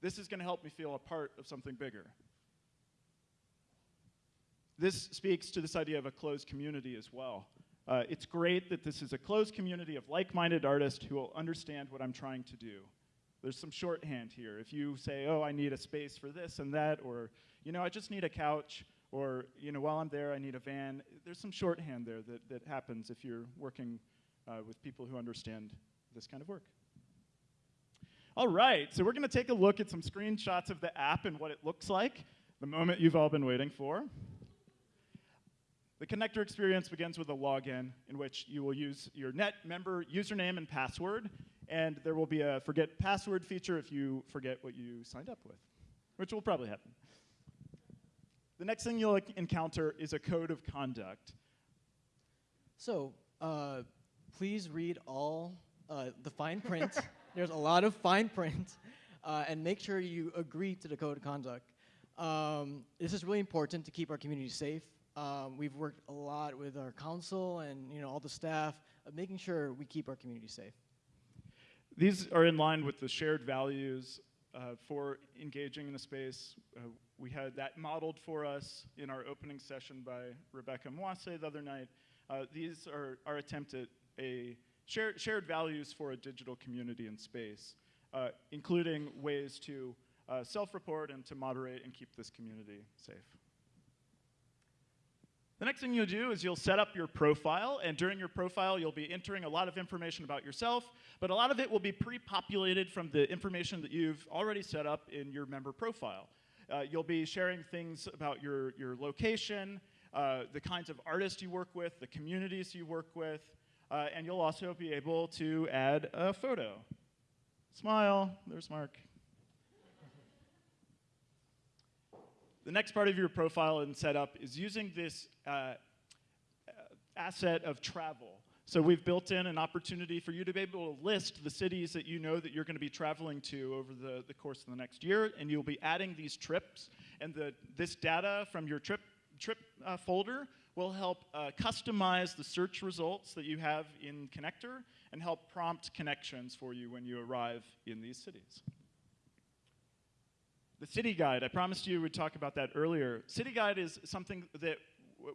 This is going to help me feel a part of something bigger. This speaks to this idea of a closed community as well. Uh, it's great that this is a closed community of like-minded artists who will understand what I'm trying to do. There's some shorthand here. If you say, oh, I need a space for this and that, or, you know, I just need a couch, or, you know, while I'm there, I need a van, there's some shorthand there that, that happens if you're working uh, with people who understand this kind of work. All right, so we're going to take a look at some screenshots of the app and what it looks like, the moment you've all been waiting for. The connector experience begins with a login in which you will use your net member username and password, and there will be a forget password feature if you forget what you signed up with, which will probably happen. The next thing you'll encounter is a code of conduct. So, uh, please read all uh, the fine print There's a lot of fine print, uh, and make sure you agree to the code of conduct. Um, this is really important to keep our community safe. Um, we've worked a lot with our council and you know all the staff of making sure we keep our community safe. These are in line with the shared values uh, for engaging in a space. Uh, we had that modeled for us in our opening session by Rebecca Mwase the other night. Uh, these are our attempt at a shared, shared values for a digital community and space, uh, including ways to uh, self-report and to moderate and keep this community safe. The next thing you'll do is you'll set up your profile, and during your profile, you'll be entering a lot of information about yourself, but a lot of it will be pre-populated from the information that you've already set up in your member profile. Uh, you'll be sharing things about your, your location, uh, the kinds of artists you work with, the communities you work with, uh, and you'll also be able to add a photo. Smile, there's Mark. the next part of your profile and setup is using this uh, uh, asset of travel. So we've built in an opportunity for you to be able to list the cities that you know that you're going to be traveling to over the, the course of the next year, and you'll be adding these trips. And the, this data from your trip, trip uh, folder will help uh, customize the search results that you have in Connector and help prompt connections for you when you arrive in these cities. The City Guide, I promised you we'd talk about that earlier. City Guide is something that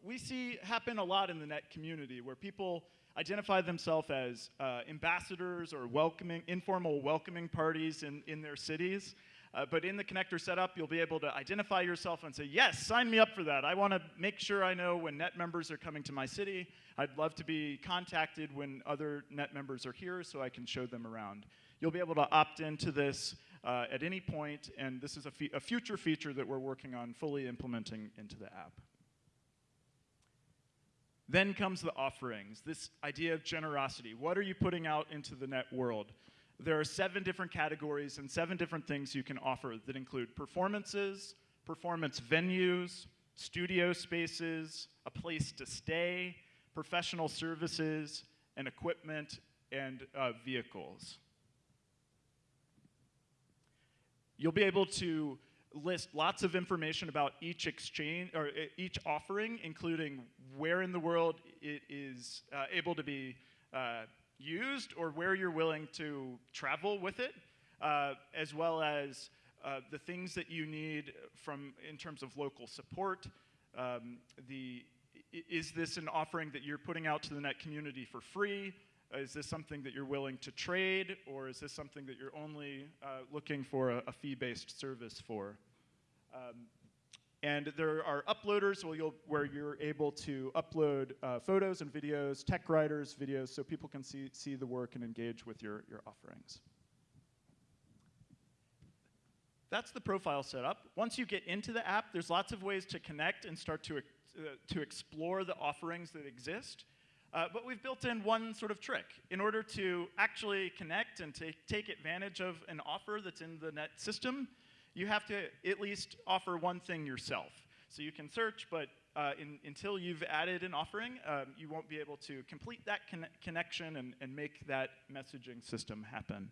we see happen a lot in the net community where people identify themselves as uh, ambassadors or welcoming, informal welcoming parties in, in their cities. Uh, but in the connector setup, you'll be able to identify yourself and say, yes, sign me up for that. I want to make sure I know when net members are coming to my city. I'd love to be contacted when other net members are here so I can show them around. You'll be able to opt into this uh, at any point, and this is a, a future feature that we're working on fully implementing into the app. Then comes the offerings, this idea of generosity. What are you putting out into the net world? There are seven different categories and seven different things you can offer that include performances, performance venues, studio spaces, a place to stay, professional services, and equipment and uh, vehicles. You'll be able to list lots of information about each exchange or each offering, including where in the world it is uh, able to be uh, used or where you're willing to travel with it, uh, as well as uh, the things that you need from in terms of local support. Um, the is this an offering that you're putting out to the net community for free? Is this something that you're willing to trade, or is this something that you're only uh, looking for a, a fee-based service for? Um, and there are uploaders where, you'll, where you're able to upload uh, photos and videos, tech writers, videos, so people can see, see the work and engage with your, your offerings. That's the profile setup. Once you get into the app, there's lots of ways to connect and start to, uh, to explore the offerings that exist. Uh, but we've built in one sort of trick. In order to actually connect and take, take advantage of an offer that's in the net system, you have to at least offer one thing yourself. So you can search, but uh, in, until you've added an offering, um, you won't be able to complete that con connection and, and make that messaging system happen.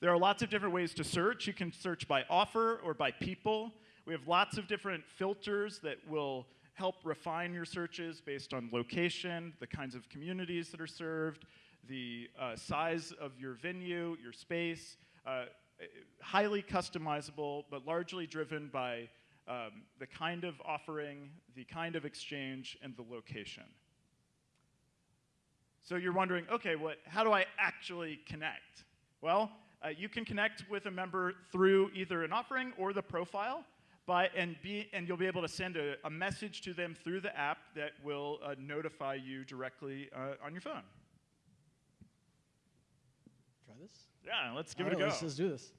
There are lots of different ways to search. You can search by offer or by people. We have lots of different filters that will help refine your searches based on location, the kinds of communities that are served, the uh, size of your venue, your space. Uh, highly customizable, but largely driven by um, the kind of offering, the kind of exchange, and the location. So you're wondering, okay, what, how do I actually connect? Well, uh, you can connect with a member through either an offering or the profile, by, and, be, and you'll be able to send a, a message to them through the app that will uh, notify you directly uh, on your phone. Try this? Yeah, let's give All it a go. Let's, let's do this.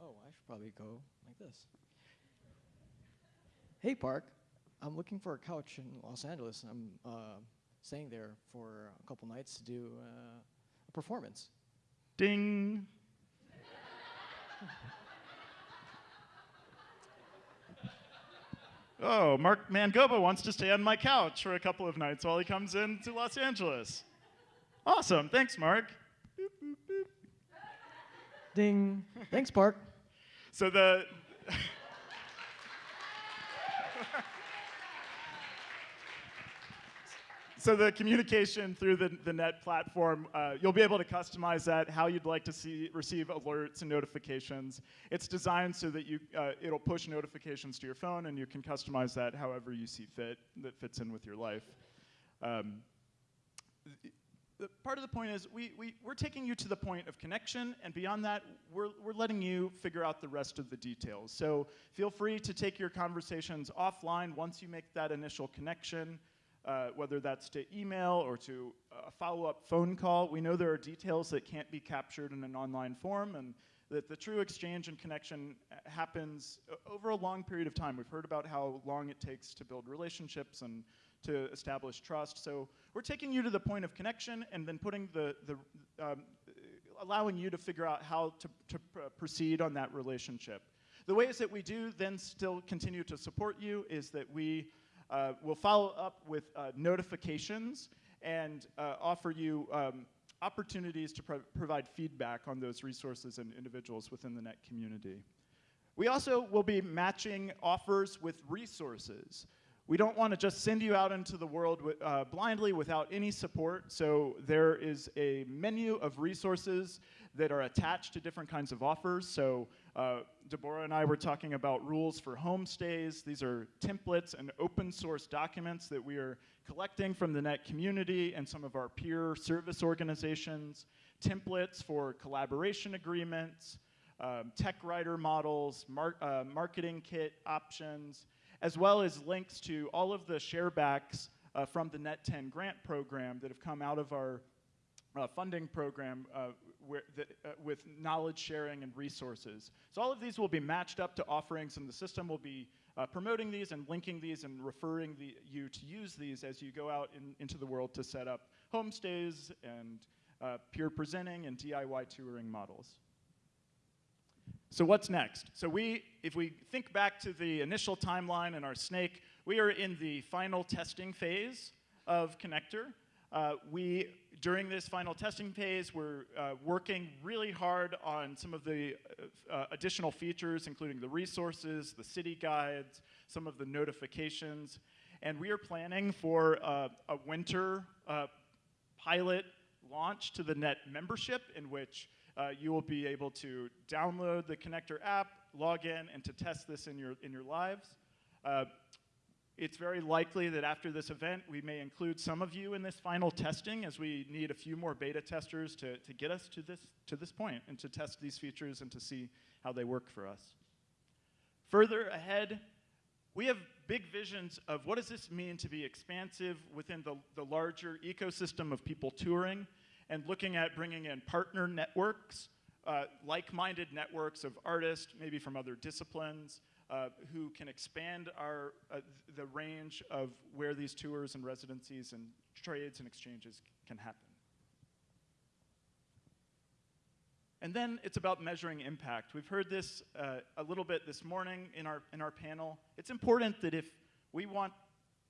Oh, I should probably go like this. Hey, Park. I'm looking for a couch in Los Angeles. I'm uh, staying there for a couple nights to do uh, a performance. Ding. oh, Mark Mangoba wants to stay on my couch for a couple of nights while he comes in to Los Angeles. Awesome. Thanks, Mark. Ding. Thanks, Park. So the So the communication through the, the net platform, uh, you'll be able to customize that, how you'd like to see receive alerts and notifications. It's designed so that you, uh, it'll push notifications to your phone and you can customize that however you see fit, that fits in with your life. Um, the part of the point is we, we, we're taking you to the point of connection, and beyond that, we're, we're letting you figure out the rest of the details. So feel free to take your conversations offline once you make that initial connection, uh, whether that's to email or to a follow-up phone call. We know there are details that can't be captured in an online form, and that the true exchange and connection happens over a long period of time. We've heard about how long it takes to build relationships and to establish trust. So we're taking you to the point of connection and then putting the, the um, allowing you to figure out how to, to pr proceed on that relationship. The ways that we do then still continue to support you is that we uh, will follow up with uh, notifications and uh, offer you um, opportunities to pro provide feedback on those resources and individuals within the net community. We also will be matching offers with resources. We don't want to just send you out into the world uh, blindly without any support, so there is a menu of resources that are attached to different kinds of offers. So uh, Deborah and I were talking about rules for homestays. These are templates and open source documents that we are collecting from the net community and some of our peer service organizations, templates for collaboration agreements, um, tech writer models, mar uh, marketing kit options, as well as links to all of the sharebacks uh, from the Net 10 grant program that have come out of our uh, funding program uh, uh, with knowledge sharing and resources. So all of these will be matched up to offerings and the system will be uh, promoting these and linking these and referring the, you to use these as you go out in, into the world to set up homestays and uh, peer presenting and DIY touring models. So what's next? So we, if we think back to the initial timeline in our snake, we are in the final testing phase of Connector. Uh, we, during this final testing phase, we're uh, working really hard on some of the uh, uh, additional features, including the resources, the city guides, some of the notifications, and we are planning for uh, a winter uh, pilot launch to the net membership in which uh, you will be able to download the connector app, log in, and to test this in your, in your lives. Uh, it's very likely that after this event, we may include some of you in this final testing as we need a few more beta testers to, to get us to this, to this point and to test these features and to see how they work for us. Further ahead, we have big visions of what does this mean to be expansive within the, the larger ecosystem of people touring and looking at bringing in partner networks, uh, like-minded networks of artists, maybe from other disciplines, uh, who can expand our, uh, the range of where these tours and residencies and trades and exchanges can happen. And then it's about measuring impact. We've heard this uh, a little bit this morning in our, in our panel. It's important that if we want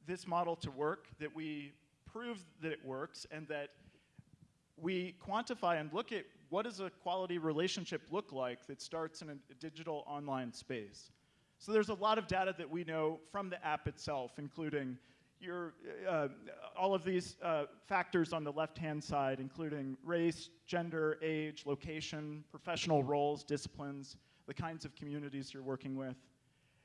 this model to work, that we prove that it works and that we quantify and look at what does a quality relationship look like that starts in a, digital online space. So there's a lot of data that we know from the app itself, including your, uh, all of these uh, factors on the left-hand side, including race, gender, age, location, professional roles, disciplines, the kinds of communities you're working with.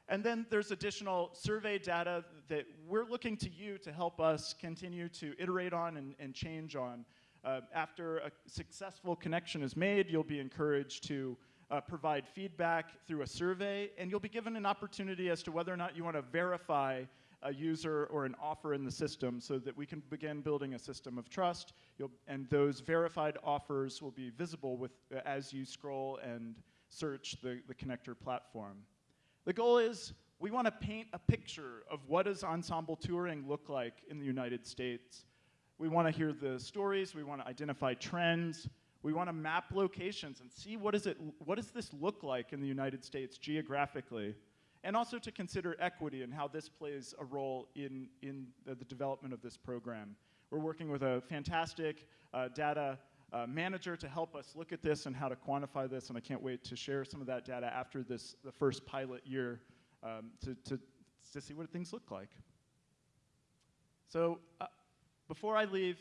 And then there's additional survey data that we're looking to you to help us continue to iterate on and, and change on. Uh, after a successful connection is made, you'll be encouraged to uh, provide feedback through a survey, and you'll be given an opportunity as to whether or not you want to verify a user or an offer in the system so that we can begin building a system of trust. You'll, and those verified offers will be visible with, uh, as you scroll and search the, the connector platform. The goal is we want to paint a picture of what does ensemble touring look like in the United States. We want to hear the stories, we want to identify trends, we want to map locations and see what, is it, what does this look like in the United States geographically and also to consider equity and how this plays a role in, in the, the development of this program. We're working with a fantastic uh, data uh, manager to help us look at this and how to quantify this, and I can't wait to share some of that data after this, the first pilot year um, to, to, to see what things look like. So uh, before I leave,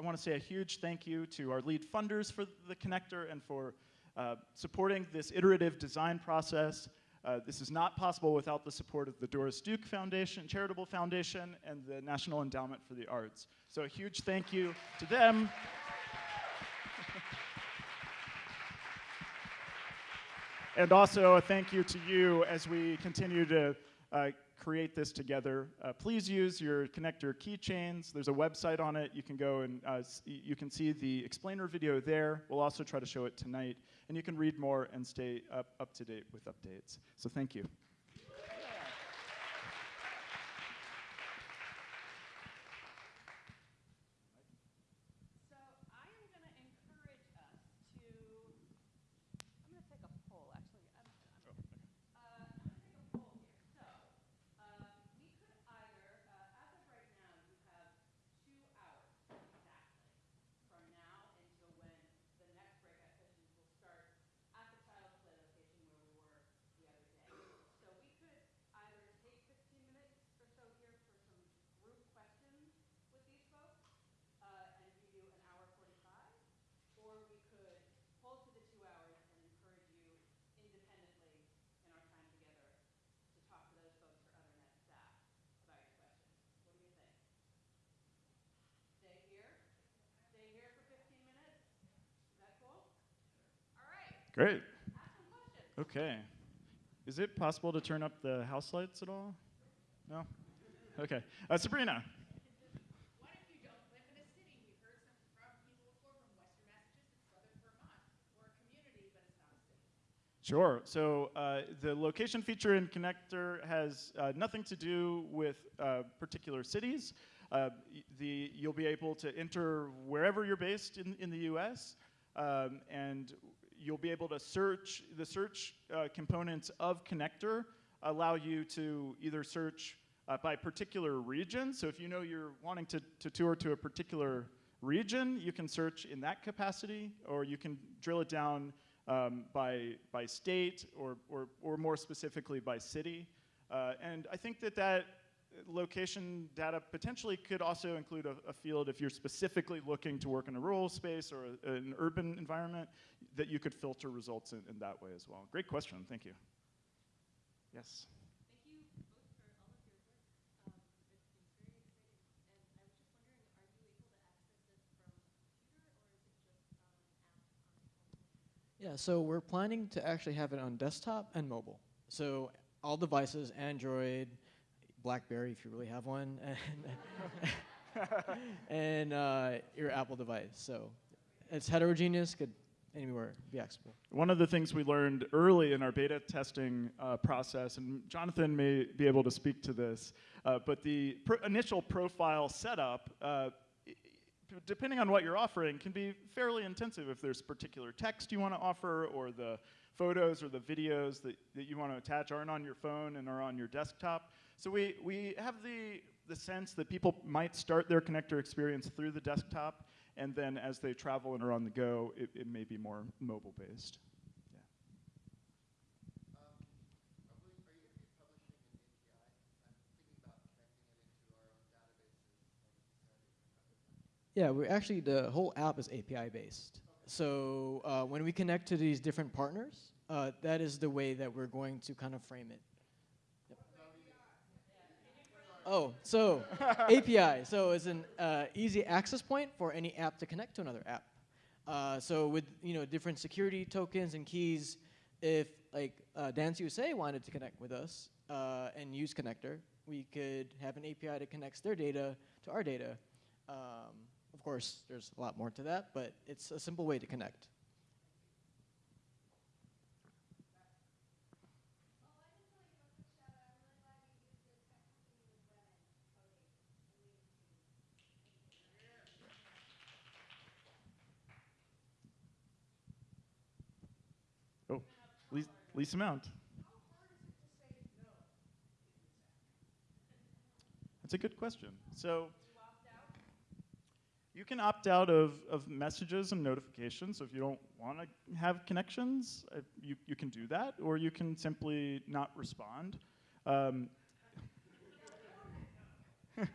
I want to say a huge thank you to our lead funders for the connector and for uh, supporting this iterative design process uh, this is not possible without the support of the Doris Duke Foundation, Charitable Foundation, and the National Endowment for the Arts. So a huge thank you to them. and also a thank you to you as we continue to uh, create this together. Uh, please use your connector keychains. There's a website on it. You can go and uh, you can see the explainer video there. We'll also try to show it tonight. And you can read more and stay up, up to date with updates. So thank you. Great. Okay. Is it possible to turn up the house lights at all? No? Okay. Uh, Sabrina. Sure. So uh, the location feature in Connector has uh, nothing to do with uh, particular cities. Uh, the, you'll be able to enter wherever you're based in, in the US, um, and you'll be able to search, the search uh, components of Connector allow you to either search uh, by particular region. So if you know you're wanting to, to tour to a particular region, you can search in that capacity, or you can drill it down um, by, by state, or, or, or more specifically by city. Uh, and I think that that location data potentially could also include a, a, field if you're specifically looking to work in a rural space or a, an urban environment, that you could filter results in, in that way as well. Great question, thank you. Yes. Yeah, so we're planning to actually have it on desktop and mobile. So all devices, Android, BlackBerry if you really have one, and, and uh, your Apple device. So it's heterogeneous, could anywhere. One of the things we learned early in our beta testing uh, process, and Jonathan may be able to speak to this, uh, but the pr initial profile setup uh, depending on what you're offering, can be fairly intensive if there's particular text you want to offer or the photos or the videos that, that you want to attach aren't on your phone and are on your desktop. So we, we have the, the sense that people might start their connector experience through the desktop, and then as they travel and are on the go, it, it may be more mobile-based. Yeah, we actually the whole app is API based. So uh, when we connect to these different partners, uh, that is the way that we're going to kind of frame it. Oh, so API. So it's an uh, easy access point for any app to connect to another app. Uh, so with you know different security tokens and keys, if like uh, Dance USA wanted to connect with us uh, and use Connector, we could have an API that connects their data to our data. Um, of course, there's a lot more to that, but it's a simple way to connect. Oh, Lisa Mount. That's a good question. So you can opt out of, of messages and notifications. So if you don't want to have connections, uh, you, you can do that, or you can simply not respond. Um,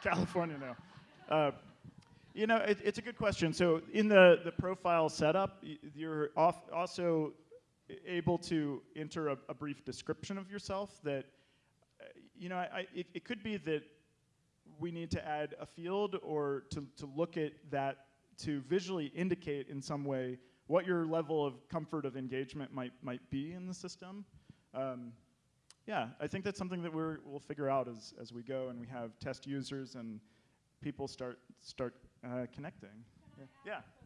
California, no. Uh, you know, it, it's a good question. So in the, the profile setup, you're off also able to enter a, a, brief description of yourself that, uh, you know, I, it, it could be that we need to add a field or to, to look at that to visually indicate in some way what your level of comfort of engagement might, might be in the system. Um, yeah, I think that's something that we're, we'll figure out as, as we go and we have test users and people start, start uh, connecting. Yeah. yeah.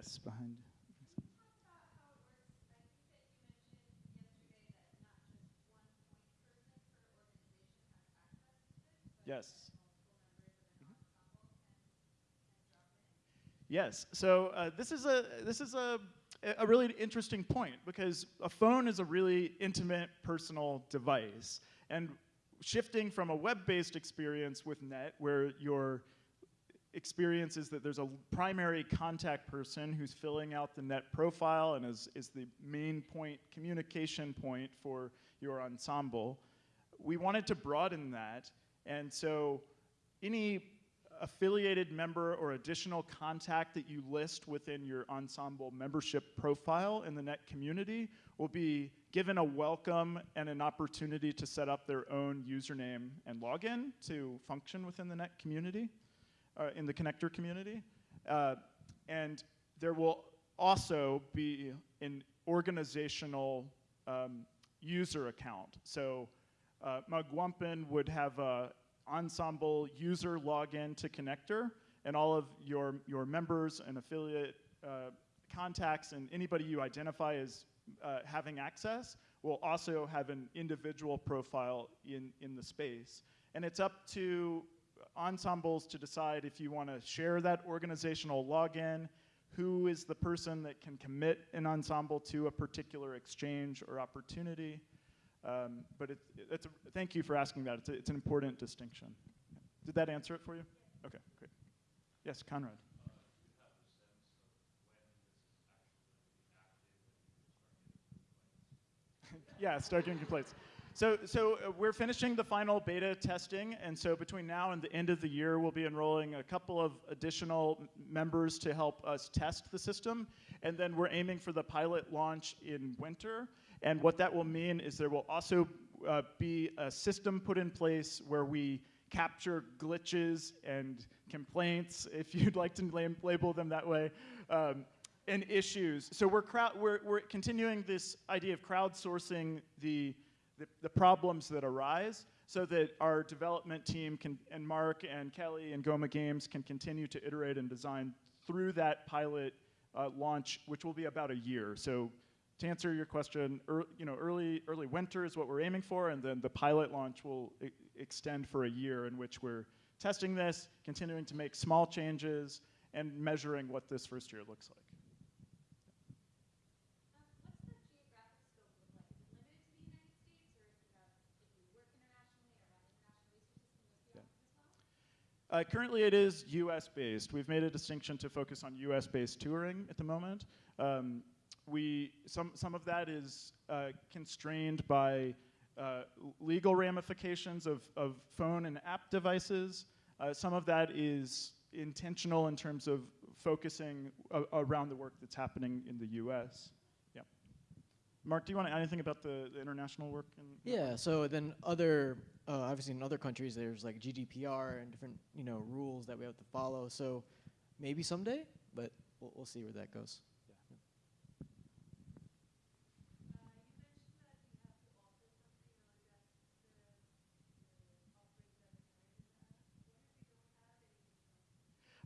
Yes, behind. Yes. Yes. So uh, this is a this is a a really interesting point because a phone is a really intimate personal device and shifting from a web-based experience with net where you're experience is that there's a primary contact person who's filling out the net profile and is, is the main point, communication point for your ensemble. We wanted to broaden that, and so any affiliated member or additional contact that you list within your ensemble membership profile in the net community will be given a welcome and an opportunity to set up their own username and login to function within the net community uh, in the connector community. Uh, and there will also be, an organizational um, user account. So uh, would have a ensemble user login to connector, and all of your, your members and affiliate uh, contacts and anybody you identify as uh, having access will also have an individual profile in, in the space. And it's up to ensembles to decide if you want to share that organizational login, who is the person that can commit an ensemble to a particular exchange or opportunity. Um, but it, it's a, thank you for asking that. It's, a, it's an important distinction. Did that answer it for you? Okay, great. Yes, Conrad. yeah, start getting complaints. So, so uh, we're finishing the final beta testing, and so between now and the end of the year, we'll be enrolling a couple of additional members to help us test the system, and then we're aiming for the pilot launch in winter. And what that will mean is there will also uh, be a system put in place where we capture glitches and complaints, if you'd like to label them that way, um, and issues. So we're, we're, we're continuing this idea of crowdsourcing the, the, the, problems that arise so that our development team can, and Mark and Kelly and Goma Games can continue to iterate and design through that pilot uh, launch, which will be about a year. So to answer your question, er, you know, early, early winter is what we're aiming for, and then the pilot launch will extend for a year in which we're testing this, continuing to make small changes, and measuring what this first year looks like. Uh, currently, it is US based. We've made a distinction to focus on US based touring at the moment. Um, we, some, some of that is uh, constrained by uh, legal ramifications of, of phone and app devices. Uh, some of that is intentional in terms of focusing around the work that's happening in the US. Mark, do you want to add anything about the, the international work? yeah, so then other uh, obviously in other countries there's like GDPR and different you know rules that we have to follow. So maybe someday, but we'll, we'll see where that goes.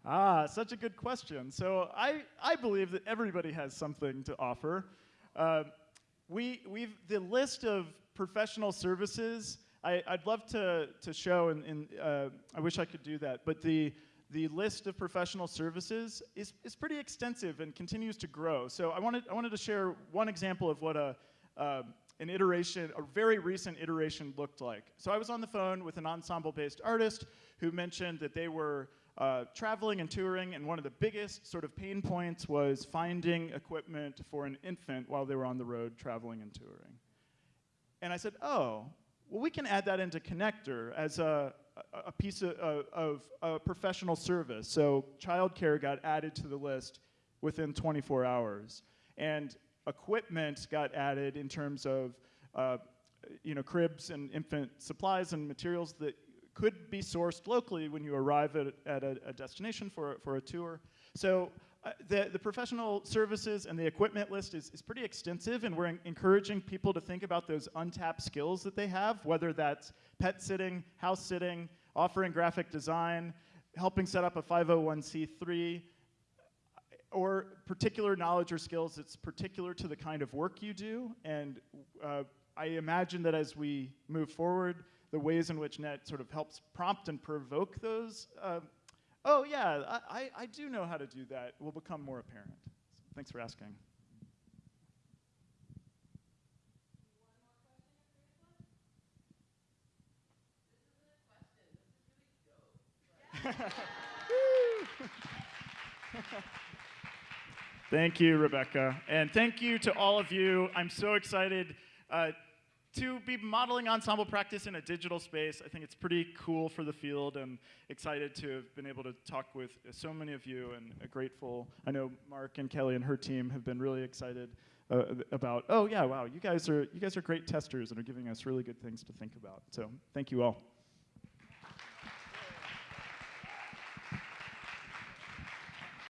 Ah, such a good question. So I, I believe that everybody has something to offer. Uh, we, we've, the list of professional services I, would love to, to show, and, uh, I wish I could do that, but the, the list of professional services is, is pretty extensive and continues to grow. So I wanted, I wanted to share one example of what a, uh, an iteration, a very recent iteration looked like. So I was on the phone with an ensemble-based artist who mentioned that they were uh, traveling and touring, and one of the biggest sort of pain points was finding equipment for an infant while they were on the road traveling and touring. And I said, oh, well, we can add that into connector as a, a piece of, of, of a professional service. So childcare got added to the list within 24 hours. And equipment got added in terms of uh, you know, cribs and infant supplies and materials that could be sourced locally when you arrive at, at a, a destination for, for a tour. So uh, the, the professional services and the equipment list is, is pretty extensive, and we're encouraging people to think about those untapped skills that they have, whether that's pet sitting, house sitting, offering graphic design, helping set up a 501c3, or particular knowledge or skills that's particular to the kind of work you do. And uh, I imagine that as we move forward, the ways in which NET sort of helps prompt and provoke those uh, oh yeah, I, I, I do know how to do that, will become more apparent. So thanks for asking. thank you, Rebecca. And thank you to all of you. I'm so excited. Uh, to be modeling ensemble practice in a digital space, I think it's pretty cool for the field and excited to have been able to talk with so many of you and grateful. I know Mark and Kelly and her team have been really excited uh, about, oh yeah, wow, you guys are you guys are great testers and are giving us really good things to think about. So thank you all.